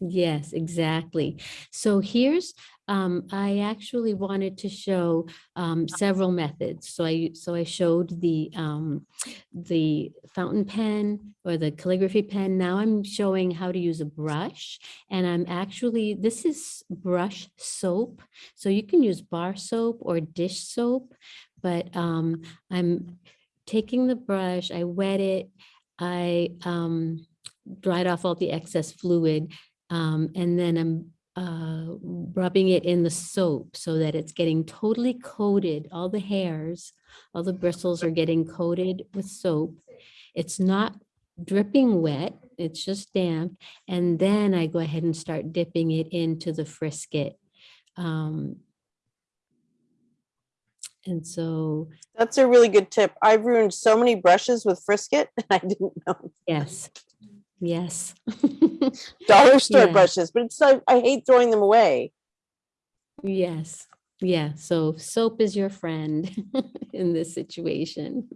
Yes, exactly. So here's, um, I actually wanted to show, um, several methods. So I, so I showed the, um, the fountain pen or the calligraphy pen. Now I'm showing how to use a brush and I'm actually, this is brush soap. So you can use bar soap or dish soap, but, um, I'm taking the brush, I wet it, I, um, dried off all the excess fluid um, and then I'm uh, rubbing it in the soap so that it's getting totally coated. All the hairs, all the bristles are getting coated with soap. It's not dripping wet, it's just damp. And then I go ahead and start dipping it into the frisket. Um, and so, That's a really good tip. I've ruined so many brushes with frisket. and [LAUGHS] I didn't know. yes, yes. Dollar store Yeah. brushes, but it's like, I hate throwing them away. Yes, yeah, so soap is your friend [LAUGHS] in this situation.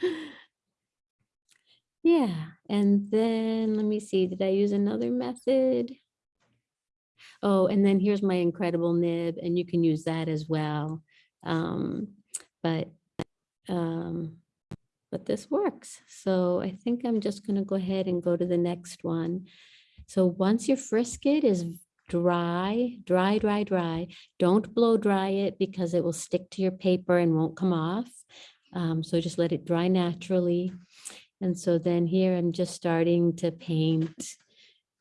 [LAUGHS] Yeah, and then let me see, did I use another method? Oh, and then here's my incredible nib, and you can use that as well. Um, but, um, but this works. So I think I'm just gonna go ahead and go to the next one. So once your frisket is dry, dry, dry, dry, don't blow dry it because it will stick to your paper and won't come off. Um, so just let it dry naturally. And so then here I'm just starting to paint.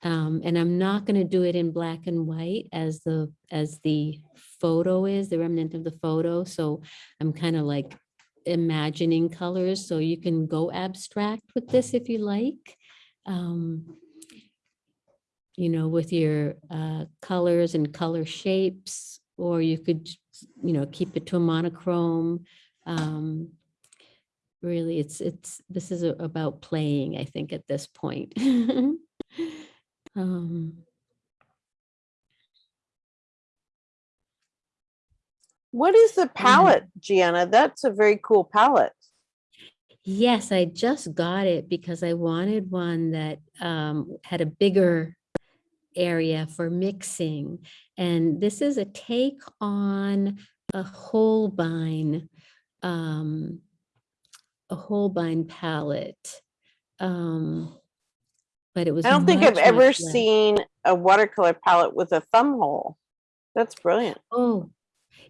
Um, and I'm not going to do it in black and white as the as the photo is, the remnant of the photo. So I'm kind of like imagining colors. So you can go abstract with this if you like. Um, you know, with your uh, colors and color shapes, or you could, you know, keep it to a monochrome. Um, really, it's, it's, this is a- about playing, I think, at this point. [LAUGHS] Um, What is the palette, Gianna? That's a very cool palette. Yes, I just got it because I wanted one that um, had a bigger area for mixing. And this is a take on a Holbein, um, a Holbein palette. Um, but it was. I don't think I've ever seen a watercolor palette with a thumb hole. That's brilliant. Oh,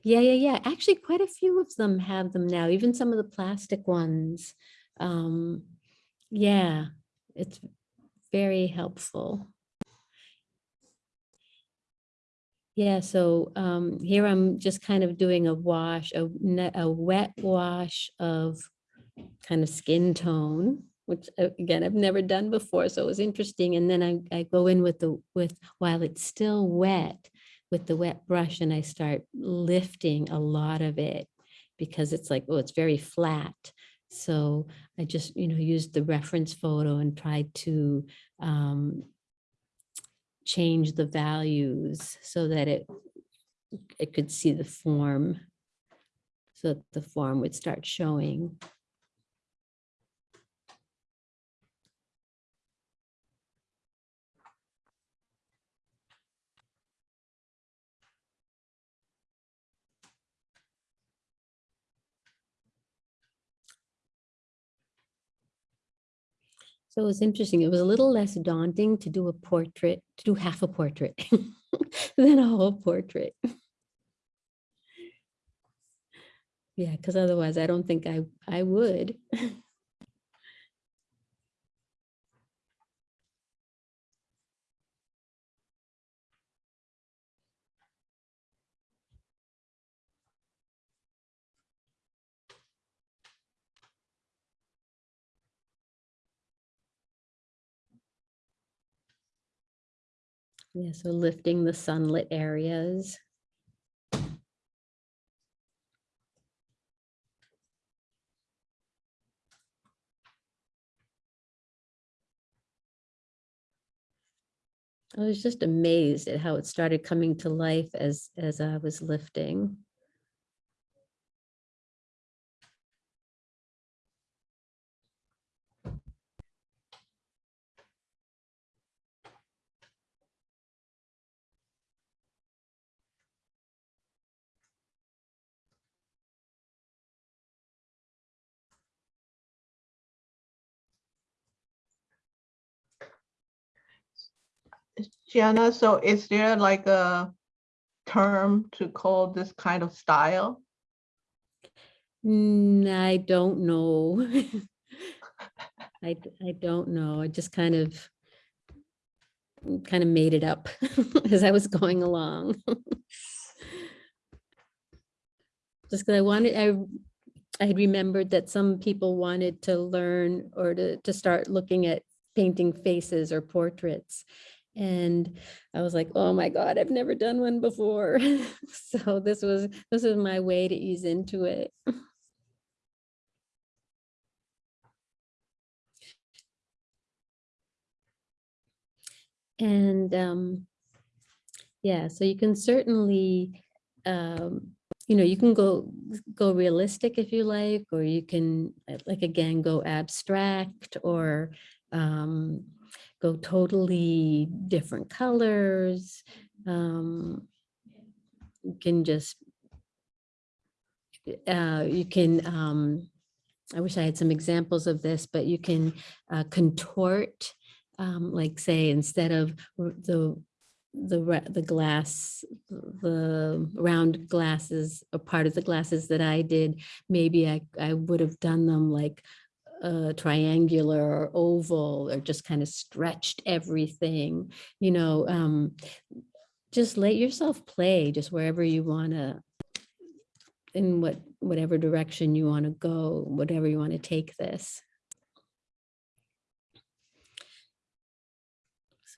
yeah, yeah, yeah. Actually, quite a few of them have them now, even some of the plastic ones. Um, yeah, it's very helpful. Yeah, so um, here I'm just kind of doing a wash, a, a wet wash of kind of skin tone, which uh, again, I've never done before, so it was interesting. And then I, I go in with the, with, while it's still wet, with the wet brush and I start lifting a lot of it because it's like, oh, it's very flat. So I just, you know, used the reference photo and tried to um, change the values so that it, it could see the form. So that the form would start showing. So it was interesting. It was a little less daunting to do a portrait, to do half a portrait [LAUGHS] than a whole portrait. Yeah, because otherwise I don't think I, I would. [LAUGHS] Yeah, so lifting the sunlit areas. I was just amazed at how it started coming to life as, as I was lifting. Gianna, so is there like a term to call this kind of style? Mm, I don't know. [LAUGHS] I, I don't know. I just kind of kind of made it up [LAUGHS] as I was going along. [LAUGHS] Just because I wanted, I, I had remembered that some people wanted to learn or to, to start looking at painting faces or portraits. And I was like, oh my God, I've never done one before. [LAUGHS] So this was, this was my way to ease into it. And um, yeah, so you can certainly, um, you know, you can go go realistic if you like, or you can like again go abstract or um, go totally different colors. Um, you can just uh, you can um, I wish I had some examples of this, but you can uh, contort, um, like say, instead of the the the glass, the round glasses, a part of the glasses that I did, maybe I I would have done them like uh, triangular or oval, or just kind of stretched everything. You know, um, just let yourself play, just wherever you want to in what whatever direction you want to go, whatever you want to take this.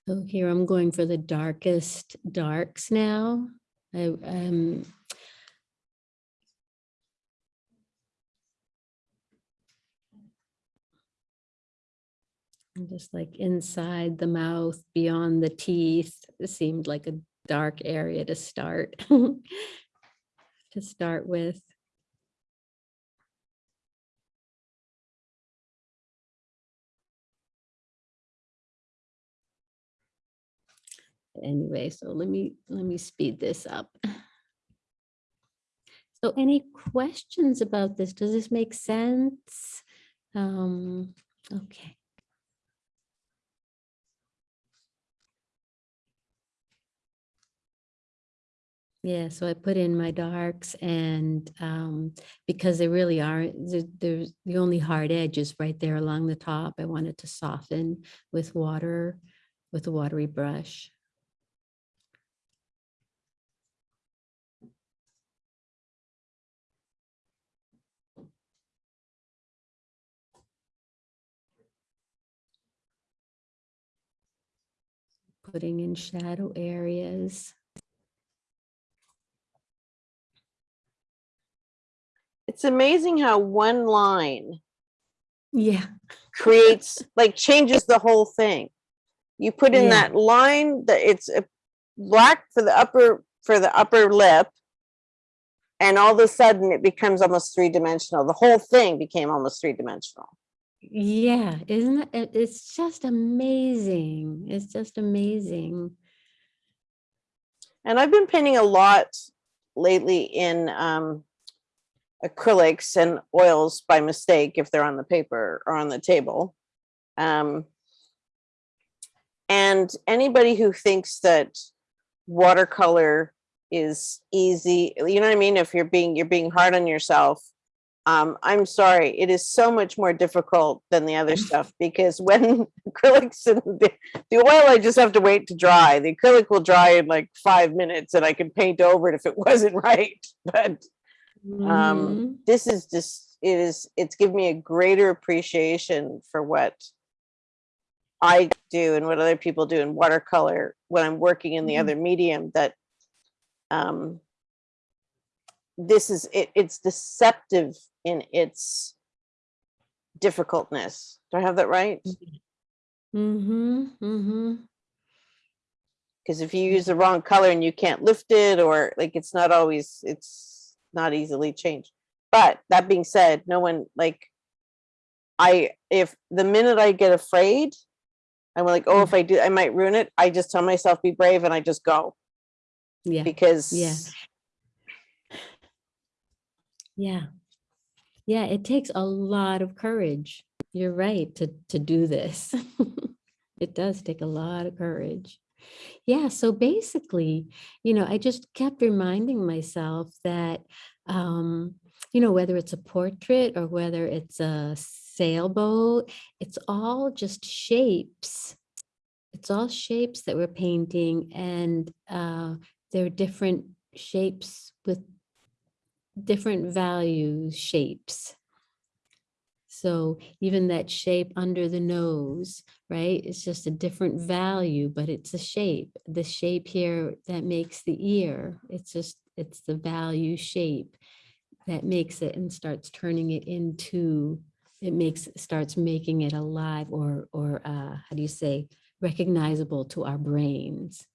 So here I'm going for the darkest darks now. I um And Just like inside the mouth, beyond the teeth, it seemed like a dark area to start. [LAUGHS] To start with. Anyway, so let me, let me speed this up. So any questions about this? Does this make sense? Um, okay. Yeah, so I put in my darks and um, because they really are, there- there's the only hard edge is right there along the top. I wanted to soften with water, with a watery brush. Putting in shadow areas. It's amazing how one line Yeah. creates, like changes the whole thing. You put in Yeah. that line that it's a black for the upper, for the upper lip. And all of a sudden it becomes almost three dimensional. The whole thing became almost three dimensional. Yeah, isn't it? it- It's just amazing. It's just amazing. And I've been painting a lot lately in um, acrylics and oils by mistake if they're on the paper or on the table. Um, and anybody who thinks that watercolor is easy, you know what I mean? If you're being you're being hard on yourself, um, I'm sorry, it is so much more difficult than the other [LAUGHS] stuff because when [LAUGHS] acrylics and the, the oil, I just have to wait to dry. The acrylic will dry in like five minutes and I can paint over it if it [LAUGHS] wasn't right. But um, Mhm. this is just, it is, it's given me a greater appreciation for what I do and what other people do in watercolor when I'm working in the Mhm. other medium that um, this is, it, it's deceptive in its difficultness. Do I have that right? Mm-hmm, mm-hmm. Because if you use the wrong color and you can't lift it or like, it's not always, it's not easily changed. But that being said, no one like, I, if the minute I get afraid, I'm like, oh, if mm-hmm. I do, I might ruin it. I just tell myself, be brave and I just go Yeah, because yeah. Yeah. Yeah, it takes a lot of courage. You're right to to do this. [LAUGHS] It does take a lot of courage. Yeah, so basically, you know, I just kept reminding myself that um, you know, whether it's a portrait or whether it's a sailboat, it's all just shapes. It's all shapes that we're painting and uh they're different shapes with different values, shapes. So even that shape under the nose, right? It's just a different value, but it's a shape. The shape here that makes the ear, it's just, it's the value shape that makes it and starts turning it into, it makes, starts making it alive or, or uh, how do you say, recognizable to our brains.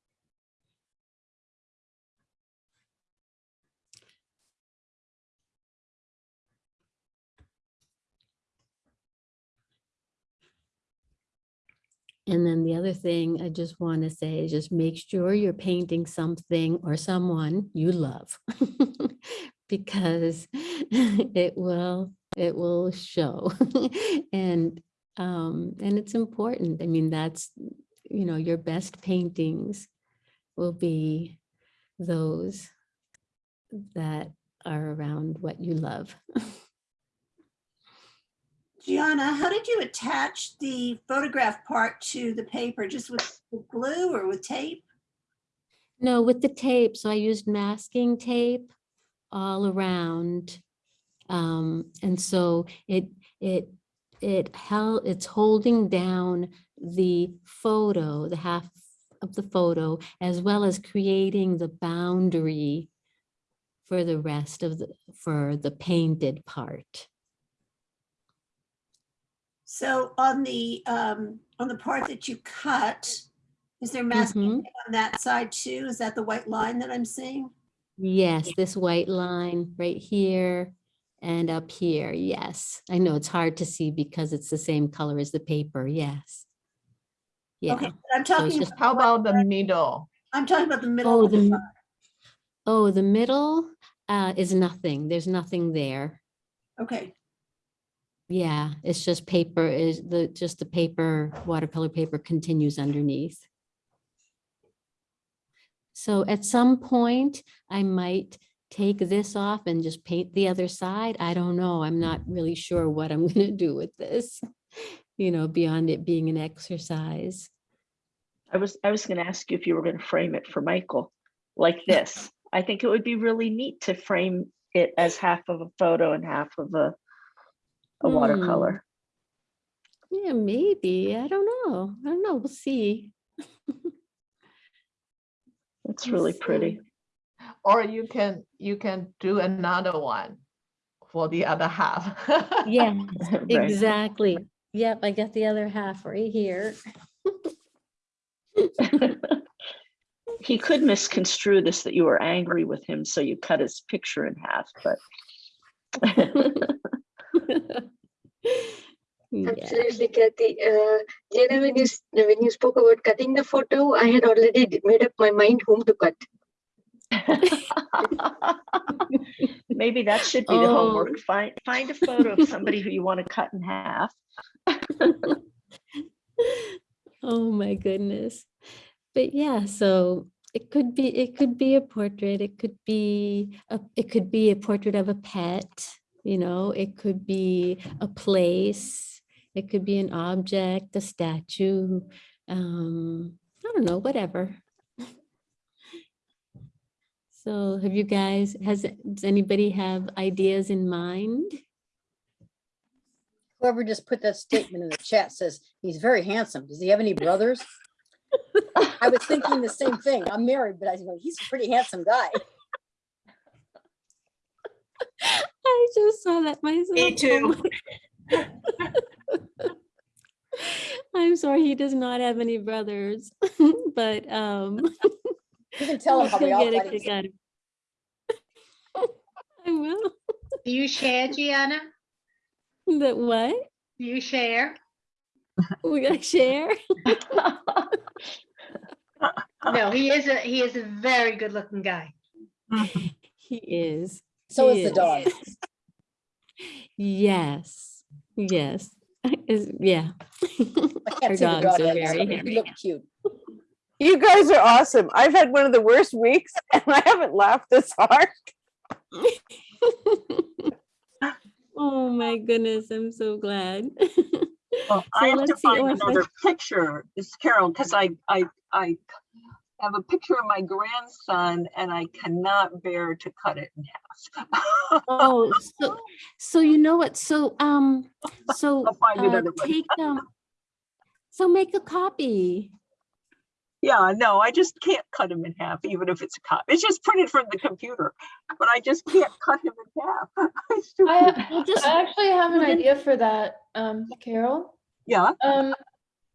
And then the other thing I just want to say is just make sure you're painting something or someone you love. [LAUGHS] because [LAUGHS] it will, it will show. [LAUGHS] and um, and it's important. I mean, that's, you know, your best paintings will be those that are around what you love. Gianna, how did you attach the photograph part to the paper? Just with glue or with tape? No, with the tape, so I used masking tape all around. Um, and so it, it, it held, it's holding down the photo, the half of the photo, as well as creating the boundary for the rest of the, for the painted part. So on the, um, on the part that you cut, is there masking Mhm. on that side too? Is that the white line that I'm seeing? Yes, this white line right here and up here. Yes, I know it's hard to see because it's the same color as the paper. Yes. Yeah. Okay, I'm So it's talking, just- How about the middle? I'm talking about the Oh, middle. of the, the oh, the middle uh, is nothing. There's nothing there. Okay, Yeah, it's just paper is the, just the paper, watercolor paper continues underneath. So at some point, I might take this off and just paint the other side. I don't know. I'm not really sure what I'm [LAUGHS] gonna do with this, you know, beyond it being an exercise. I was, I was gonna ask you if you were gonna frame it for Michael, like [LAUGHS] this. I think it would be really neat to frame it as half of a photo and half of a, a Hmm. watercolor. Yeah, maybe. I don't know. I don't know. We'll see. It's We'll really see. pretty. Or you can, you can do another one for the other half. [LAUGHS] Yeah, [LAUGHS] Right. exactly. Yep, I got the other half right here. [LAUGHS] He could misconstrue this that you were angry with him, so you cut his picture in half, but. Yeah. Absolutely, Kathy. Uh, Jana, when you, when you spoke about cutting the photo, I had already made up my mind whom to cut. [LAUGHS] Maybe that should be the homework. Find, find a photo of somebody who you want to cut in half. [LAUGHS] Oh my goodness. But yeah, so it could be, it could be a portrait, it could be, a it could be a portrait of a pet, you know, it could be a place, it could be an object, a statue, um, I don't know, whatever. [LAUGHS] So have you guys, has, does anybody have ideas in mind? Whoever just put that statement in the chat says he's very handsome. Does he have any brothers? [LAUGHS] I was thinking the same thing. I'm married, but I going, he's a pretty handsome guy. [LAUGHS] I just saw that myself. Me Oh too. my- [LAUGHS] I'm sorry, he does not have any brothers, [LAUGHS] but um. [LAUGHS] You can tell him how we all get a kick out of- I will. Do you share, Gianna? That what? Do you share? We gotta share? No, he is a, he is a very good looking guy. He is. So he is the dog. Yes, yes, is, yeah. Our can't see the dogs dog. are very so hairy. He looked cute. You guys are awesome. I've had one of the worst weeks [LAUGHS] and I haven't laughed this hard. [LAUGHS] Oh my goodness, I'm so glad. Well, [LAUGHS] So I have to find oh, I- another picture, it's Carol, because I, I, I have a picture of my grandson and I cannot bear to cut it in half. [LAUGHS] Oh, so, so you know what, so, um, so, [LAUGHS] I'll find uh, another take, um, so make a copy. Yeah, no, I just can't cut him in half, even if it's a cut. It's just printed from the computer, but I just can't cut him in half. [LAUGHS] I, big. Well, just, I actually have an idea for that, um, Carol. Yeah, Um,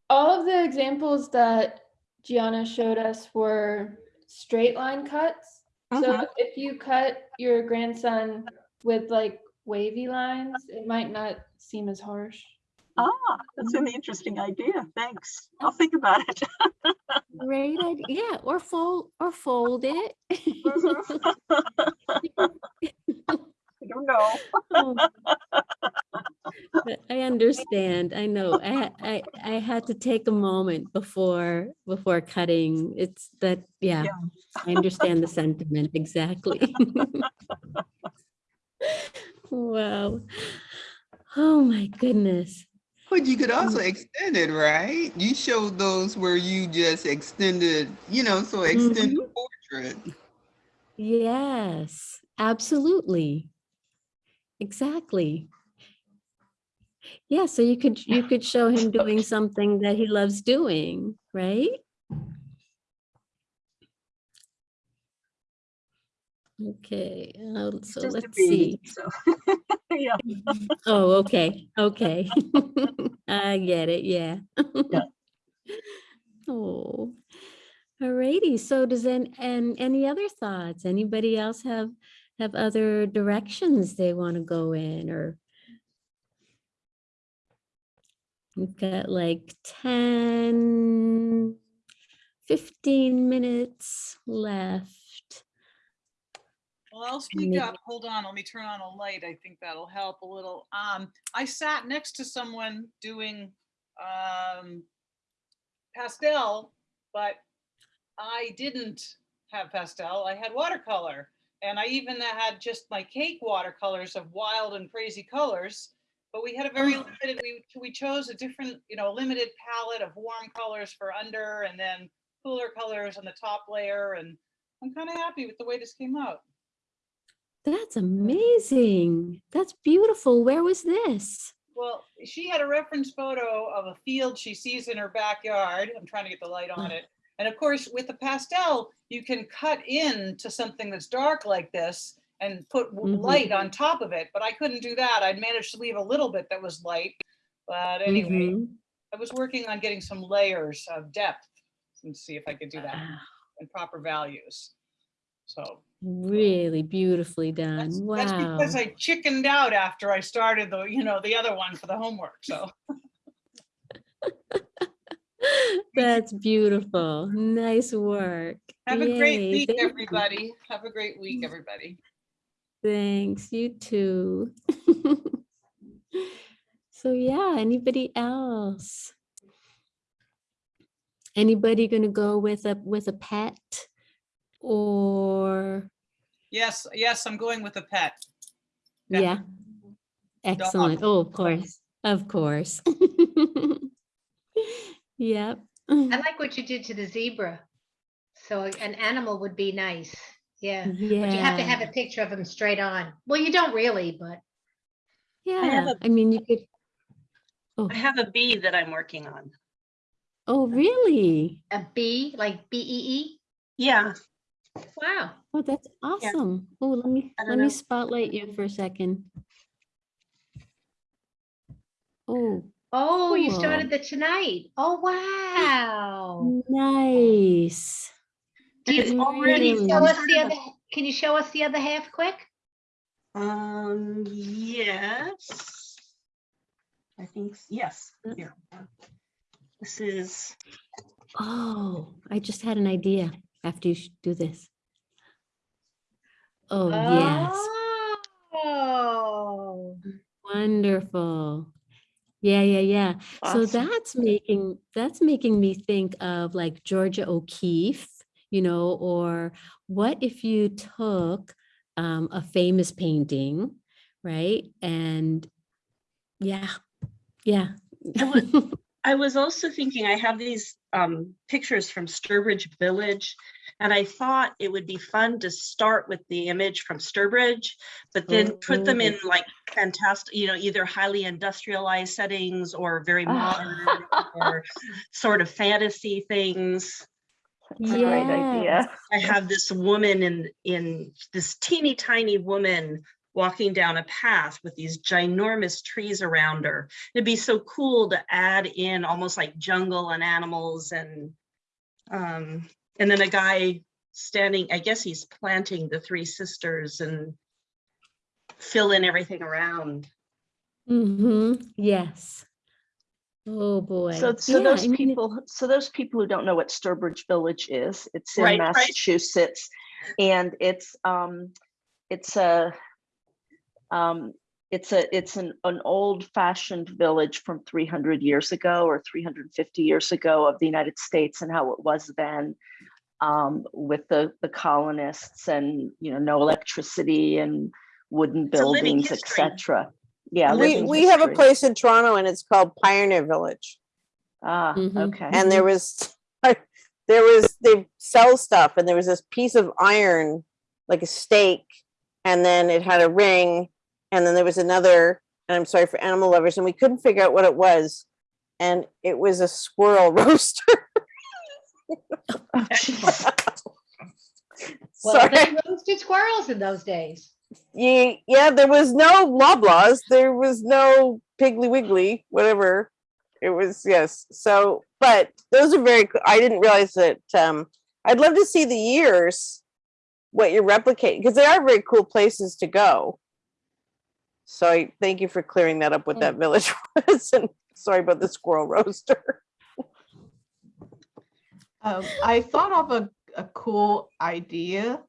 all of the examples that Gianna showed us were straight line cuts. So Mhm. if you cut your grandson with like wavy lines, it might not seem as harsh. ah, that's an interesting idea. Thanks. I'll think about it. [LAUGHS] Great idea, yeah, or fold, or fold it. [LAUGHS] [LAUGHS] I don't know. I understand, I know, I, I, I had to take a moment before, before cutting, it's that, yeah, Yeah. I understand the sentiment, exactly. [LAUGHS] Wow, oh my goodness, But you could also Mm. extend it, right? You showed those where you just extended, you know, so extend the portrait. yes, absolutely. Exactly. Yeah, so you could, you could show [LAUGHS] him doing something that he loves doing, right? Okay, uh, so let's see. So, [LAUGHS] yeah. [LAUGHS] Oh, okay, okay. I get it, yeah. Oh, alrighty. So does then, and any other thoughts? Anybody else have, have other directions they want to go in or? We've got like 10, 15 minutes left. Well, I'll speak up. Hold on, let me turn on a light. I think that'll help a little. Um, I sat next to someone doing um pastel, but I didn't have pastel. I had watercolor. And I even had just my cake watercolors of wild and crazy colors. But we had a very oh. limited, we, we chose a different, you know, limited palette of warm colors for under and then cooler colors on the top layer. And I'm kind of happy with the way this came out. That's amazing. That's beautiful. Where was this? Well, she had a reference photo of a field she sees in her backyard. I'm trying to get the light on oh. it. And of course, with the pastel, you can cut in to something that's dark like this and put w- Mhm. light on top of it. But I couldn't do that. I'd managed to leave a little bit that was light. But anyway, Mhm. I was working on getting some layers of depth and see if I could do that Wow, and proper values. So Really beautifully done. that's Wow. because I chickened out after I started the, you know, the other one for the homework. So. [LAUGHS] That's beautiful. Nice work. Have a great week, everybody. Have a great week, everybody. Thanks, you too. [LAUGHS] So yeah, anybody else? Anybody gonna go with a, with a pet? Or, Yes, yes, I'm going with a pet. Yeah. yeah? Excellent. Oh, of course, of course. [LAUGHS] Yep. I like what you did to the zebra. So an animal would be nice. Yeah. But you have to have a picture of them straight on. Well, you don't really, but Yeah, I mean, you could, oh. I have a bee that I'm working on. oh, really? a bee, like B E E. Yeah, Wow. Oh, that's awesome. Oh, let me, I don't let me spotlight you for a second. Oh, Oh, you started the tonight. Oh, wow. nice. It's can you show us the other, can you show us the other half quick? Um, yes. I think, yes, here. This is, Oh, I just had an idea after you do this. Oh, yes, Oh. wonderful. Yeah, yeah, yeah. So that's making, that's making me think of like Georgia O'Keeffe, you know, or what if you took um, a famous painting, right? And yeah, yeah. [LAUGHS] I was also thinking, I have these um, pictures from Sturbridge Village, and I thought it would be fun to start with the image from Sturbridge, but then put them in like fantastic, you know, either highly industrialized settings or very [LAUGHS] modern or sort of fantasy things. That's a great idea. I have this woman in in this teeny tiny woman walking down a path with these ginormous trees around her. It'd be so cool to add in almost like jungle and animals and um and then a guy standing, I guess he's planting the three sisters and fill in everything around. hmm yes. Oh, boy. So, so Yeah, those I mean, people, so those people who don't know what Sturbridge Village is, it's in Right, right. Massachusetts, and it's um, it's a um, it's a it's an an old fashioned village from 300 years ago or 350 years ago of the United States and how it was then um, with the the colonists and you know no electricity and wooden It's buildings, history. etc. Yeah, We, we have a place in Toronto and it's called Pioneer Village. Ah, okay. And there was, [LAUGHS] there was, they sell stuff and there was this piece of iron, like a stake, and then it had a ring, and then there was another, and I'm sorry for animal lovers, and we couldn't figure out what it was. And it was a squirrel [LAUGHS] roaster. [LAUGHS] Well, Sorry. they roasted squirrels in those days. Yeah, yeah, there was no Loblaws. There was no Piggly Wiggly, whatever. It was, yes. So, but those are very, I didn't realize that, um, I'd love to see the years, what you're replicating, because they are very cool places to go. So I thank you for clearing that up what that village [LAUGHS] was, and sorry about the squirrel roaster. Um, I thought of a, a cool idea.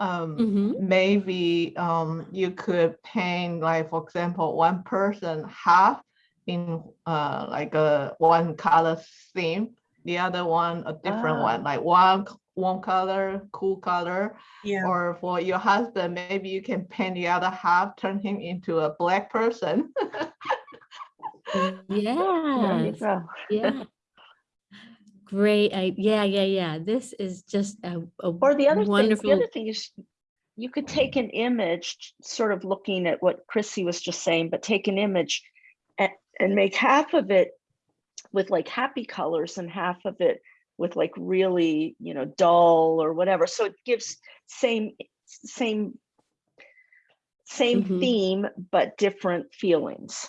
Um, Mhm. maybe um, you could paint, like, for example, one person half in uh, like a one color theme, the other one a different one, Ah. like one one color, cool color. Yeah. Or for your husband, maybe you can paint the other half, turn him into a black person. [LAUGHS] There you Yes, yeah. Great, I, yeah, yeah, yeah. This is just a, a Or the other thing, the other thing is you could take an image, sort of looking at what Chrissy was just saying, but take an image and, and make half of it with like happy colors and half of it with like really, you know, dull or whatever. So it gives same, same, same Mhm. theme, but different feelings.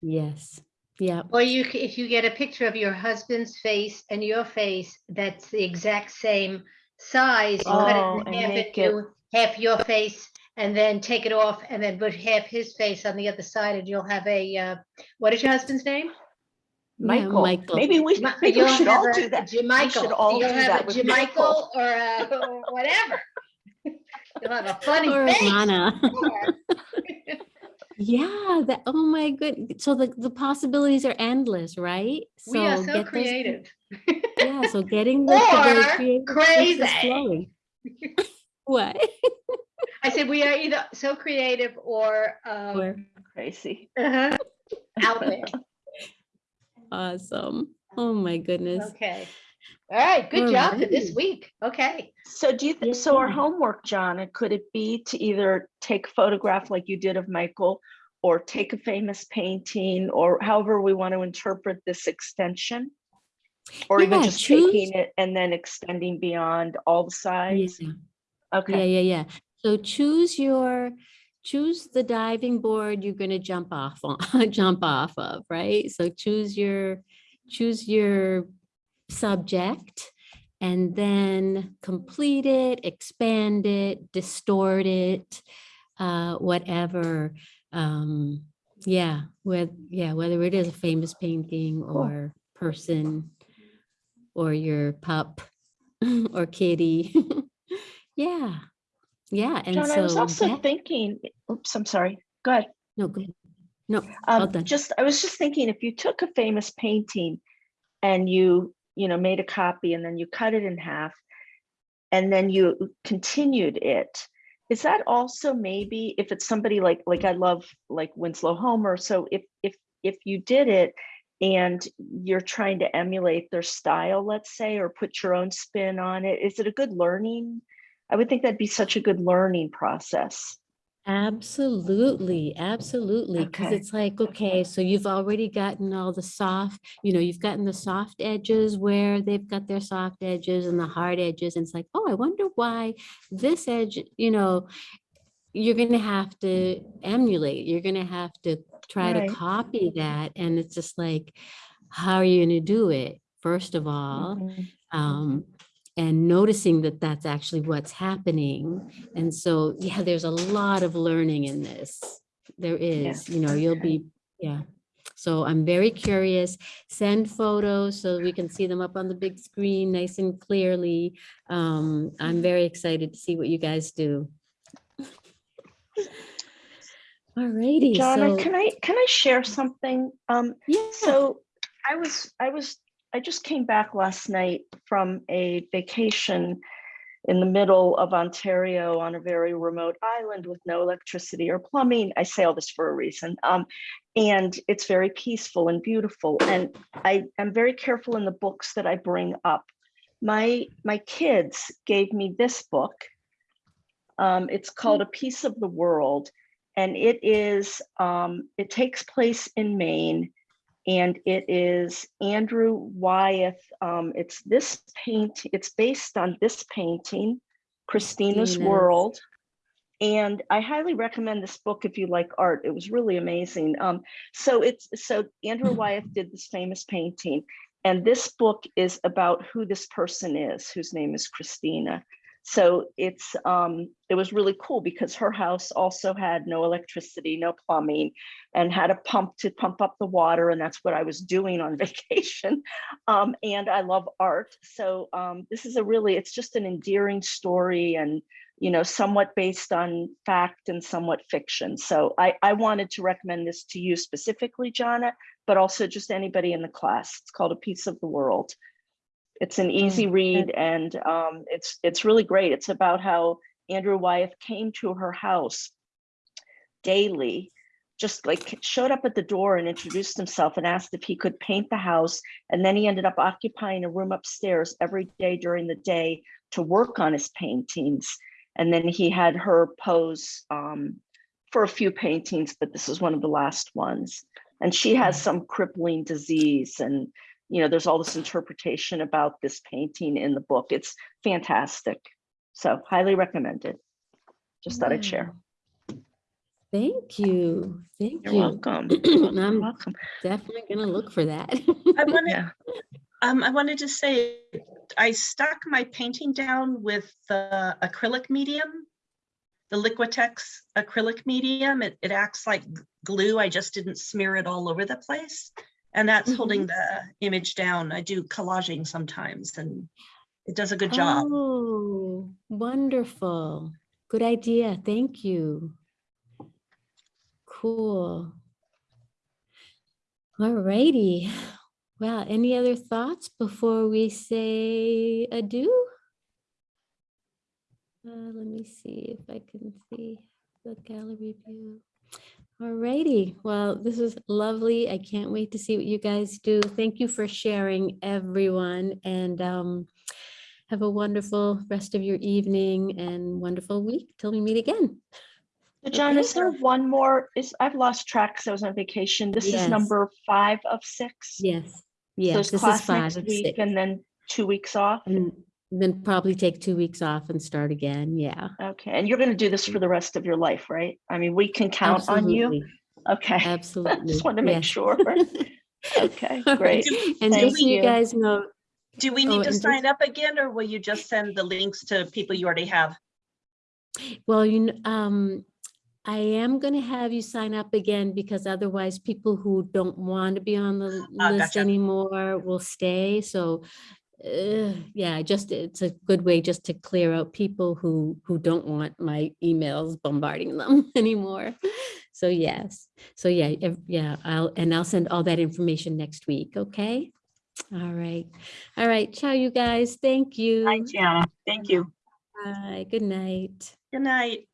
Yes, yeah. Or you, if you get a picture of your husband's face and your face, that's the exact same size, you cut Oh, it and in half make into half your face and then take it off and then put half his face on the other side and you'll have a, uh, what is your husband's name? Yeah, Michael, Michael. maybe we, Mi- maybe you'll we should all a do that. We Jamichael. should all You'll do have that a with Michael. or a, or whatever. [LAUGHS] You'll have a funny Or face. Lana. [LAUGHS] [LAUGHS] Sure. Yeah, that, oh my good, so the, the possibilities are endless, right? We are so get those- creative. Yeah, so [LAUGHS] getting the, the Or creative crazy. flowing. [LAUGHS] What? I said we are either so creative or, um, Or- Crazy. uh-huh, out there. [LAUGHS] Awesome. Oh my goodness. Okay. All right, good mm. job for this week. Okay. So do you, think so our homework, John, could it be to either take a photograph like you did of Michael or take a famous painting or however we want to interpret this extension? Or even just choose- taking it and then extending beyond all the sides? Yeah. Okay. Yeah, yeah, yeah. So choose your, choose the diving board you're gonna jump off on, [LAUGHS] jump off of, right? So choose your, choose your subject and then complete it, expand it, distort it, uh, whatever. Um, yeah, with, yeah, whether it is a famous painting or person or your pup [LAUGHS] or kitty. [LAUGHS] Yeah, yeah, and John, so. I was also that- thinking, oops, I'm sorry. Go ahead. No, good. No, Um, just, I was just thinking, if you took a famous painting and you, you know, made a copy and then you cut it in half and then you continued it, is that also maybe if it's somebody like, like I love like Winslow Homer, so if, if, if you did it and you're trying to emulate their style, let's say, or put your own spin on it, is it a good learning? I would think that'd be such a good learning process. Absolutely, absolutely. Because Okay. it's like, okay, so you've already gotten all the soft, you know, you've gotten the soft edges where they've got their soft edges and the hard edges. And it's like, oh, I wonder why this edge, you know, you're gonna have to emulate, you're gonna have to try Right. to copy that. And it's just like, how are you gonna do it? First of all, Mhm. um, and noticing that that's actually what's happening. And so, yeah, there's a lot of learning in this. There is, you know, you'll be, yeah. So I'm very curious. Send photos so we can see them up on the big screen nice and clearly. Um, I'm very excited to see what you guys do. [LAUGHS] Alrighty, Jonna, so, can I, can I share something? Um, yeah, so I was, I was, I just came back last night from a vacation in the middle of Ontario on a very remote island with no electricity or plumbing. I say all this for a reason. Um, and it's very peaceful and beautiful. And I am very careful in the books that I bring up. My, my kids gave me this book. Um, it's called A Piece of the World. And it is, um, it takes place in Maine and it is Andrew Wyeth. Um, it's this paint, it's based on this painting, Christina's Christina's. World. And I highly recommend this book if you like art. It was really amazing. Um, so it's so Andrew [CLEARS THROAT] Wyeth did this famous painting, and this book is about who this person is, whose name is Christina. So it's um, it was really cool because her house also had no electricity, no plumbing, and had a pump to pump up the water, and that's what I was doing on [LAUGHS] vacation. Um, and I love art, so um, this is a really it's just an endearing story and you know, somewhat based on fact and somewhat fiction. So I, I wanted to recommend this to you specifically, Jana, but also just anybody in the class. It's called A Piece of the World. It's an easy read and um, it's it's really great. It's about how Andrew Wyeth came to her house daily, just like showed up at the door and introduced himself and asked if he could paint the house. And then he ended up occupying a room upstairs every day during the day to work on his paintings. And then he had her pose um, for a few paintings, but this is one of the last ones. And she has some crippling disease and, you know, there's all this interpretation about this painting in the book. It's fantastic. So highly recommended. Just thought I'd share. Thank you. Thank You're you. welcome. [CLEARS THROAT] I'm welcome. definitely gonna look for that. I wanted, um, I wanted to say, I stuck my painting down with the acrylic medium, the Liquitex acrylic medium. It, it acts like glue. I just didn't smear it all over the place. And that's holding the image down. I do collaging sometimes and it does a good job. Oh, wonderful. Good idea. Thank you. Cool. All righty. Well, any other thoughts before we say adieu? Uh, let me see if I can see the gallery view. All righty. Well, this is lovely. I can't wait to see what you guys do. Thank you for sharing, everyone. And um, have a wonderful rest of your evening and wonderful week till we meet again. So John, Okay. is there one more? Is I've lost track because I was on vacation. This Yes. is number five of six. Yes, yes, it's this is five next of week six. and then two weeks off. And then probably take two weeks off and start again. Yeah. Okay, and you're going to do this for the rest of your life, right? I mean, we can count on you. Okay. [LAUGHS] Absolutely. Just want to make yes. sure. Okay, [LAUGHS] great. And Thank just so you you. guys know, Do we Oh, need to and just- sign up again or will you just send the links to people you already have? Well, you um, I am gonna have you sign up again because otherwise people who don't want to be on the Ah, list gotcha. anymore will stay. So, uh, yeah, just, it's a good way just to clear out people who, who don't want my emails bombarding them [LAUGHS] anymore. So yes, so yeah, ev- yeah, I'll, and I'll send all that information next week, okay? All right, all right, ciao, you guys, thank you. Gianna. Thank you. Bye, good night. Good night.